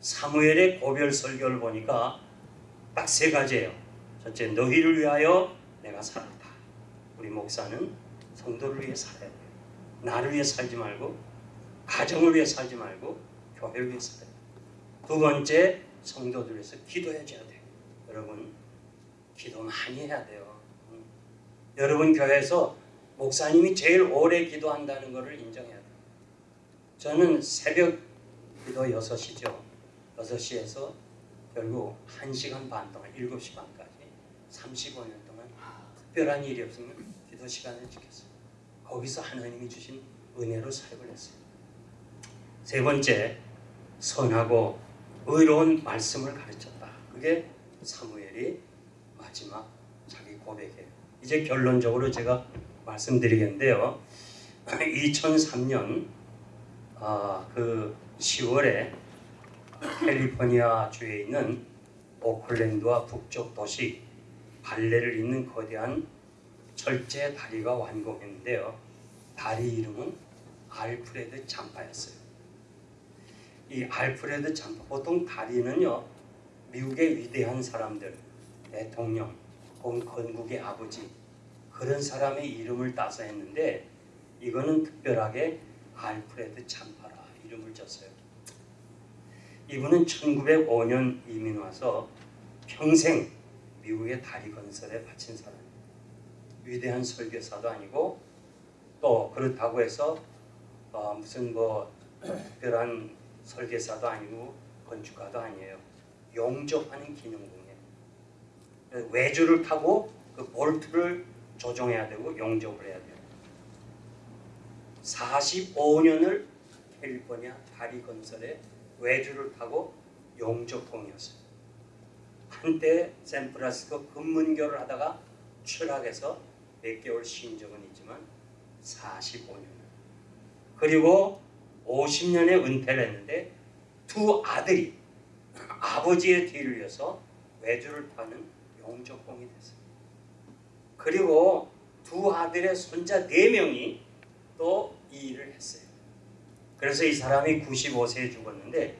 A: 사무엘의 고별 설교를 보니까 딱 세 가지예요. 첫째 너희를 위하여 내가 살았다. 우리 목사는 성도를 위해 살아야 돼요. 나를 위해 살지 말고 가정을 위해 살지 말고 교회를 위해 살아야 돼요. 두 번째 성도들 위해서 기도해 줘야 돼요. 여러분 기도 많이 해야 돼요. 음. 여러분 교회에서 목사님이 제일 오래 기도한다는 것을 인정해야 돼요. 저는 새벽 기도 6시죠. 6시에서 결국 1시간 반 동안 7시 반까지 35년 동안 특별한 일이 없으면 기도 시간을 지켰어요. 거기서 하나님이 주신 은혜로 사역을 했어요. 세 번째, 선하고 의로운 말씀을 가르쳤다. 그게 사무엘이 마지막 자기 고백이에요. 이제 결론적으로 제가 말씀드리겠는데요. 2003년 아, 그 10월에 캘리포니아 주에 있는 오클랜드와 북쪽 도시 발레를 잇는 거대한 철제 다리가 완공했는데요. 다리 이름은 알프레드 잠파였어요. 이 알프레드 잠파 보통 다리는요 미국의 위대한 사람들 대통령 혹은 건국의 아버지 그런 사람의 이름을 따서 했는데 이거는 특별하게 알프레드 잠파라 이름을 줬어요. 이분은 1905년 이민 와서 평생 미국의 다리 건설에 바친 사람이에요. 위대한 설교사도 아니고 또 그렇다고 해서 어, 무슨 뭐 특별한 설계사도 아니고 건축가도 아니에요. 용접하는 기능공이에요. 외주를 타고 그 볼트를 조정해야 되고 용접을 해야 돼요. 45년을 캘리포니아 다리 건설에 외주를 타고 용접공이었어요. 한때 샌프란시스코 금문교를 하다가 추락해서 몇 개월 쉰 적은 있지만 45년 그리고 50년에 은퇴를 했는데 두 아들이 아버지의 뒤를 이어서 외주를 타는 용접공이 됐어요. 그리고 두 아들의 손자 네 명이 또 이 일을 했어요. 그래서 이 사람이 95세에 죽었는데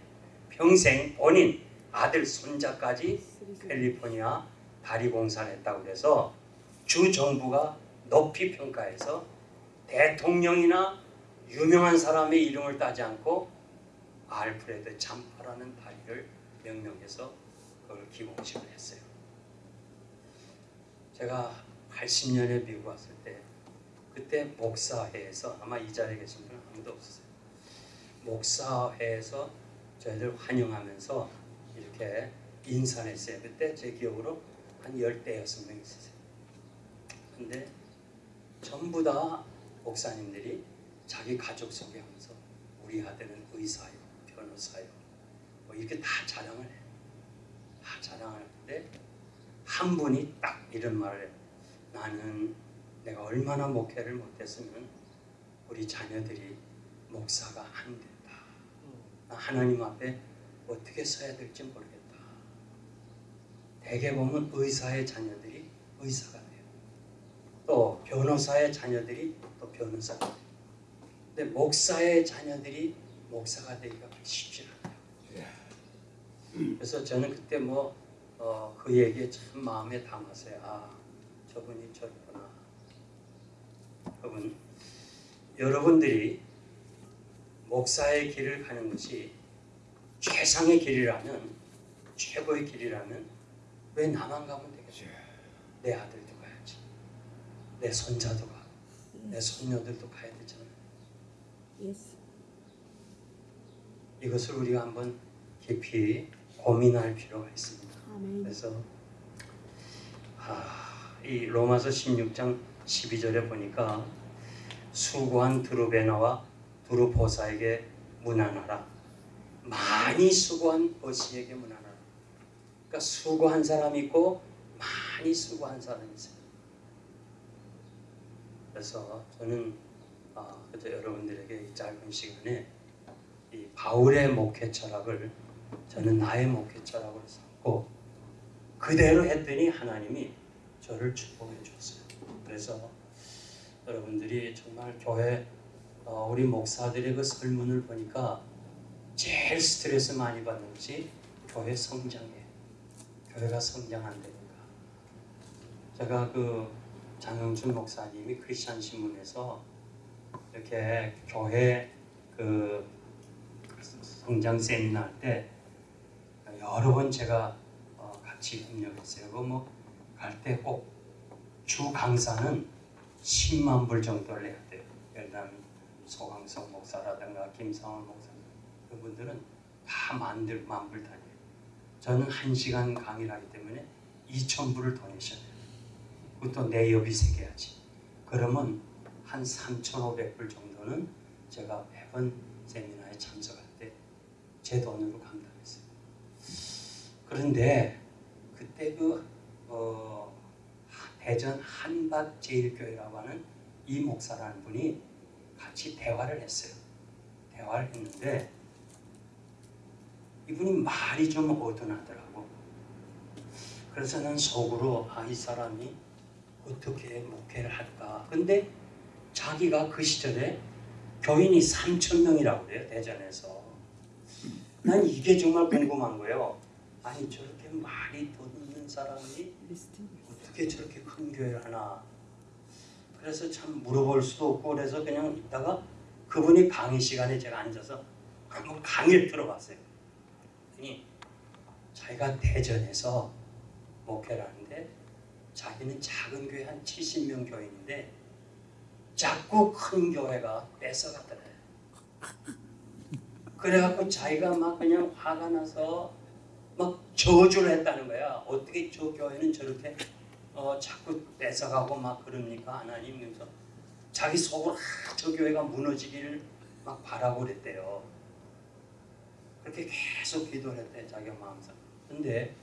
A: 평생 본인 아들 손자까지 캘리포니아 다리 공사를 했다고 해서 주 정부가 높이 평가해서 대통령이나 유명한 사람의 이름을 따지 않고 알프레드 잠파라는 다리를 명명해서 그걸 기공식을 했어요. 제가 80년에 미국 왔을 때 그때 목사회에서 아마 이 자리에 계신 분은 아무도 없었어요. 목사회에서 저희들 환영하면서 이렇게 인사를 했어요. 그때 제 기억으로 한 열대여섯 명 있었어요. 근데 전부 다 목사님들이 자기 가족 소개하면서 우리 아들은 의사요, 변호사요, 뭐 이렇게 다 자랑을 해요. 다 자랑을 하는데 한 분이 딱 이런 말을 해요. 나는 내가 얼마나 목회를 못했으면 우리 자녀들이 목사가 안 된다. 나 하나님 앞에 어떻게 서야 될지 모르겠다. 대개 보면 의사의 자녀들이 의사가 돼요. 또 변호사의 자녀들이 또 변호사가 돼요. 근데 목사의 자녀들이 목사가 되기가 쉽지 않아요. 그래서 저는 그때 뭐그 얘기에 참 마음에 담았어요. 아, 저분이 저구나. 여러분, 여러분들이 목사의 길을 가는 것이 최상의 길이라면, 최고의 길이라면 왜 나만 가면 되겠어요? 내 아들도 가야지. 내 손자도 가. 내 손녀들도 가야
C: 돼 yes.
A: 이것을 우리가 한번 깊이 고민할 필요가 있습니다.
C: 아멘.
A: 그래서 아, 이 로마서 16장 12절에 보니까 수고한 드루베나와 드루포사에게 문안하라. 많이 수고한 버시에게 문안하라. 그러니까 수고한 사람이 있고 많이 수고한 사람이 있어요. 그래서 저는 아, 그저 여러분들에게 이 짧은 시간에 이 바울의 목회 철학을 저는 나의 목회 철학으로 삼고 그대로 했더니 하나님이 저를 축복해 줬어요. 그래서 여러분들이 정말 교회 어, 우리 목사들의 그 설문을 보니까 제일 스트레스 많이 받는 것이 교회 성장이에요. 교회가 성장 안 되니까. 제가 그 장영준 목사님이 크리스천 신문에서 이렇게 교회 그 성장 세미나 할 때 여러 번 제가 어, 같이 협력했어요. 그 뭐갈 때 꼭 주 강사는 10만 불 정도를 내야 돼요. 예를 소강성 목사라든가 김상원 목사 그분들은 다 만들 만불 단위예요. 저는 한 시간 강의를 하기 때문에 2천 불을 더 내셔야 돼요. 그것도 내역이 새겨야지. 그러면 한 3,500불 정도는 제가 매번 세미나에 참석할 때 제 돈으로 감당했어요. 그런데 그때 그 어, 대전 한밭제일교회라고 하는 이 목사라는 분이 같이 대화를 했어요. 대화를 했는데 이분이 말이 좀 어둔하더라고. 그래서 난 속으로 아 이 사람이 어떻게 목회를 할까. 근데 자기가 그 시절에 교인이 3천 명이라고 그래요 대전에서. 난 이게 정말 궁금한 거예요. 아니 저렇게 말이 돋는 사람이. 어떻게 저렇게 큰 교회를 하나. 그래서 참 물어볼 수도 없고 그래서 그냥 있다가 그분이 강의 시간에 제가 앉아서 한번 강의를 들어봤어요. 그랬더니 자기가 대전에서 목회를 하는데 자기는 작은 교회 한 70명 교인인데 자꾸 큰 교회가 뺏어갔더래요. 그래갖고 자기가 막 그냥 화가 나서 막 저주를 했다는 거야. 어떻게 저 교회는 저렇게 어, 자꾸 뺏어가고 막 그럽니까 하나님 그래서 자기 속으로 아, 저 교회가 무너지기를 막 바라고 그랬대요. 그렇게 계속 기도를 했대 자기가 마음속. 근데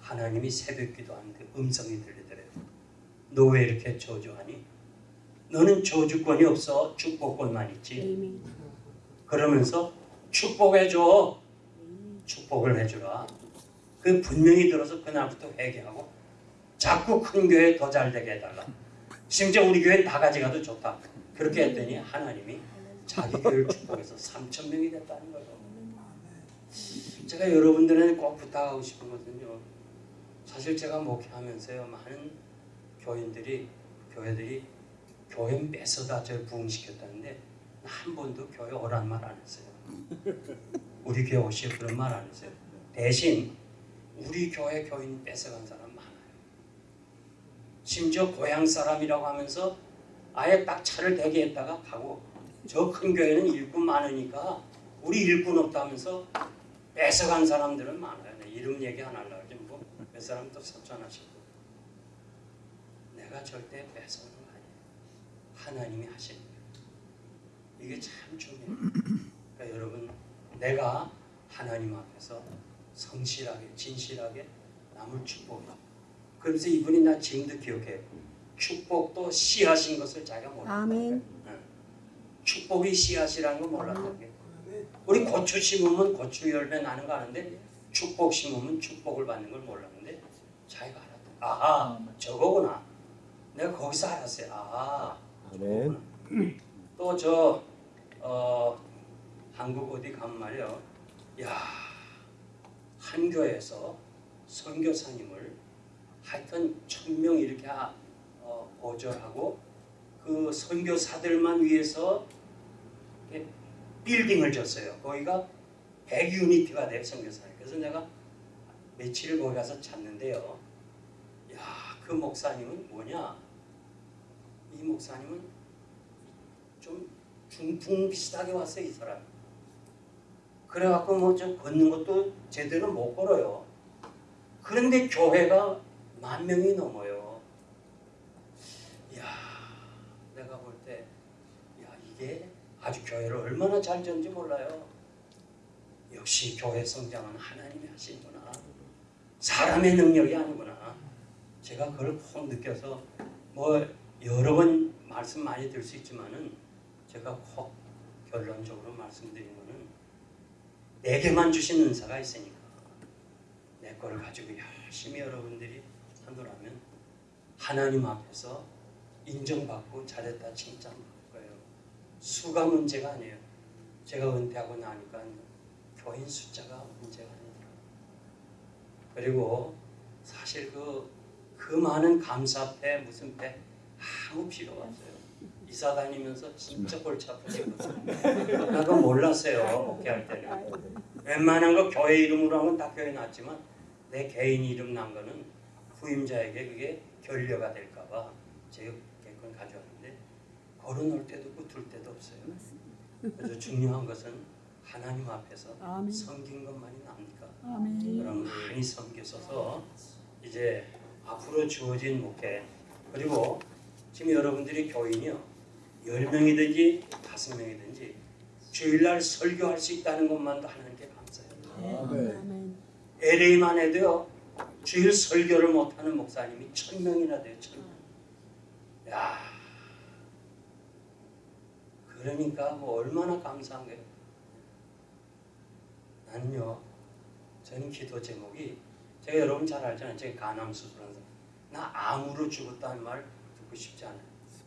A: 하나님이 새벽 기도하는데 음성이 들리더래요. 너 왜 이렇게 저주하니? 너는 저주권이 없어 축복권만 있지. 그러면서 축복해줘. 축복을 해주라. 그 분명히 들어서 그날부터 회개하고 자꾸 큰 교회 더 잘 되게 해달라. 심지어 우리 교회 다 가져가도 좋다. 그렇게 했더니 하나님이 자기 교회를 축복해서 3천 명이 됐다는 거예요. 제가 여러분들에게 꼭 부탁하고 싶은 것은요. 사실 제가 목회하면서요 많은 교인들이 교회들이 교회 뺏어다 저 부흥시켰다는데 한 번도 교회 오란 말 안 했어요. 우리 교회 오시오 그런 말 안 했어요. 대신 우리 교회 교인 뺏어간 사람 많아요. 심지어 고향 사람이라고 하면서 아예 딱 차를 대게 했다가 가고 저 큰 교회는 일꾼 많으니까 우리 일꾼 없다면서 뺏어간 사람들은 많아요. 내 이름 얘기 안 하려고 하지 뭐몇 사람 또 섭전하시고 내가 절대 아니에요. 하나님이 하시는 거예요. 이게 참 중요해요. 그러니까 여러분 내가 하나님 앞에서 성실하게 진실하게 남을 축복해. 그러면서 이분이 나 지금도 기억해. 축복도 씨하신 것을 자기가 몰랐다.
C: 아멘.
A: 축복이 씨앗이라는 거 몰랐던 게. 우리 고추 심으면 고추 열매 나는 거 아는데 축복 심으면 축복을 받는 걸 몰랐는데 자기가 알았다. 아하 저거구나. 내가 거기서 알았어요. 아하. 또저 어, 한국 어디 가면 말이요. 야, 한 교회에서 선교사님을 하여튼 천명 이렇게 하- 어, 보절하고 그 선교사들만 위해서 빌딩을 졌어요. 거기가 100유니트가 돼요, 선교사님. 그래서 내가 며칠을 거기 가서 찾는데요. 야, 그 목사님은 뭐냐? 이 목사님은 좀 중풍 비슷하게 왔어요 이 사람. 그래갖고 뭐좀 걷는 것도 제대로 못 걸어요. 그런데 교회가 만 명이 넘어요. 야, 내가 볼 때, 야 이게 아주 교회를 얼마나 잘 지는지 몰라요. 역시 교회 성장은 하나님이 하시구나. 사람의 능력이 아니구나. 제가 그걸 꼭 느껴서 뭐 여러 번 말씀 많이 들 수 있지만은 제가 꼭 결론적으로 말씀드린 거는 내게만 주신 은사가 있으니까 내 거를 가지고 열심히 여러분들이 하더라면 하나님 앞에서 인정받고 잘했다 칭찬받을 거예요. 수가 문제가 아니에요. 제가 은퇴하고 나니까 교인 숫자가 문제가 아니더라고요. 그리고 사실 그, 그 많은 감사 패 무슨 패 아무 필요가 없어요. 이사 다니면서 진짜 골치 아프거든요. 나도 몰랐어요. 목회할 때는. 웬만한 거 교회 이름으로 한 건 다 교회 났지만 내 개인 이름 난 거는 후임자에게 그게 결여가 될까봐 제가 그건 가져왔는데 걸어놓을 때도 없고 둘 때도 없어요.
C: 맞습니다.
A: 그래서 중요한 것은 하나님 앞에서
C: 아멘.
A: 섬긴 것만이 납니까?
C: 아멘.
A: 그럼 많이 섬기셔서 이제 앞으로 주어진 목회 그리고 지금 여러분들이 교인이요 10명이든지 5명이든지 주일날 설교할 수 있다는 것만도 하나님께 감사해요.
B: 아멘.
C: 아멘.
A: LA만 해도요 주일 설교를 못하는 목사님이 천 명이나 돼요. 천 명. 야, 그러니까 뭐 얼마나 감사한 거예요. 나는요, 저는 기도 제목이 제가 여러분 잘 알잖아요. 제가 간암 수술한 사람. 나 암으로 죽었다는 말 듣고 싶지 않아요.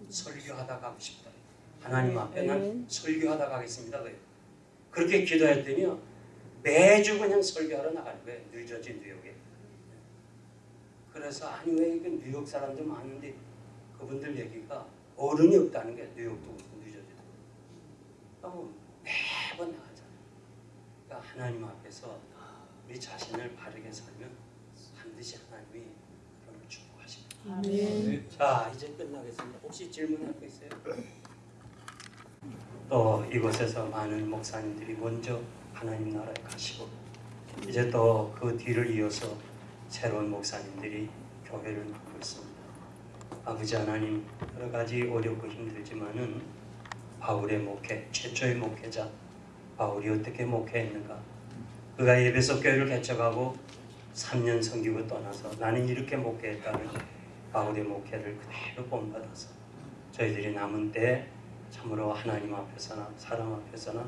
A: 설교하다 가고 싶다. 하나님 앞에 난
C: 아멘.
A: 설교하다 가겠습니다. 그래요. 그렇게 기도했더니요. 매주 그냥 설교하러 나가는 거예요. 뉴저지 뉴욕에. 그래서 아니 왜 이게 뉴욕 사람들 많은데 그분들 얘기가 어른이 없다는 게 뉴욕도 그렇고 뉴저지도 매번 나가잖아요. 그러니까 하나님 앞에서 우리 자신을 바르게 살면 반드시 하나님이 그런 걸 축복하십니다.
C: 아멘.
A: 자 이제 끝나겠습니다. 혹시 질문할 거 있어요? 또 이곳에서 많은 목사님들이 먼저 하나님 나라에 가시고 이제 또 그 뒤를 이어서 새로운 목사님들이 교회를 맡고 있습니다. 아버지 하나님 여러 가지 어렵고 힘들지만은 바울의 목회 최초의 목회자 바울이 어떻게 목회했는가 그가 예배소 교회를 개척하고 3년 섬기고 떠나서 나는 이렇게 목회했다는 바울의 목회를 그대로 본받아서 저희들이 남은 때 참으로 하나님 앞에서나 사람 앞에서나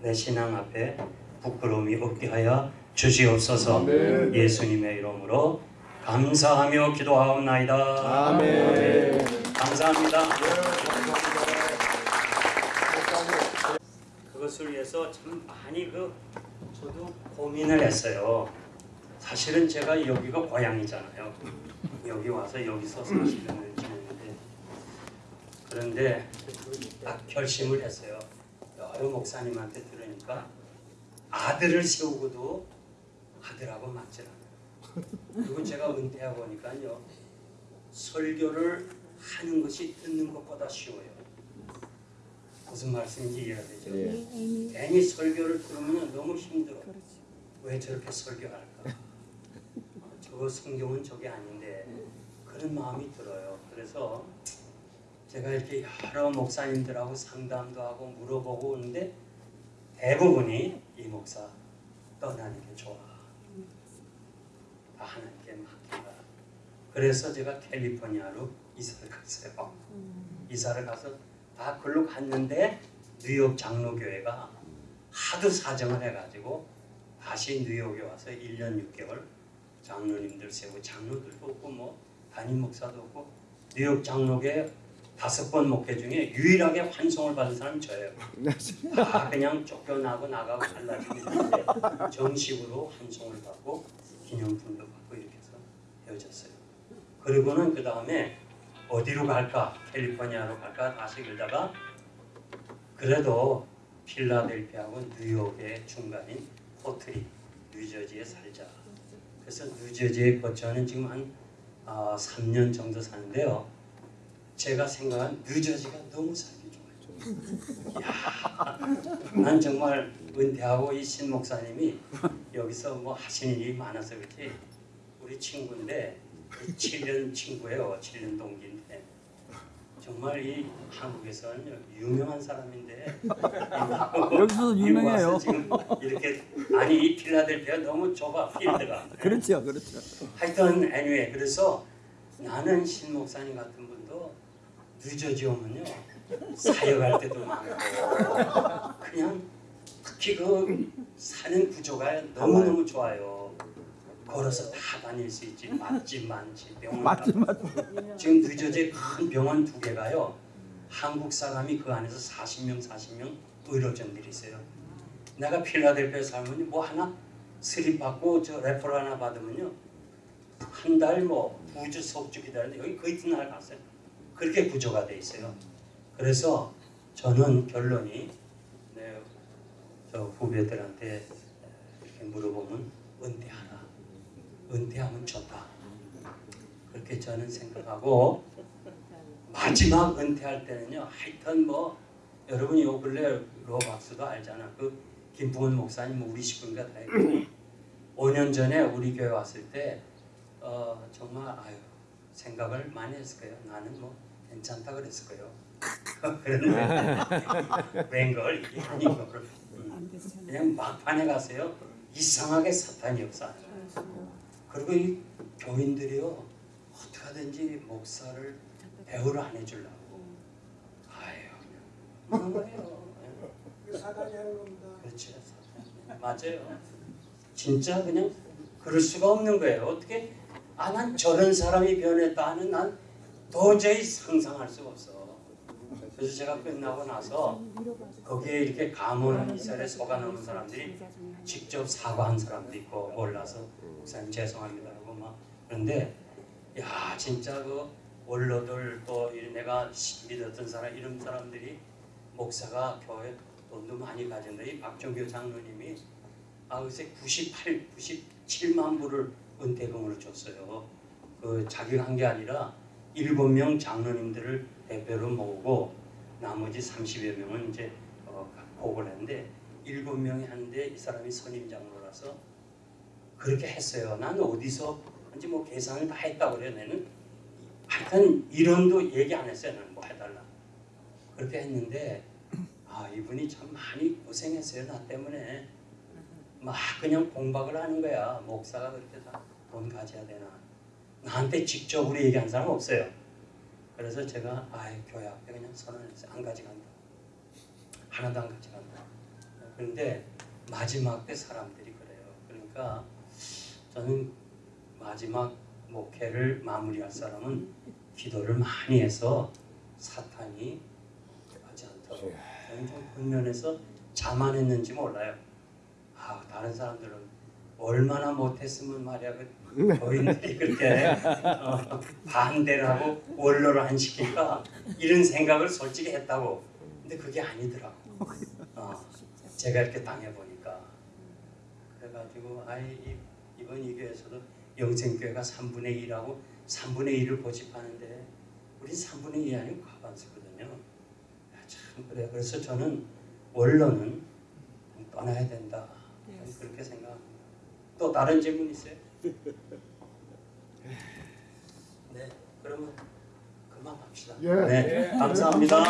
A: 내 신앙 앞에 부끄러움이 없게 하여 주시옵소서.
B: 아멘.
A: 예수님의 이름으로 감사하며 기도하옵나이다.
B: 아멘.
A: 감사합니다. 그것을 위해서 참 많이 그 저도 고민을 했어요. 사실은 제가 여기가 고향이잖아요 여기 와서 여기서 40년을 지냈는데 그런데 딱 결심을 했어요. 여러 목사님한테 들으니까 아들을 세우고도 아들하고 맞질 않아요. 그리고 제가 은퇴하고 보니까요. 설교를 하는 것이 듣는 것보다 쉬워요. 무슨 말씀인지 이해가 되죠?
B: 예.
A: 괜히 설교를 들으면 너무 힘들어.
C: 그렇죠.
A: 왜 저렇게 설교할까? 어, 저 성경은 저게 아닌데 그런 마음이 들어요. 그래서 제가 이렇게 여러 목사님들하고 상담도 하고 물어보고 오는데 대부분이 이 목사 떠나는 게 좋아. 다 하나님께 맡긴다. 그래서 제가 캘리포니아로 이사를 갔어요. 이사를 가서 다 글로 갔는데 뉴욕 장로교회가 하도 사정을 해가지고 다시 뉴욕에 와서 1년 6개월 장로님들 세우고 장로들도 없고 뭐 담임 목사도 없고 뉴욕 장로계 다섯 번 목회 중에 유일하게 환송을 받은 사람이 저예요. 다 그냥 쫓겨나고 나가고 갈라지고 있는데 정식으로 환송을 받고 기념품도 받고 이렇게 해서 헤어졌어요. 그리고는 그 다음에 어디로 갈까? 캘리포니아로 갈까? 다시 그러다가 그래도 필라델피아하고 뉴욕의 중간인 포트리, 뉴저지에 살자. 그래서 뉴저지에 거처는 지금 한 아, 3년 정도 사는데요. 제가 생각한 뉴저지가 너무 살기 좋아요. 난 정말 은퇴하고 이 신 목사님이 여기서 뭐 하시는 일이 많아서 그렇지 우리 친구인데 7년 친구예요. 7년 동기인데 정말 이 한국에서는 유명한 사람인데
D: 여기서도 유명해요.
A: 이렇게 아니 이 필라델피아 너무 좁아 필드가
D: 그렇죠, 그렇죠.
A: 하여튼 anyway 그래서 나는 신 목사님 같은 분도 뉴저지 오면요 사역할 때도 많고 그냥 특히 그 사는 구조가 너무 너무 좋아요. 걸어서 다 다닐 수 있지 맛집 많지 병원
D: 맞지,
A: 가-
D: 맞지.
A: 지금 뉴저지 큰 병원 두 개가요 한국 사람이 그 안에서 40명 40명 의료진들이 있어요. 내가 필라델피아 살면 뭐 하나 slip 받고 저 referral 하나 받으면요 한 달 뭐 두 주 석 주 기다리는데 여기 그 이튿날 갔어요. 그렇게 구조가 돼 있어요. 그래서 저는 결론이 네, 저 후배들한테 이렇게 물어보면 은퇴하라. 은퇴하면 좋다. 그렇게 저는 생각하고 마지막 은퇴할 때는요. 하여튼 뭐 여러분이 요 근래 로 박스도 알잖아. 그 김풍원 목사님 뭐 우리 식구인가 다 했고 5년 전에 우리 교회 왔을 때 어, 정말 아유 생각을 많이 했을 거예요. 나는 뭐 괜찮다 그랬을 거예요. 그런데 웬걸 이게 아닌 거를. 그냥 막판에 가세요. 이상하게 사탄이 없어. 그리고 이 교인들이요 어떻게 하든지 목사를 배우를 안 해주려고 아유 그냥 그런 거예요.
B: 사단이 하는 겁니다.
A: 그렇지 맞아요. 진짜 그냥 그럴 수가 없는 거예요. 어떻게 아 난 저런 사람이 변했다는 난 도저히 상상할 수가 없어. 그래서 제가 끝나고 나서 거기에 이렇게 감원 이설에 속아놓은 사람들이 직접 사과한 사람도 있고 몰라서 목사님 죄송합니다 하고 막 그런데 야 진짜 그 원로들 또이 내가 시- 믿었던 사람 이런 사람들이 목사가 교회 돈도 많이 가진다 이 박종교 장로님이 아 글쎄 98, 97만 불을 은퇴금으로 줬어요. 그 자기가 한 게 아니라 일곱 명 장로님들을 대표로 모으고 나머지 30여 명은 이제 어, 복을 했는데 일곱 명이 하는데 이 사람이 선임 장로라서 그렇게 했어요. 난 어디서 이제 뭐 계산을 다 했다고 그래요. 나는 하여튼 이론도 얘기 안 했어요. 나는 뭐 해달라. 그렇게 했는데 아 이분이 참 많이 고생했어요. 나 때문에 막 그냥 공박을 하는 거야. 목사가 그렇게 다 돈 가져야 되나. 나한테 직접으로 얘기한 사람 없어요. 그래서 제가 아이 교회 앞에 그냥 선언했어요. 안 가져간다. 하나도 안 가져간다. 그런데 마지막 때 사람들이 그래요. 그러니까 저는 마지막 목회를 마무리할 사람은 기도를 많이 해서 사탄이 하지 않도록 저는 좀그 면에서 자만했는지 몰라요. 아 다른 사람들은 얼마나 못했으면 말이야 그 교인들이 그렇게 어, 반대를 하고 원로를 안 시킬까 이런 생각을 솔직히 했다고. 근데 그게 아니더라고. 어, 제가 이렇게 당해 보니까 그래가지고 아이 이- 이번 이 교회에서도 영생교회가 3분의 1하고 3분의 1을 고집하는데 우리 3분의 1이 아니고 과반수거든요. 아, 참 그래. 그래서 저는 원로는 떠나야 된다. 저는 그렇게 생각합니다. 또 다른 질문 있어요? 네, 그러면 그만 합시다.
B: 예.
A: 네, 감사합니다.